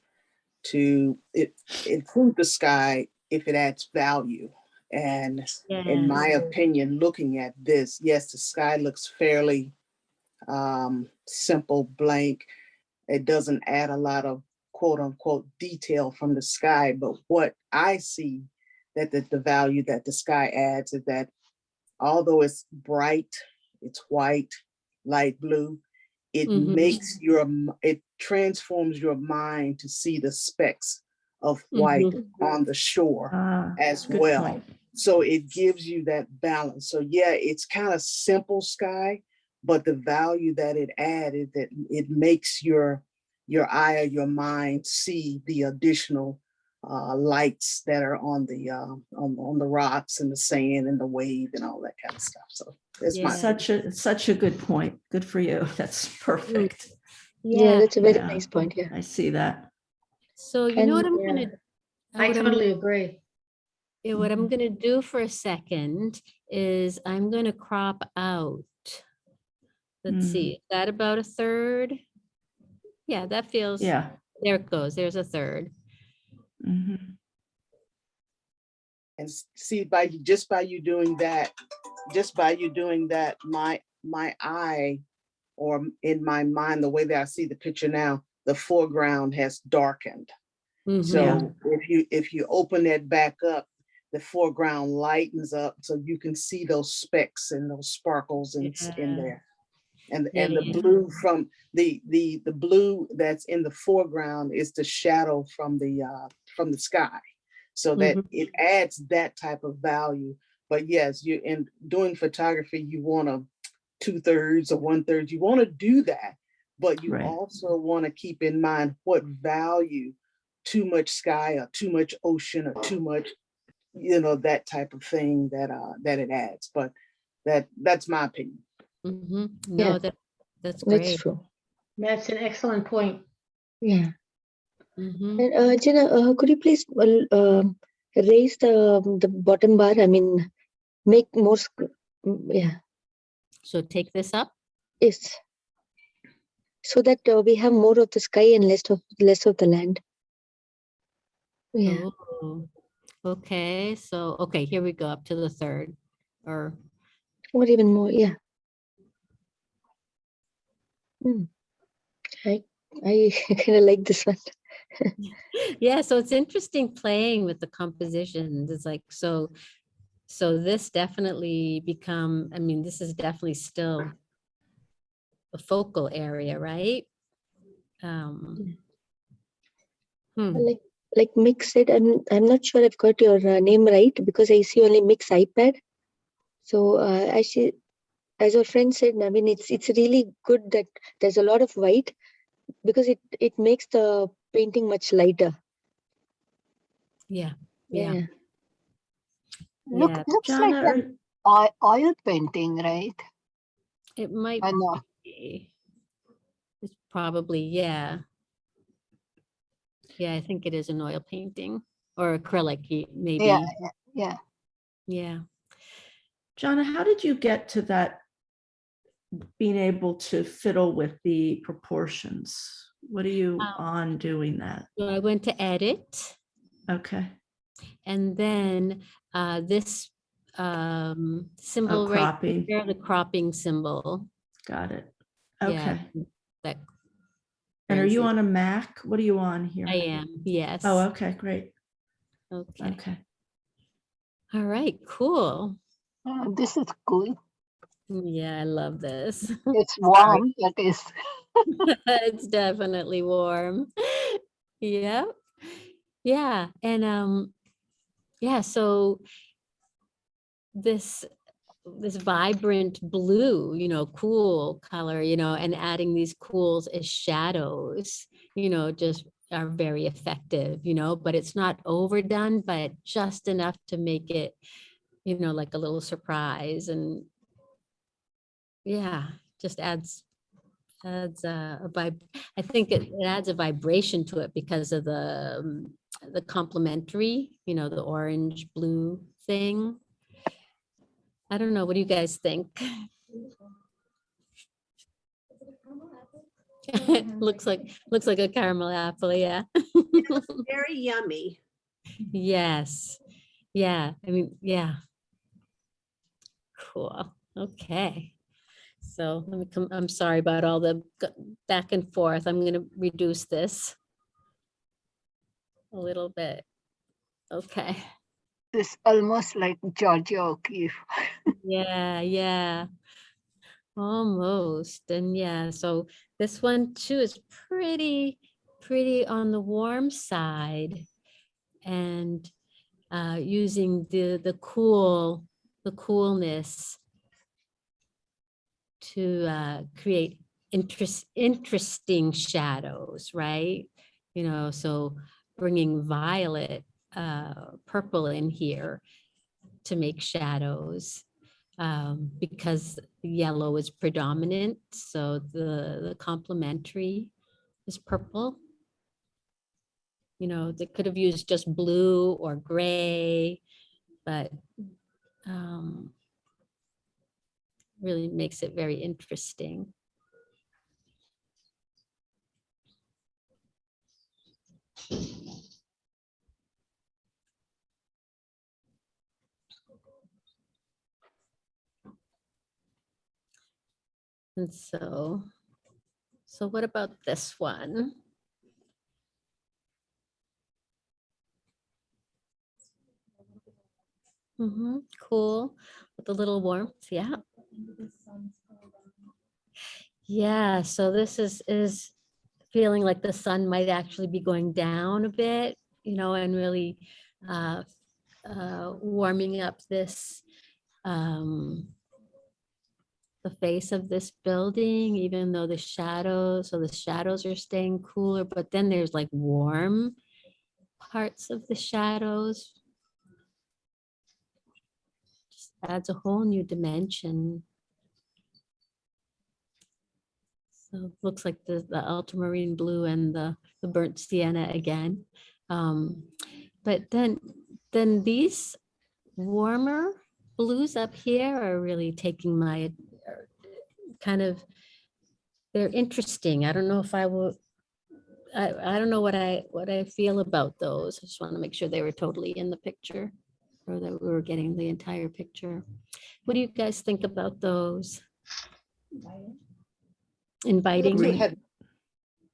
to it, improve the sky if it adds value. And in my opinion, looking at this, yes, the sky looks fairly um, simple, blank. It doesn't add a lot of quote unquote detail from the sky, but what I see that the, the value that the sky adds is that although it's bright, it's white, light blue, it Mhm. makes your, it transforms your mind to see the specks of white on the shore Ah, as well. point. So it gives you that balance. So yeah, it's kind of simple sky, but the value that it added that it makes your your eye or your mind see the additional uh, lights that are on the uh, on, on the rocks and the sand and the wave and all that kind of stuff. So it's my Yeah. Such a, such a good point. Good for you. That's perfect. yeah, Yeah, that's a very Yeah. nice point. Yeah. I see that. so you know what I'm gonna. I what I'm- totally agree. Yeah, what I'm gonna do for a second is I'm gonna crop out. Let's Mm. see, is that about a third? Yeah, that feels. Yeah. There it goes, there's a third. Mhm. and see by you just by you doing that just by you doing that my my eye or in my mind the way that i see the picture now the foreground has darkened Mhm. So if you, if you open that back up, the foreground lightens up so you can see those specks and those sparkles in, s- in there. And, Yeah, and the yeah. blue from, the, the, the blue that's in the foreground is the shadow from the, uh, from the sky. So that Mhm. it adds that type of value. But yes, you, in doing photography, you want to two thirds or one third, you want to do that. But you Right. also want to keep in mind what value too much sky or too much ocean or too much, you know, that type of thing that, uh, that it adds. But that, that's my opinion. Mhm. Yeah. That, that's That's true. That's an excellent point. Yeah. Mhm. And uh, Jenna, uh, could you please uh, um, raise the the bottom bar? I mean, make more. mm, Yeah. So take this up. Yes. So that uh, we have more of the sky and less of less of the land. Yeah. Oh, Okay, so, okay, here we go up to the third or, Or even more. Yeah. Hmm. I I kind of like this one. yeah, so it's interesting playing with the compositions. It's like, so, so this definitely become, I mean, this is definitely still a focal area, right? Um, hmm. Like like mix it. I'm I'm not sure I've got your uh, name right because I see only mix iPad. So uh, actually, as your friend said, I mean it's it's really good that there's a lot of white because it it makes the painting much lighter. Yeah, yeah. Yeah. Look, Yeah. looks like an oil, oil painting, right? It might I know. be. It's probably, yeah. Yeah, I think it is an oil painting or acrylic, maybe. Yeah, yeah, yeah. Yeah. Gianna, how did you get to that? Being able to fiddle with the proportions? What are you Um, on doing that? So I went to edit Okay. and then uh, this um, symbol right cropping. here, the cropping symbol. Got it. Yeah, Okay. That. And are you it- on a Mac? What are you on here? I am, yes. Oh, okay, great. Okay. Okay. All right, cool. Uh, this is cool. Yeah, I love this. It's warm, that is. it's definitely warm. Yeah. Yeah. And um yeah, so this this vibrant blue, you know, cool color, you know, and adding these cools as shadows, you know, just are very effective, you know, but it's not overdone, but just enough to make it, you know, like a little surprise and yeah, just adds adds a, a vibe. I think it, it adds a vibration to it because of the um, the complementary, you know, the orange blue thing. I don't know. What do you guys think? looks like looks like a caramel apple. Yeah. Very yummy. yes. Yeah. I mean, yeah. Cool. Okay. So let me come, I'm sorry about all the back and forth. I'm going to reduce this a little bit. Okay. It's almost like Georgia O'Keeffe. Yeah, yeah. Almost. And yeah, so this one too is pretty, pretty on the warm side. And uh, using the, the cool, the coolness to uh, create interest, interesting shadows, right? You know, so bringing violet, uh, purple in here to make shadows um, because yellow is predominant. So the, the complementary is purple. You know, they could have used just blue or gray, but um, really makes it very interesting. And so, so what about this one? Mm -hmm, cool, with a little warmth, yeah. Yeah, so this is, is feeling like the sun might actually be going down a bit, you know, and really uh, uh, warming up this, um, the face of this building, even though the shadows, so the shadows are staying cooler, but then there's like warm parts of the shadows. Just adds a whole new dimension. So looks like the, the ultramarine blue and the, the burnt sienna again. Um, but then, then these warmer blues up here are really taking my, kind of, they're interesting. I don't know if I will, I, I don't know what I, what I feel about those. I just want to make sure they were totally in the picture or that we were getting the entire picture. What do you guys think about those? They look Inviting.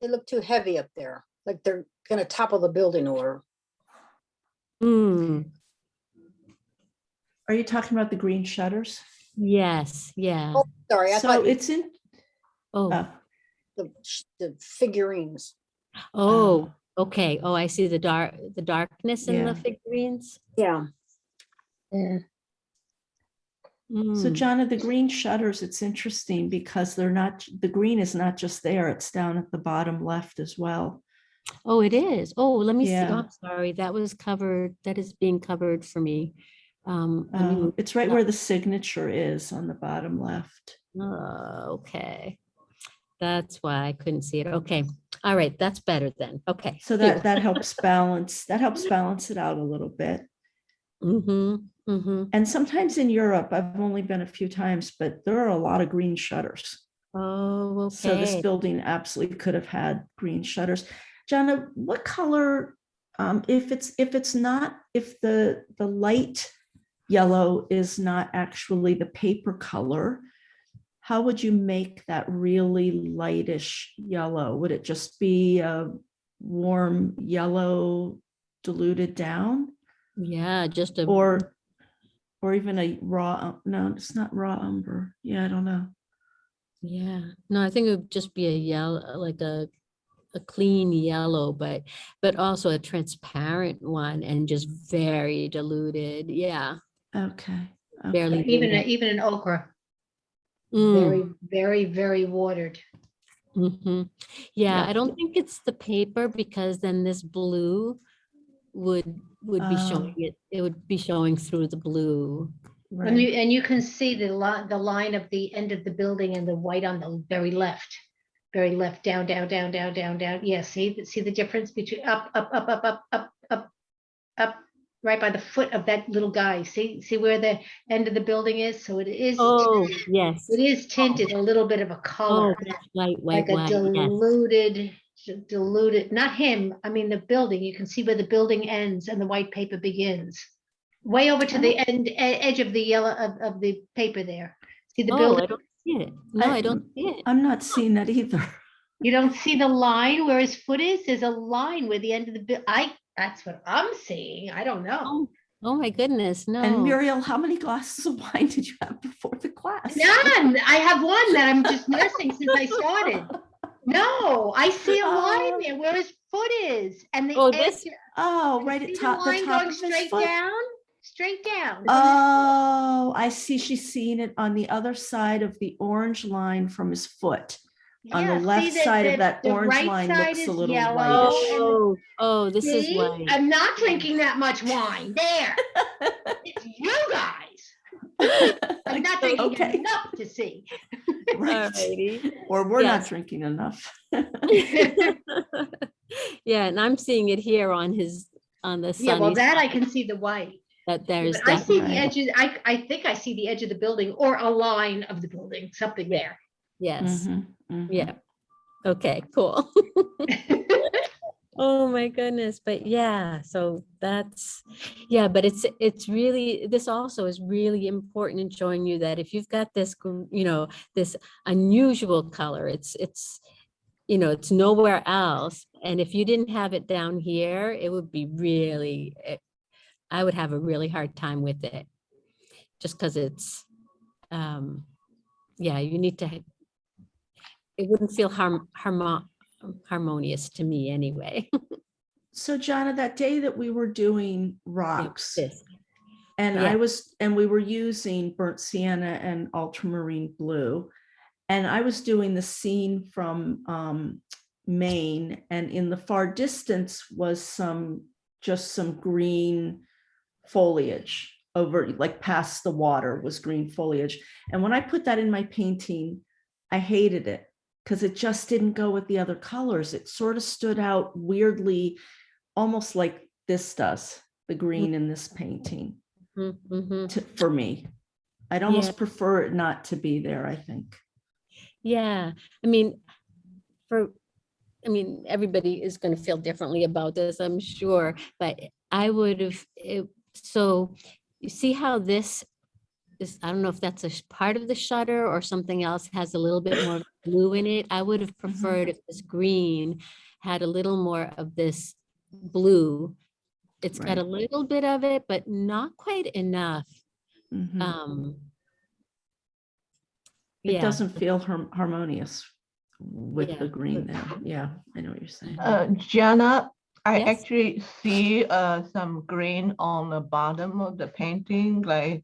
They look too heavy up there, like they're gonna topple the building over. Hmm, Are you talking about the green shutters? yes, yeah. Oh, sorry, I So thought it's in, Oh, uh, the, the figurines. oh, okay. Oh, I see the dark, the darkness in the figurines. Yeah. Yeah. So Mm, Gianna, the green shutters, it's interesting because they're not, the green is not just there, it's down at the bottom left as well. Oh, it is. Oh, let me see. Oh, I'm sorry. That was covered, that is being covered for me. Um, let me Uh, It's right where the signature is on the bottom left. Oh, okay. That's why I couldn't see it. Okay. All right. That's better then. Okay. So that, that helps balance, that helps balance it out a little bit. Mm-hmm, mm-hmm. And sometimes in Europe, I've only been a few times, but there are a lot of green shutters. Oh, So this building absolutely could have had green shutters. Gianna, what color, um, if it's, if it's not, if the, the light yellow is not actually the paper color, how would you make that really lightish yellow? Would it just be a warm yellow diluted down? Yeah, just a. Or, or even a raw, um, no, it's not raw umber. Yeah, I don't know. Yeah, no, I think it would just be a yellow, like a, a clean yellow, but, but also a transparent one and just very diluted. Yeah. Okay. Barely. okay. Even, a- even an ochre, Mm, very, very, very watered. mhm. Yeah, Yeah. I don't think it's the paper because then this blue would, would be Oh. showing it, it would be showing through the blue. And you, and you can see the line, the line of the end of the building and the white on the very left. Very left, down, down, down, down, down, down. Yeah, see, the- see the difference between up, up, up, up, up, up, up, up, right by the foot of that little guy. See, see where the end of the building is? So it is, Oh, yes. it is tinted a little bit of a Oh, color, that's white, white, like a white, yes. Diluted, diluted, not him, I mean, the building. You can see where the building ends and the white paper begins. Way over to the oh. end, e- edge of the yellow, of, of the paper there. See the Oh, I don't see it. No, I- I don't see it. I'm not seeing that either. You don't see the line where his foot is? There's a line where the end of the, bu- I, that's what I'm seeing. I don't know. Oh, oh my goodness, no. And Muriel, how many glasses of wine did you have before the class? None. I have one that I'm just nursing since I started. No, I see a line there where his foot is and the Oh, edge. this- Oh, right at top, the line top going of his straight foot. down, straight down. Oh, I see. She's seeing it on the other side of the orange line from his foot. On the left that- side of that that orange right line looks a little yellow whitish. Oh, oh, this is See? why. I'm not drinking that much wine. There. It's you guys. I'm not drinking Okay. enough to see. Right. Or we're not drinking enough. Yeah, and I'm seeing it here on his, on the Yeah, well, sunny that I can see the white. that there's But I that. see the right. edges, I, I think I see the edge of the building or a line of the building, something there. Yes, Mhm, mhm. yeah. Okay, cool. Oh my goodness, but yeah, so that's, yeah, but it's, it's really, this also is really important in showing you that if you've got this, you know, this unusual color, it's, it's, you know, it's nowhere else. And if you didn't have it down here, it would be really, eh, I would have a really hard time with it. just because it's, um, yeah, you need to, it wouldn't feel harm, harmo- harmonious to me anyway. So Gianna, that day that we were doing rocks this. and Yeah. I was, and we were using burnt sienna and ultramarine blue. And I was doing the scene from um, Maine and in the far distance was some, just some green foliage over, like past the water was green foliage. And when I put that in my painting, I hated it because it just didn't go with the other colors. It sort of stood out weirdly, almost like this does, the green in this painting Mhm. to, for me. I'd almost prefer it not to be there, I think. Yeah, I mean, for, I mean, everybody is gonna feel differently about this, I'm sure, but I would have, it, so you see how this is, I don't know if that's a part of the shutter or something else has a little bit more blue in it. I would have preferred if this green had a little more of this blue. It's got a little bit of it, but not quite enough. Mhm. Um. It yeah. doesn't feel har- harmonious with Yeah. the green there. Yeah, I know what you're saying. Uh, Gianna, I Yes? actually see uh, some green on the bottom of the painting, like.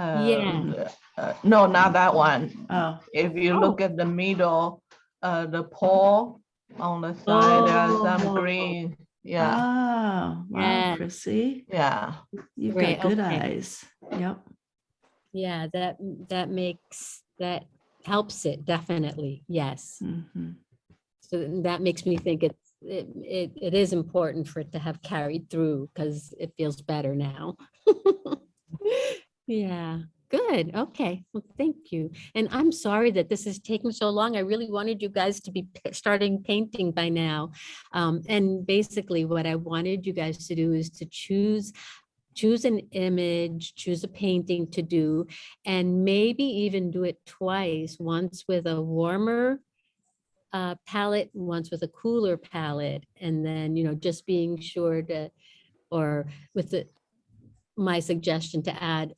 Uh, uh, No, not that one. Oh. If you look at the middle, uh, the pole on the side, there's some Oh. green. Yeah, Oh, wow, Yeah. Chrissy, yeah. you've Great, got good okay. eyes. Yep. Yeah, that, that makes, that helps it, definitely, yes. Mhm. So that makes me think it's, it, it, it is important for it to have carried through, because it feels better now. Yeah, good, okay, well, thank you. And I'm sorry that this is taking so long. I really wanted you guys to be starting painting by now. Um, and basically what I wanted you guys to do is to choose choose an image, choose a painting to do, and maybe even do it twice, once with a warmer uh, palette, once with a cooler palette, and then, you know, just being sure to, or with the, my suggestion to add,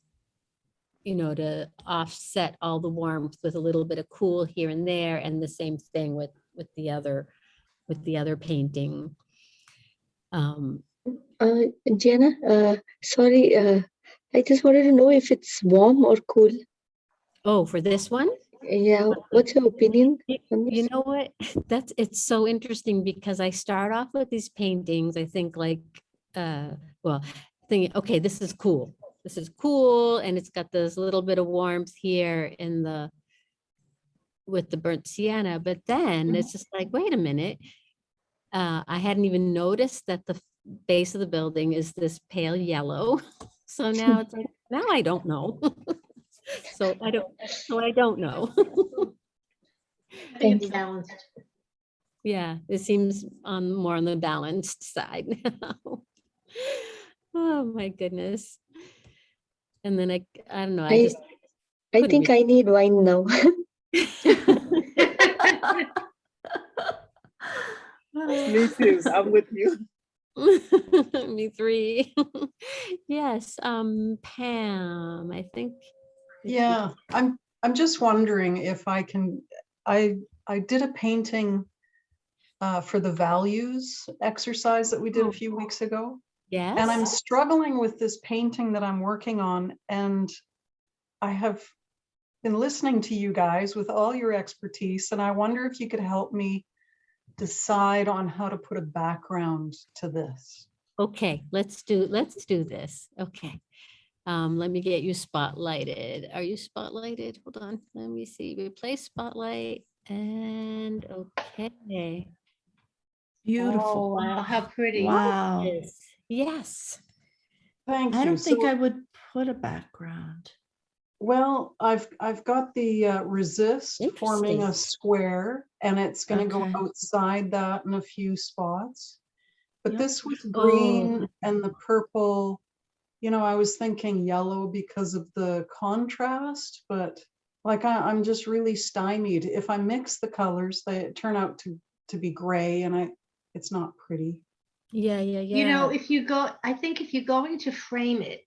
you know, to offset all the warmth with a little bit of cool here and there, and the same thing with, with the other, with the other painting. Um, Uh, Jenna, uh, sorry, uh, I just wanted to know if it's warm or cool. Oh, for this one? Yeah, what's your opinion? You know what? That's, it's so interesting because I start off with these paintings, I think like, uh, well, thinking, okay, this is cool. This is cool and it's got this little bit of warmth here in the, with the burnt sienna, but then it's just like, wait a minute. Uh, I hadn't even noticed that the base of the building is this pale yellow. So now it's like, now I don't know. So I don't, so I don't know. I think. Yeah, it seems on more on the balanced side now. Oh, my goodness. And then I, I don't know, I I, just. I think re- I need wine now. Me too, I'm with you. Me three. Yes, um, Pam, I think. Yeah, I'm, I'm just wondering if I can, I, I did a painting uh, for the values exercise that we did a few weeks ago. Yes. And I'm struggling with this painting that I'm working on and I have been listening to you guys with all your expertise and I wonder if you could help me decide on how to put a background to this. Okay, let's do, let's do this. Okay. Um, let me get you spotlighted. Are you spotlighted? Hold on, let me see. Replace spotlight and okay. Beautiful. Oh, wow, how pretty. Wow. Yes, Yes. Thank you. I don't think So- I would put a background. Well, I've, I've got the uh, resist forming a square and it's gonna go outside that in a few spots. But Yep. this with Oh. green and the purple, you know, I was thinking yellow because of the contrast, but like I, I'm just really stymied. If I mix the colors, they turn out to, to be gray and I, it's not pretty. Yeah, yeah, yeah. You know, if you go, I think if you're going to frame it,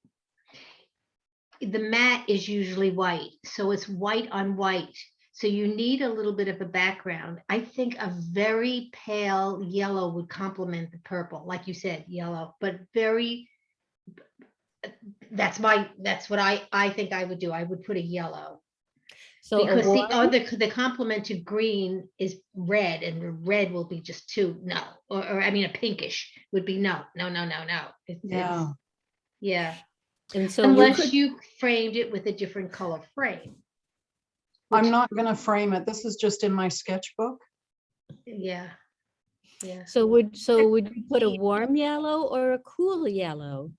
the mat is usually white, so it's white on white. So you need a little bit of a background. I think a very pale yellow would complement the purple, like you said, yellow, but very. That's my, that's what I, I think I would do. I would put a yellow. So Because the oh, other, the complement to green is red and the red will be just too, no, or, or I mean, a pinkish would be no, no, no, no, no. It's- it's- Yeah. And so you Unless could, you framed it with a different color frame. I'm not gonna frame it. This is just in my sketchbook. Yeah. Yeah. so would, so would you put a warm yellow or a cool yellow?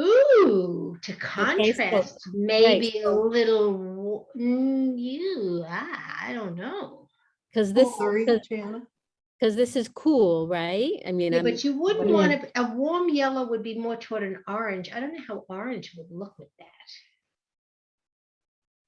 Ooh, to so- contrast, maybe a little, wa- mm, you, ah, I don't know. Because this, because this is cool, right? I mean, Yeah, but you wouldn't Yeah. want to, a warm yellow would be more toward an orange. I don't know how orange would look with that.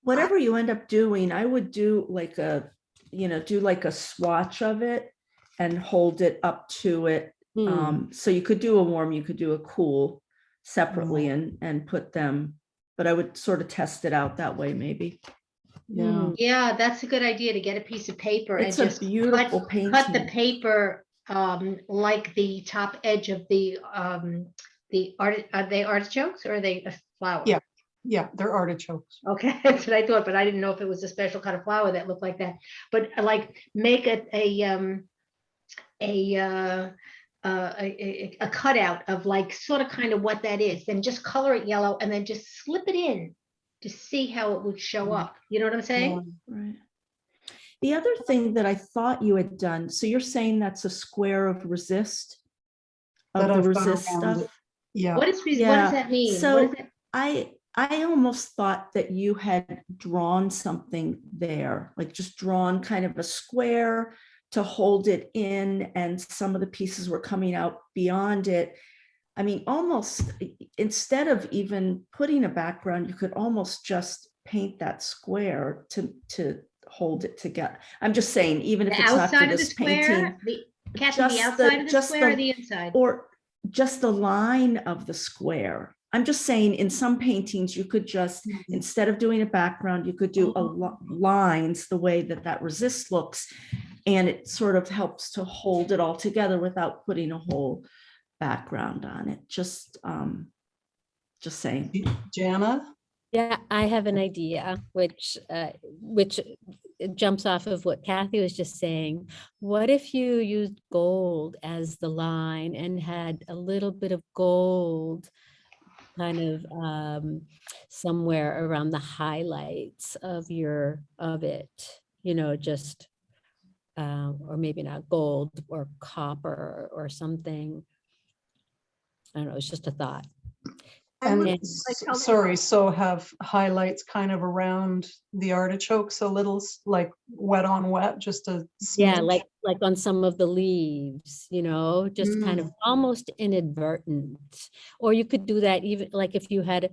Whatever you end up doing, I would do like a, you know, do like a swatch of it and hold it up to it. Hmm. Um, so you could do a warm, you could do a cool separately and, and put them, but I would sort of test it out that way, maybe. Yeah. Yeah, that's a good idea to get a piece of paper and It's a just beautiful cut, cut the paper um, like the top edge of the, um, the art, are they artichokes or are they a flower? Yeah, yeah, they're artichokes. Okay, that's what I thought, but I didn't know if it was a special kind of flower that looked like that. But uh, like, make a, a, um, a, uh, uh, a, a- a cutout of like, sort of kind of what that is, then just color it yellow and then just slip it in to see how it would show up. You know what I'm saying? Right. The other thing that I thought you had done, so you're saying that's a square of resist? Of That the I've resist stuff? Yeah. What is, res- what does that mean? So is that? I, I almost thought that you had drawn something there, like just drawn kind of a square to hold it in and some of the pieces were coming out beyond it. I mean, almost instead of even putting a background, you could almost just paint that square to, to hold it together. I'm just saying, even if it's not for the this square, painting. the, Kathy, just the outside of the just square or the inside? Or just the line of the square. I'm just saying, in some paintings, you could just, Mm-hmm. instead of doing a background, you could do a lines the way that that resist looks. And it sort of helps to hold it all together without putting a whole background on it. Just, um, just saying. Gianna? Yeah, I have an idea, which, uh, which jumps off of what Kathy was just saying. What if you used gold as the line and had a little bit of gold kind of um, somewhere around the highlights of your, of it, you know, just, uh, or maybe not gold or copper or something. I don't know, it's just a thought. And And- sorry, so have highlights kind of around the artichokes a little like wet on wet, just a. Yeah, like, like on some of the leaves, you know, just kind Mm. of almost inadvertent. Or you could do that even like if you had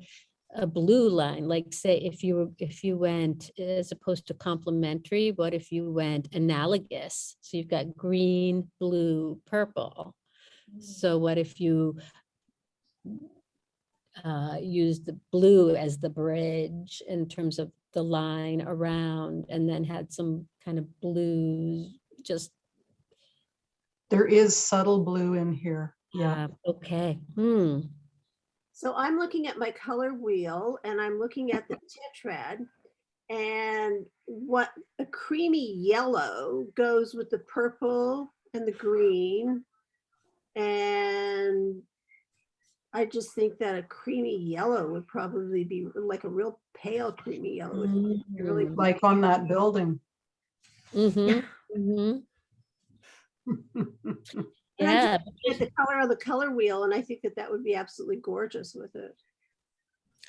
a- blue line, like say if you, if you went as opposed to complementary, what if you went analogous? So you've got green, blue, purple. So what if you uh, use the blue as the bridge in terms of the line around and then had some kind of blues, just, There is subtle blue in here. yeah, okay, hmm. So I'm looking at my color wheel and I'm looking at the tetrad. And what a creamy yellow goes with the purple and the green. And I just think that a creamy yellow would probably be like a real pale creamy yellow. would be Really Mm. Like on that building. Mhm, mhm. And I'm Yeah, just looking at the color of the color wheel and I think that that would be absolutely gorgeous with it.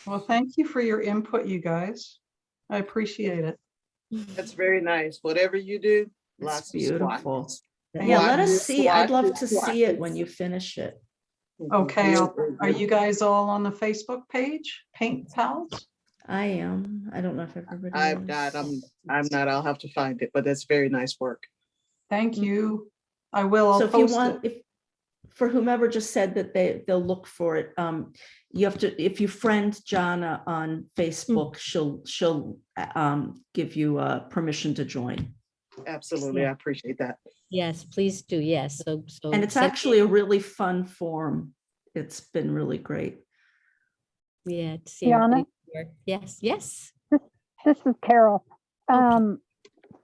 Well, thank you for your input, you guys. I appreciate it. That's very nice. Whatever you do, It's lots of beautiful. Yeah, let us Swatches, see. I'd love to swatches, see it when you finish it. Okay, are you guys all on the Facebook page, Paint Pals? I am. I don't know if everybody. I'm is. not, I'm, I'm not, I'll have to find it, but that's very nice work. Thank mm-hmm. you. I will, So I'll if you want, it. if, for whomever just said that they, they'll look for it, um, you have to, if you friend Gianna on Facebook, she'll, she'll, uh, um, give you, uh, permission to join. Absolutely, I appreciate that. Yes, please do. Yes, so, so. And it's send- actually a really fun form. It's been really great. Yeah. to see Tiana? everybody's work. Yes, yes. This is Carol. Um,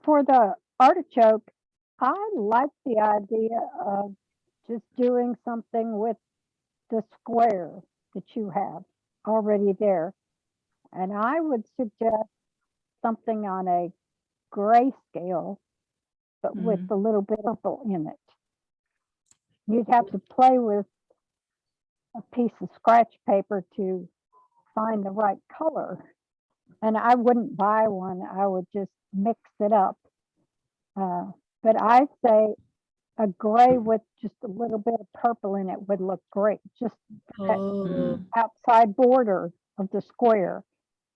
for the artichoke, I like the idea of just doing something with the square that you have already there. And I would suggest something on a grayscale, but with a little bit of purple in it. You'd have to play with a piece of scratch paper to find the right color. And I wouldn't buy one, I would just mix it up. Uh, But I say a gray with just a little bit of purple in it would look great, just that Oh, outside border of the square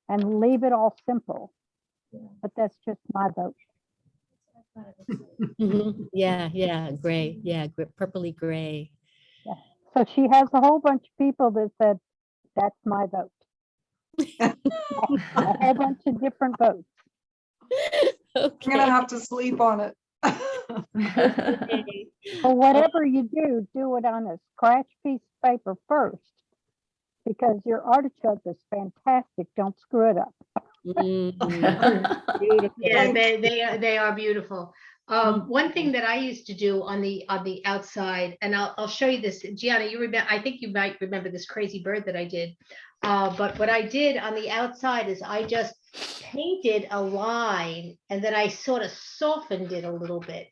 and leave it all simple. But that's just my vote. mhm. Yeah, yeah, gray, yeah, gr- purpley gray. So she has a whole bunch of people that said, that's my vote. A whole bunch of different votes. I'm gonna have to sleep on it. Or whatever you do, do it on a scratch piece of paper first. Because your artichoke is fantastic. Don't screw it up. Mm, Yeah, they, they, are- they are beautiful. Um, one thing that I used to do on the, on the outside, and I'll, I'll show you this, Gianna, you remember, I think you might remember this crazy bird that I did. Uh, but what I did on the outside is I just painted a line and then I sort of softened it a little bit.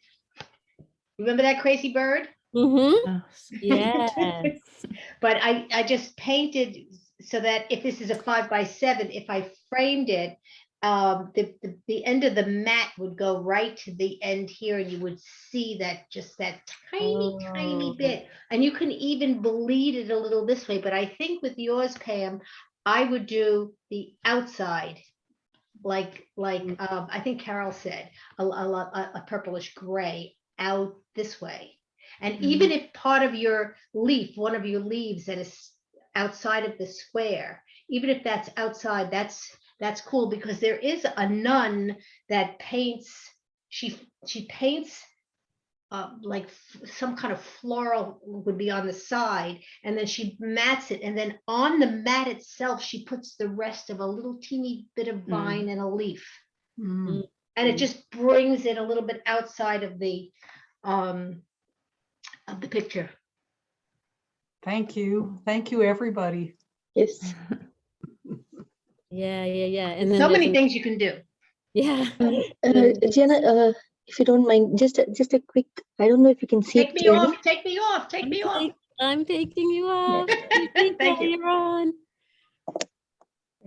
Remember that crazy bird? Mm-hmm. Yes. But I, I just painted so that if this is a five by seven, if I framed it, um, the, the, the end of the mat would go right to the end here and you would see that, just that tiny, tiny Oh. bit. And you can even bleed it a little this way, but I think with yours, Pam, I would do the outside. Like, like, um, I think Carol said, a, a, a a purplish gray out this way. And even if part of your leaf, one of your leaves that is outside of the square, even if that's outside, that's, that's cool because there is a nun that paints, she, she paints uh, like some kind of floral would be on the side and then she mats it and then on the mat itself, she puts the rest of a little teeny bit of vine and a leaf. Mm. And it just brings it a little bit outside of the, um, of the picture. Thank you. Thank you, everybody. Yes. Yeah, yeah, yeah. And then So many things you can do. Yeah. Uh, Gianna, uh, if you don't mind, just, just a quick, I don't know if you can see Take it me clearly. off, take me off, take me off. I'm taking you off. Thank you. You're on.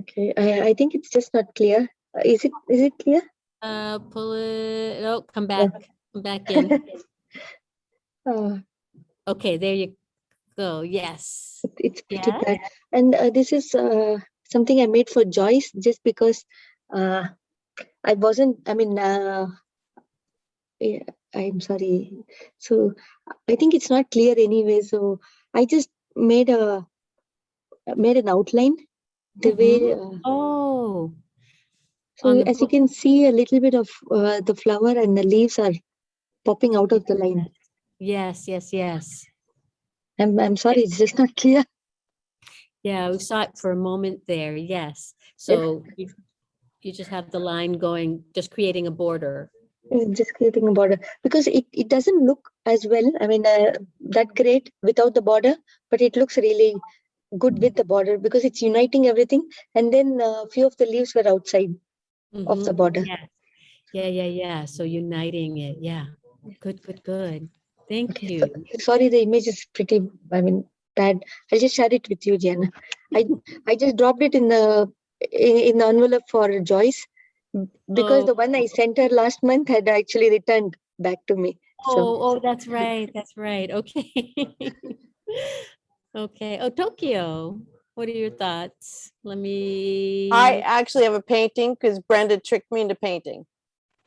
Okay, I, I think it's just not clear. Uh, Is it, is it clear? Uh, pull it, oh, come back, come back in. Uh, Okay, there you go. Yes. It's pretty Yeah. bad. And uh, this is uh, something I made for Joyce just because uh, I wasn't, I mean, uh, yeah, I'm sorry. So I think it's not clear anyway. So I just made a made an outline the way. Uh, Oh, so as you can see, a little bit of uh, the flower and the leaves are popping out of the line. yes, yes, yes. I'm I'm sorry, it's just not clear. Yeah, we saw it for a moment there. Yes. So you, you just have the line going, just creating a border. Uh, just creating a border because it, it doesn't look as well i mean uh, that great without the border but it looks really good with the border because it's uniting everything and then a few of the leaves were outside of the Mhm, border Yeah, yeah, yeah, yeah. So uniting it. Yeah. Good, good, good. Thank you. sorry the image is pretty i mean bad i'll just share it with you Gianna. i i just dropped it in the in, in the envelope for joyce because the one i sent her last month had actually returned back to me so Oh, oh, that's right. That's right. Okay. Okay. Oh, Tokyo. What are your thoughts? Let me. I actually have a painting because Brenda tricked me into painting.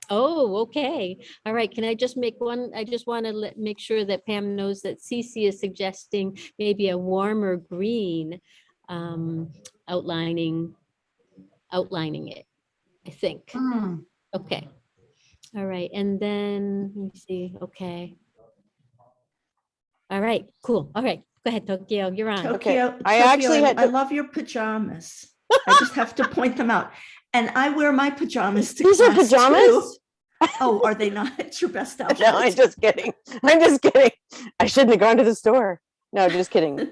Oh, okay. All right. Can I just make one? I just want to let, make sure that Pam knows that Cece is suggesting maybe a warmer green um, outlining, outlining it, I think. Hmm. Okay. All right. And then, let me see. Okay. All right, cool. All right. Go ahead, Tokyo. You're on. Tokyo, I Tokyo, actually had I love your pajamas. I just have to point them out. And I wear my pajamas to These are class too. pajamas? Oh, are they not? It's your best outfit. No, I'm just kidding. I'm just kidding. I shouldn't have gone to the store. No, just kidding.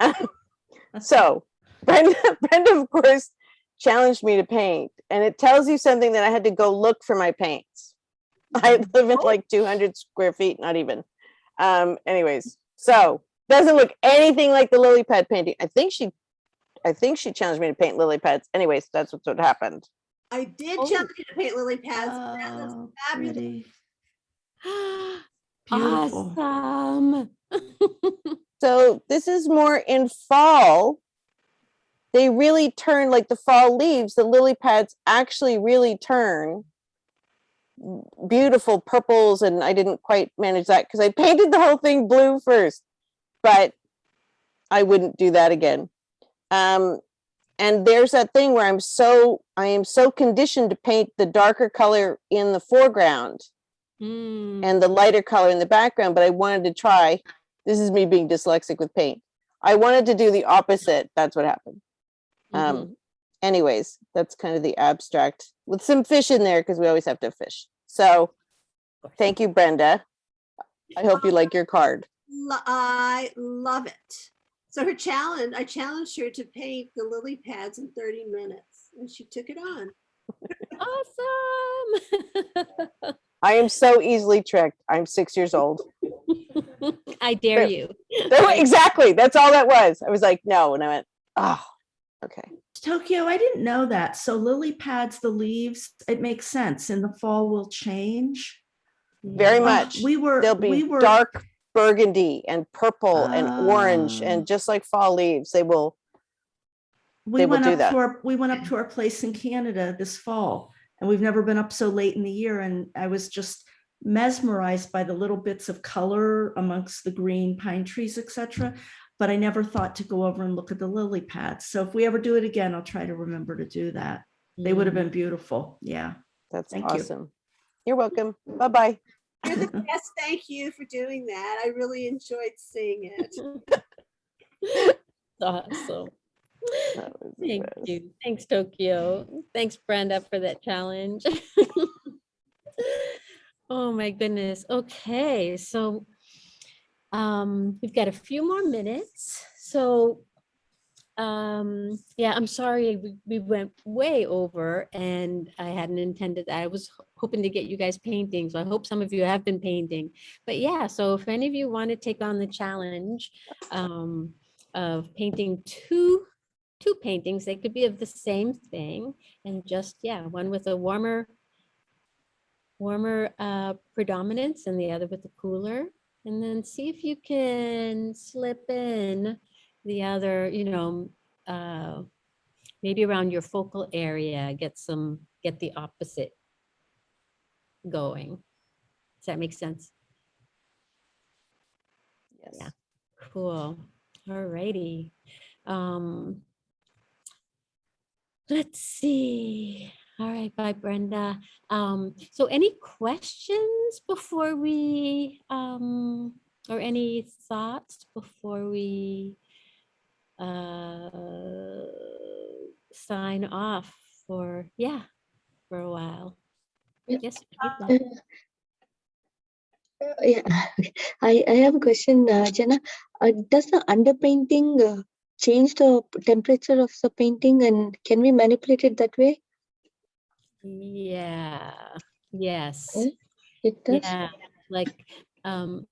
so Brenda, Brenda, of course, challenged me to paint, and it tells you something that I had to go look for my paints. I live in like 200 square feet, not even. Um, anyways, so doesn't look anything like the lily pad painting. I think she, I think she challenged me to paint lily pads. Anyways, that's what's what happened. I did Oh. challenge you to paint lily pads. and That was Oh, fabulous. Awesome. So this is more in fall. They really turn like the fall leaves, the lily pads actually really turn beautiful purples and I didn't quite manage that because I painted the whole thing blue first, but I wouldn't do that again. Um, and there's that thing where I'm so, I am so conditioned to paint the darker color in the foreground Mm, and the lighter color in the background, but I wanted to try, this is me being dyslexic with paint. I wanted to do the opposite. That's what happened. Um, anyways, that's kind of the abstract with some fish in there because we always have to fish. So thank you, Brenda. I hope you like your card. Lo- I love it. So her challenge, I challenged her to paint the lily pads in 30 minutes and she took it on. Awesome. I am so easily tricked. I'm six years old. I dare There- you. There- exactly. That's all that was. I was like, no. And I went, oh, okay. Tokyo, I didn't know that. So lily pads, the leaves, it makes sense. In the fall will change. Very Uh, much. We were, They'll we be were. dark burgundy and purple and orange Ah. and just like fall leaves, they will We they will went do up that. to our, we went up to our place in Canada this fall and we've never been up so late in the year. And I was just mesmerized by the little bits of color amongst the green pine trees, etc. But I never thought to go over and look at the lily pads. So if we ever do it again, I'll try to remember to do that. They would have Mm. been beautiful. Yeah. That's Thank you. awesome. You're welcome. Bye-bye. You're the best. Thank you for doing that. I really enjoyed seeing it. Awesome. That was the Thank best. you. Thanks, Tokyo. Thanks, Brenda, for that challenge. Oh, my goodness. Okay, so um, we've got a few more minutes. So um, yeah, I'm sorry, we, we went way over and I hadn't intended that. I was ho- hoping to get you guys painting, so I hope some of you have been painting. But yeah, so if any of you want to take on the challenge um, of painting two two paintings. They could be of the same thing and just, yeah, one with a warmer, warmer uh, predominance and the other with the cooler. And then see if you can slip in the other, you know, uh, maybe around your focal area, get some, get the opposite going. Does that make sense? Yes. Yeah. Cool. All righty. Um, let's see. All right, bye Brenda. Um, so any questions before we, um, or any thoughts before we uh, sign off for, yeah, for a while? Yes. Uh, Yeah, I, I have a question, uh, Jenna. Uh, does the underpainting uh, change the temperature of the painting and can we manipulate it that way? Yeah, yes. It does? Yeah, like, um,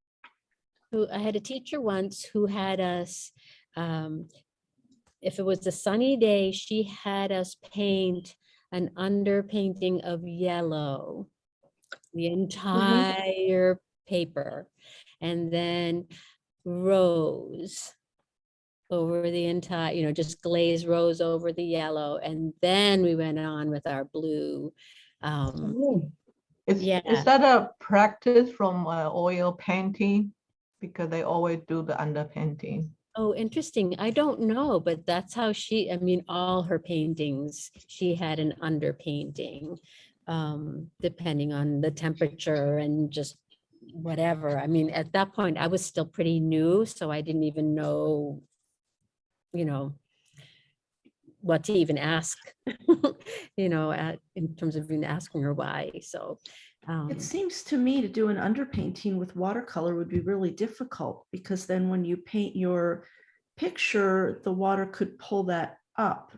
who, I had a teacher once who had us, um, if it was a sunny day, she had us paint an underpainting of yellow, the entire paper, and then rose over the entire, you know, just glaze rose over the yellow, and then we went on with our blue. Um, Oh, Is, Yeah. is that a practice from uh, oil painting? Because they always do the underpainting. Oh, interesting. I don't know, but that's how she, I mean, all her paintings, she had an underpainting. Um, depending on the temperature and just whatever. I mean, at that point, I was still pretty new, so I didn't even know, you know, what to even ask, you know, at, in terms of even asking her why, so. Um, It seems to me to do an underpainting with watercolor would be really difficult because then when you paint your picture, the water could pull that up.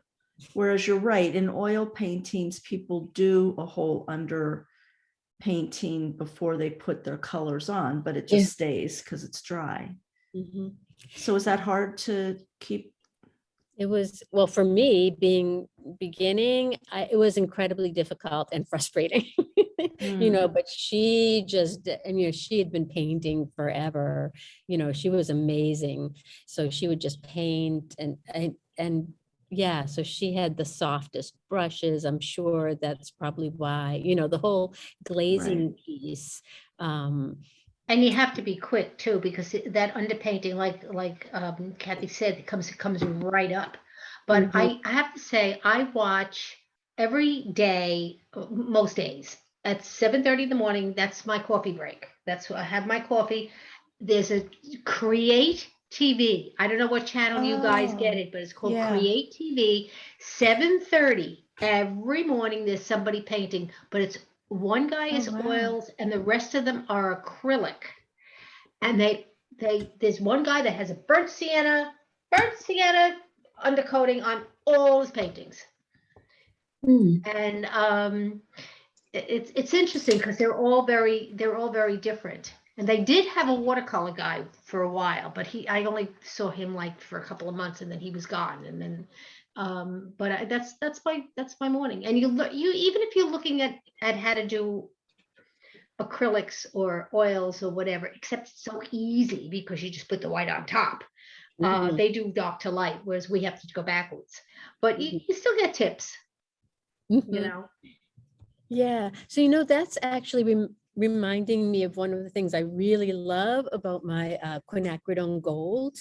Whereas you're right, in oil paintings, people do a whole under painting before they put their colors on, but it Yeah. just stays because it's dry. mhm. So is that hard to keep? It was, well, for me, being beginning, I, it was incredibly difficult and frustrating. You know, but she just, I mean, she had been painting forever, you know, she was amazing. So she would just paint and, and, and yeah, so she had the softest brushes. I'm sure that's probably why, you know, the whole glazing piece. Um, And you have to be quick too, because that underpainting, like, like um, Kathy said, it comes, it comes right up. But I, I have to say, I watch every day, uh, most days, at seven thirty in the morning, that's my coffee break. That's, where I have my coffee. There's a Create TV. I don't know what channel you guys get Oh, it, but it's called yeah. Create TV. Seven thirty, every morning, there's somebody painting, but it's one guy Oh, is wow. oils and the rest of them are acrylic. And they, they, there's one guy that has a burnt sienna, burnt sienna undercoating on all his paintings. Hmm. And um, it's, it's interesting because they're all very, they're all very different. And they did have a watercolor guy for a while, but he, I only saw him like for a couple of months and then he was gone. And then, um, but I, that's, that's my, that's my morning. And you look, you, even if you're looking at, at how to do acrylics or oils or whatever, except it's so easy because you just put the white on top. Uh, Mhm. they do dark to light, whereas we have to go backwards. But you, you still get tips, you mhm. know. Yeah, so you know, that's actually rem- reminding me of one of the things I really love about my uh, quinacridone gold.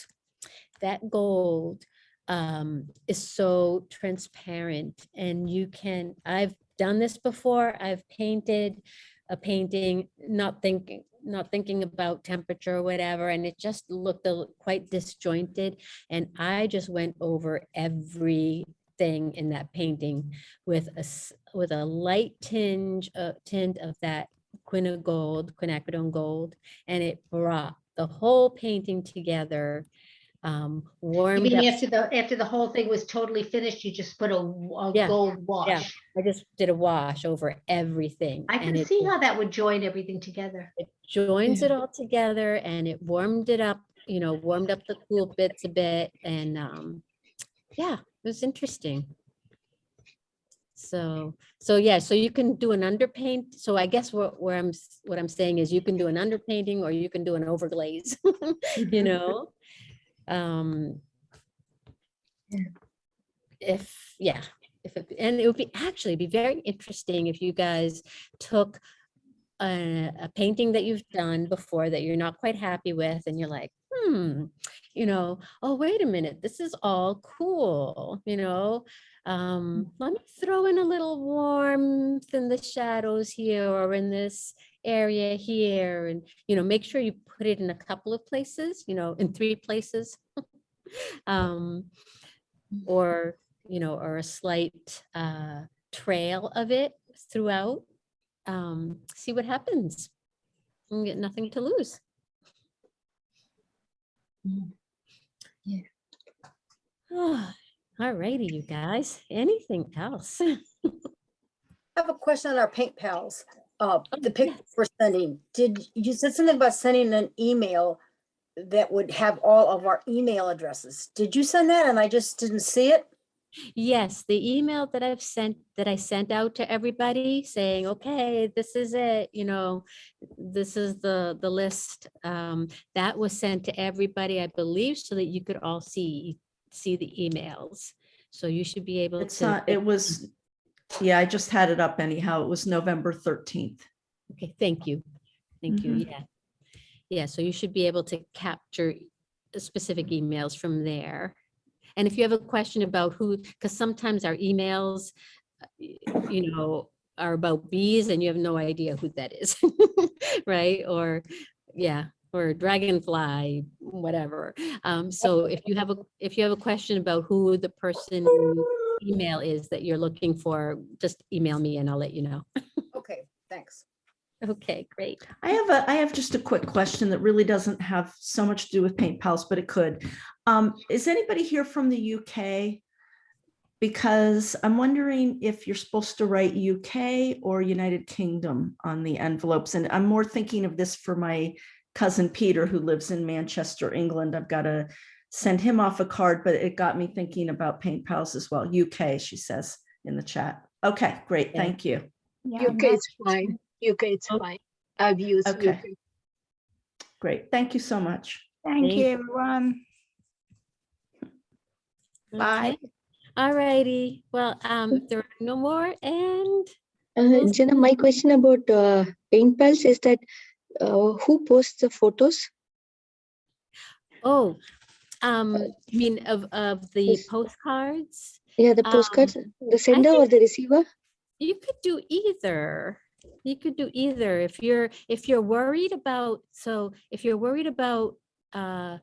That gold um, is so transparent and you can, I've done this before, I've painted a painting, not thinking, not thinking about temperature or whatever, and it just looked quite disjointed. And I just went over everything in that painting with a with a light tinge uh, tint of that quina gold, quinacridone gold, and it brought the whole painting together. Um, You mean up. after the, after the whole thing was totally finished, you just put a, a Yeah, gold wash Yeah. I just did a wash over everything. I can see just- how that would join everything together. it joins it all together and it warmed it up, you know, warmed up the cool bits a bit and um, yeah, it was interesting. So, so yeah, so you can do an underpaint. So I guess what where I'm what I'm saying is you can do an underpainting or you can do an overglaze, you know? Um if, yeah, if, it- and it would be actually be very interesting if you guys took a, a painting that you've done before that you're not quite happy with and you're like, hmm, you know, oh, wait a minute, this is all cool, you know? Um, let me throw in a little warmth in the shadows here or in this area here and, you know, make sure you put it in a couple of places, you know, in three places. um, or, you know, or a slight uh, trail of it throughout um, see what happens. You get nothing to lose. Yeah. All righty, you guys. Anything else? I have a question on our paint pals. Uh, Oh, the picture we're sending, did, you said something about sending an email that would have all of our email addresses. Did you send that and I just didn't see it? Yes, the email that I've sent, that I sent out to everybody saying, okay, this is it, you know, this is the, the list. um, That was sent to everybody, I believe, so that you could all see, see the emails. So you should be able to. Not, it was, yeah, I just had it up anyhow. It was November 13th. Okay, thank you. Thank you, Mhm. yeah. Yeah, so you should be able to capture specific emails from there. And if you have a question about who, because sometimes our emails, uh, you know, are about bees and you have no idea who that is, right? Or, yeah, or dragonfly, whatever. Um, so if you have a, if you have a question about who the person email is that you're looking for, just email me and I'll let you know. Okay, thanks. Okay, great. I have a, I have just a quick question that really doesn't have so much to do with Paint Pals, but it could. Um, is anybody here from the UK? Because I'm wondering if you're supposed to write UK or United Kingdom on the envelopes. And I'm more thinking of this for my cousin Peter, who lives in Manchester, England. I've got to send him off a card, but it got me thinking about Paint Pals as well. UK, she says in the chat. Okay, great. Yeah. Thank you. UK is fine. UK is fine. I've used Okay. UK. Great. Thank you so much. Thank you, everyone. Bye. All righty. Well, um, there are no more and Uh, Jenna, my question about uh, Paint Pals is that uh, who posts the photos? Oh, um, you mean of, of the Yes. postcards? Yeah, the Um, the sender or the receiver? You could do either. You could do either. If you're, if you're worried about, so if you're worried about, uh,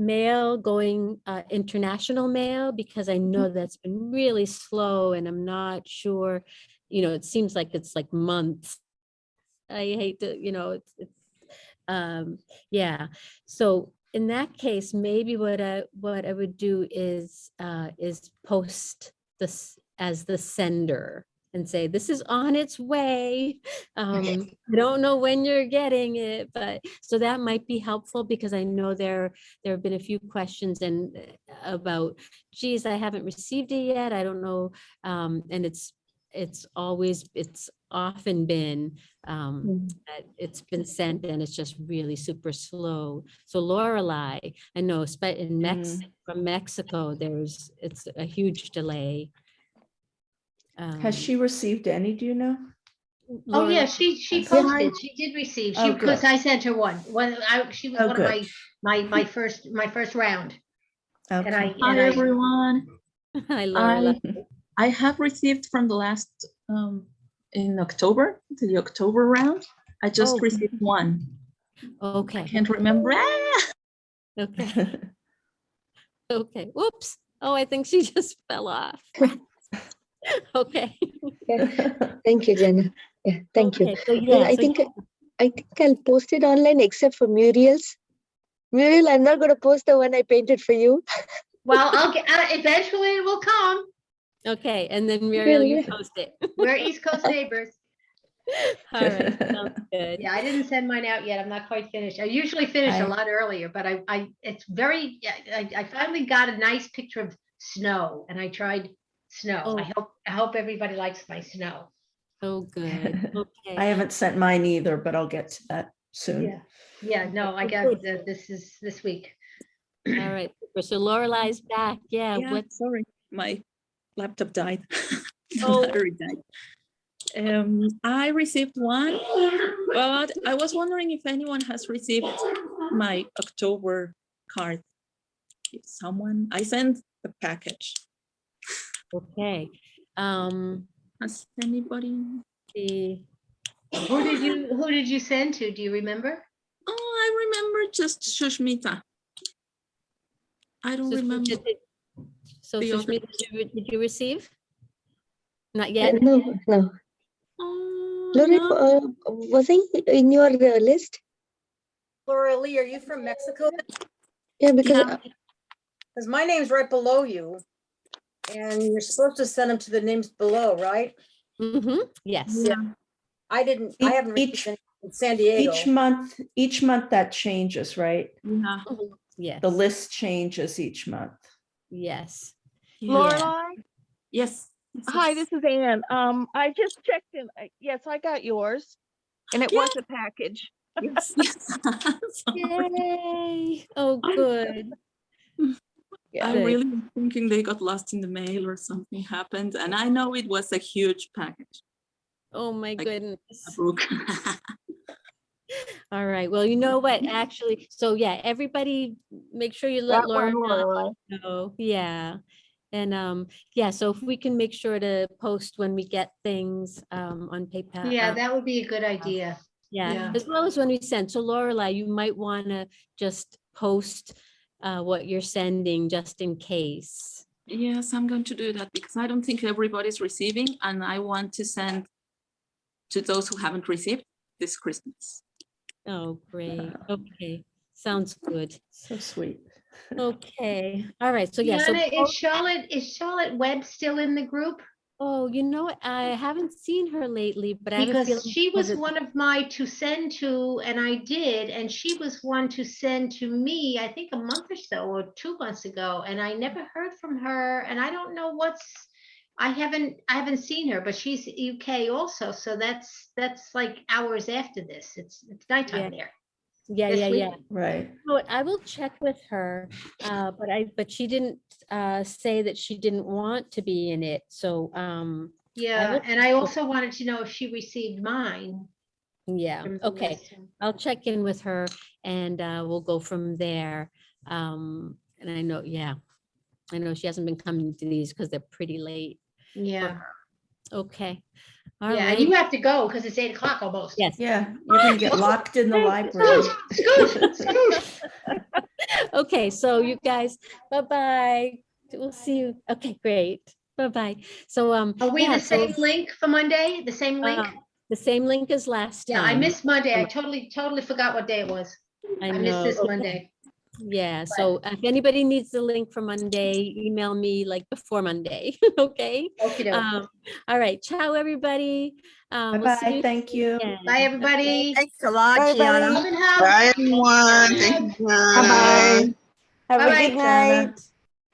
mail going, uh, international mail, because I know that's been really slow and I'm not sure, you know, it seems like it's like months. I hate to, you know, it's, it's, um, yeah. So in that case, maybe what I, what I would do is, uh, is post this as the sender and say, this is on its way. Um, I don't know when you're getting it, but so that might be helpful because I know there, there have been a few questions and uh, about, geez, I haven't received it yet. I don't know. Um, and it's, it's always, it's often been, um, that it's been sent and it's just really super slow. So Lorelei, I know, spe- in Mex, from Mexico, there's, it's a huge delay. Has Um, she received any, do you know? Oh, yeah, she, she posted, she did receive, Oh, she, because good. I sent her one, one, I, she was Oh, one of good. my, my, my first, my first round. And I, Okay. and Hi, I, everyone. Hi, I, Lorelei. I have received from the last, um, in October, the October round. I just Oh. received one. Okay, I can't remember. Ah! okay, okay. Whoops. Oh, I think she just fell off. Okay. Yeah. Thank you, Jenna. Yeah, thank you. So Yeah, yeah, I think yeah. I think I'll post it online except for Muriel's. Muriel, I'm not gonna post the one I painted for you. well, I'll get, uh, eventually it will come. Okay, and then Muriel, you Really? post it. We're East Coast neighbors. All right, sounds good. Yeah, I didn't send mine out yet. I'm not quite finished. I usually finish I- a lot earlier, but I, I, it's very, yeah, I, I finally got a nice picture of snow and I tried snow. Oh. I hope, I hope everybody likes my snow. Oh, good. I haven't sent mine either, but I'll get to that soon. Yeah, yeah, no, I got, the- this is this week. All right. super. So Lorelei's back. Yeah. Yeah, What? sorry, my laptop died. Oh. battery died. Um, I received one, but I was wondering if anyone has received my October card. If someone, I sent the package. Okay. Um, Has anybody? the, Who did you, who did you send to? Do you remember? Oh, I remember just Sushmita. I don't so remember. did So the other- Sushmita, did you, did you receive? Not Uh, yet? No, no. Oh, Lorraine, no. uh, was I in your uh, list? Laura Lee, are you from Mexico? Yeah, because Yeah. Because my name's right below you. And you're supposed to send them to the names below, right? Mm-hmm. Yes. Yeah. I didn't, I haven't each- received any in San Diego. Each month, each month that changes, right? Yeah. Mhm. Yes. The list changes each month. Yes. yeah. Lorelai, Yes. yes, hi, this is Ann. Um, I just checked in. I- Yes, I got yours. And it was a package. Yes, yes. Sorry. Yay. Oh, good. I Good. really was thinking they got lost in the mail or something happened, and I know it was a huge package. Oh, my Like goodness. a book. All right, well, you know what, actually, so yeah, everybody, make sure you let That Laura Lorelei. know, yeah. And, um, yeah, so if we can make sure to post when we get things, um, on Paint Pal. Yeah, uh, that would be a good idea. Yeah, yeah. as well as when we send, so Lorelai, you might wanna just post, uh, what you're sending, just in case. Yes, I'm going to do that because I don't think everybody's receiving and I want to send to those who haven't received this Christmas. Oh, great, okay, sounds good. So sweet. Okay, all right, so yeah, so. Is Charlotte, is Charlotte Webb still in the group? Oh, you know, I haven't seen her lately, but I have a feeling. Because she was one of my to send to, and I did, and she was one to send to me, I think a month or so, or two months ago, and I never heard from her, and I don't know what's, I haven't, I haven't seen her, but she's UK also, so that's, that's like hours after this, it's, it's nighttime there. Yeah, yeah, week. yeah. Right. So I will check with her, uh, but I, but she didn't, uh, say that she didn't want to be in it, so, um. Yeah, will and I also wanted to know if she received mine. Yeah, okay, list. I'll check in with her and, uh, we'll go from there. Um, and I know, yeah, I know she hasn't been coming to these because they're pretty late. Yeah. Okay, all yeah, and you have to go because it's eight o'clock almost. yes. Yeah, you're gonna get locked in the library. Scoot, scoot. Okay, so you guys, bye-bye. We'll see you. Okay, great. Bye-bye. So, um. Are we yeah, the so, same link for Monday? The same link? uh, The same link as last time. Yeah, I missed Monday. I totally, totally forgot what day it was. I missed this okay. Monday. Yeah, so if anybody needs the link for Monday, email me like before Monday, okay? Okey-doke. Um, all right, ciao, everybody. Um, we'll Bye-bye, thank you. again. Bye, everybody. Thanks a lot, Bye, Gianna. buddy. Open house. Bye, everyone. Thank you, Gianna. Bye-bye. Have a Bye-bye. good night.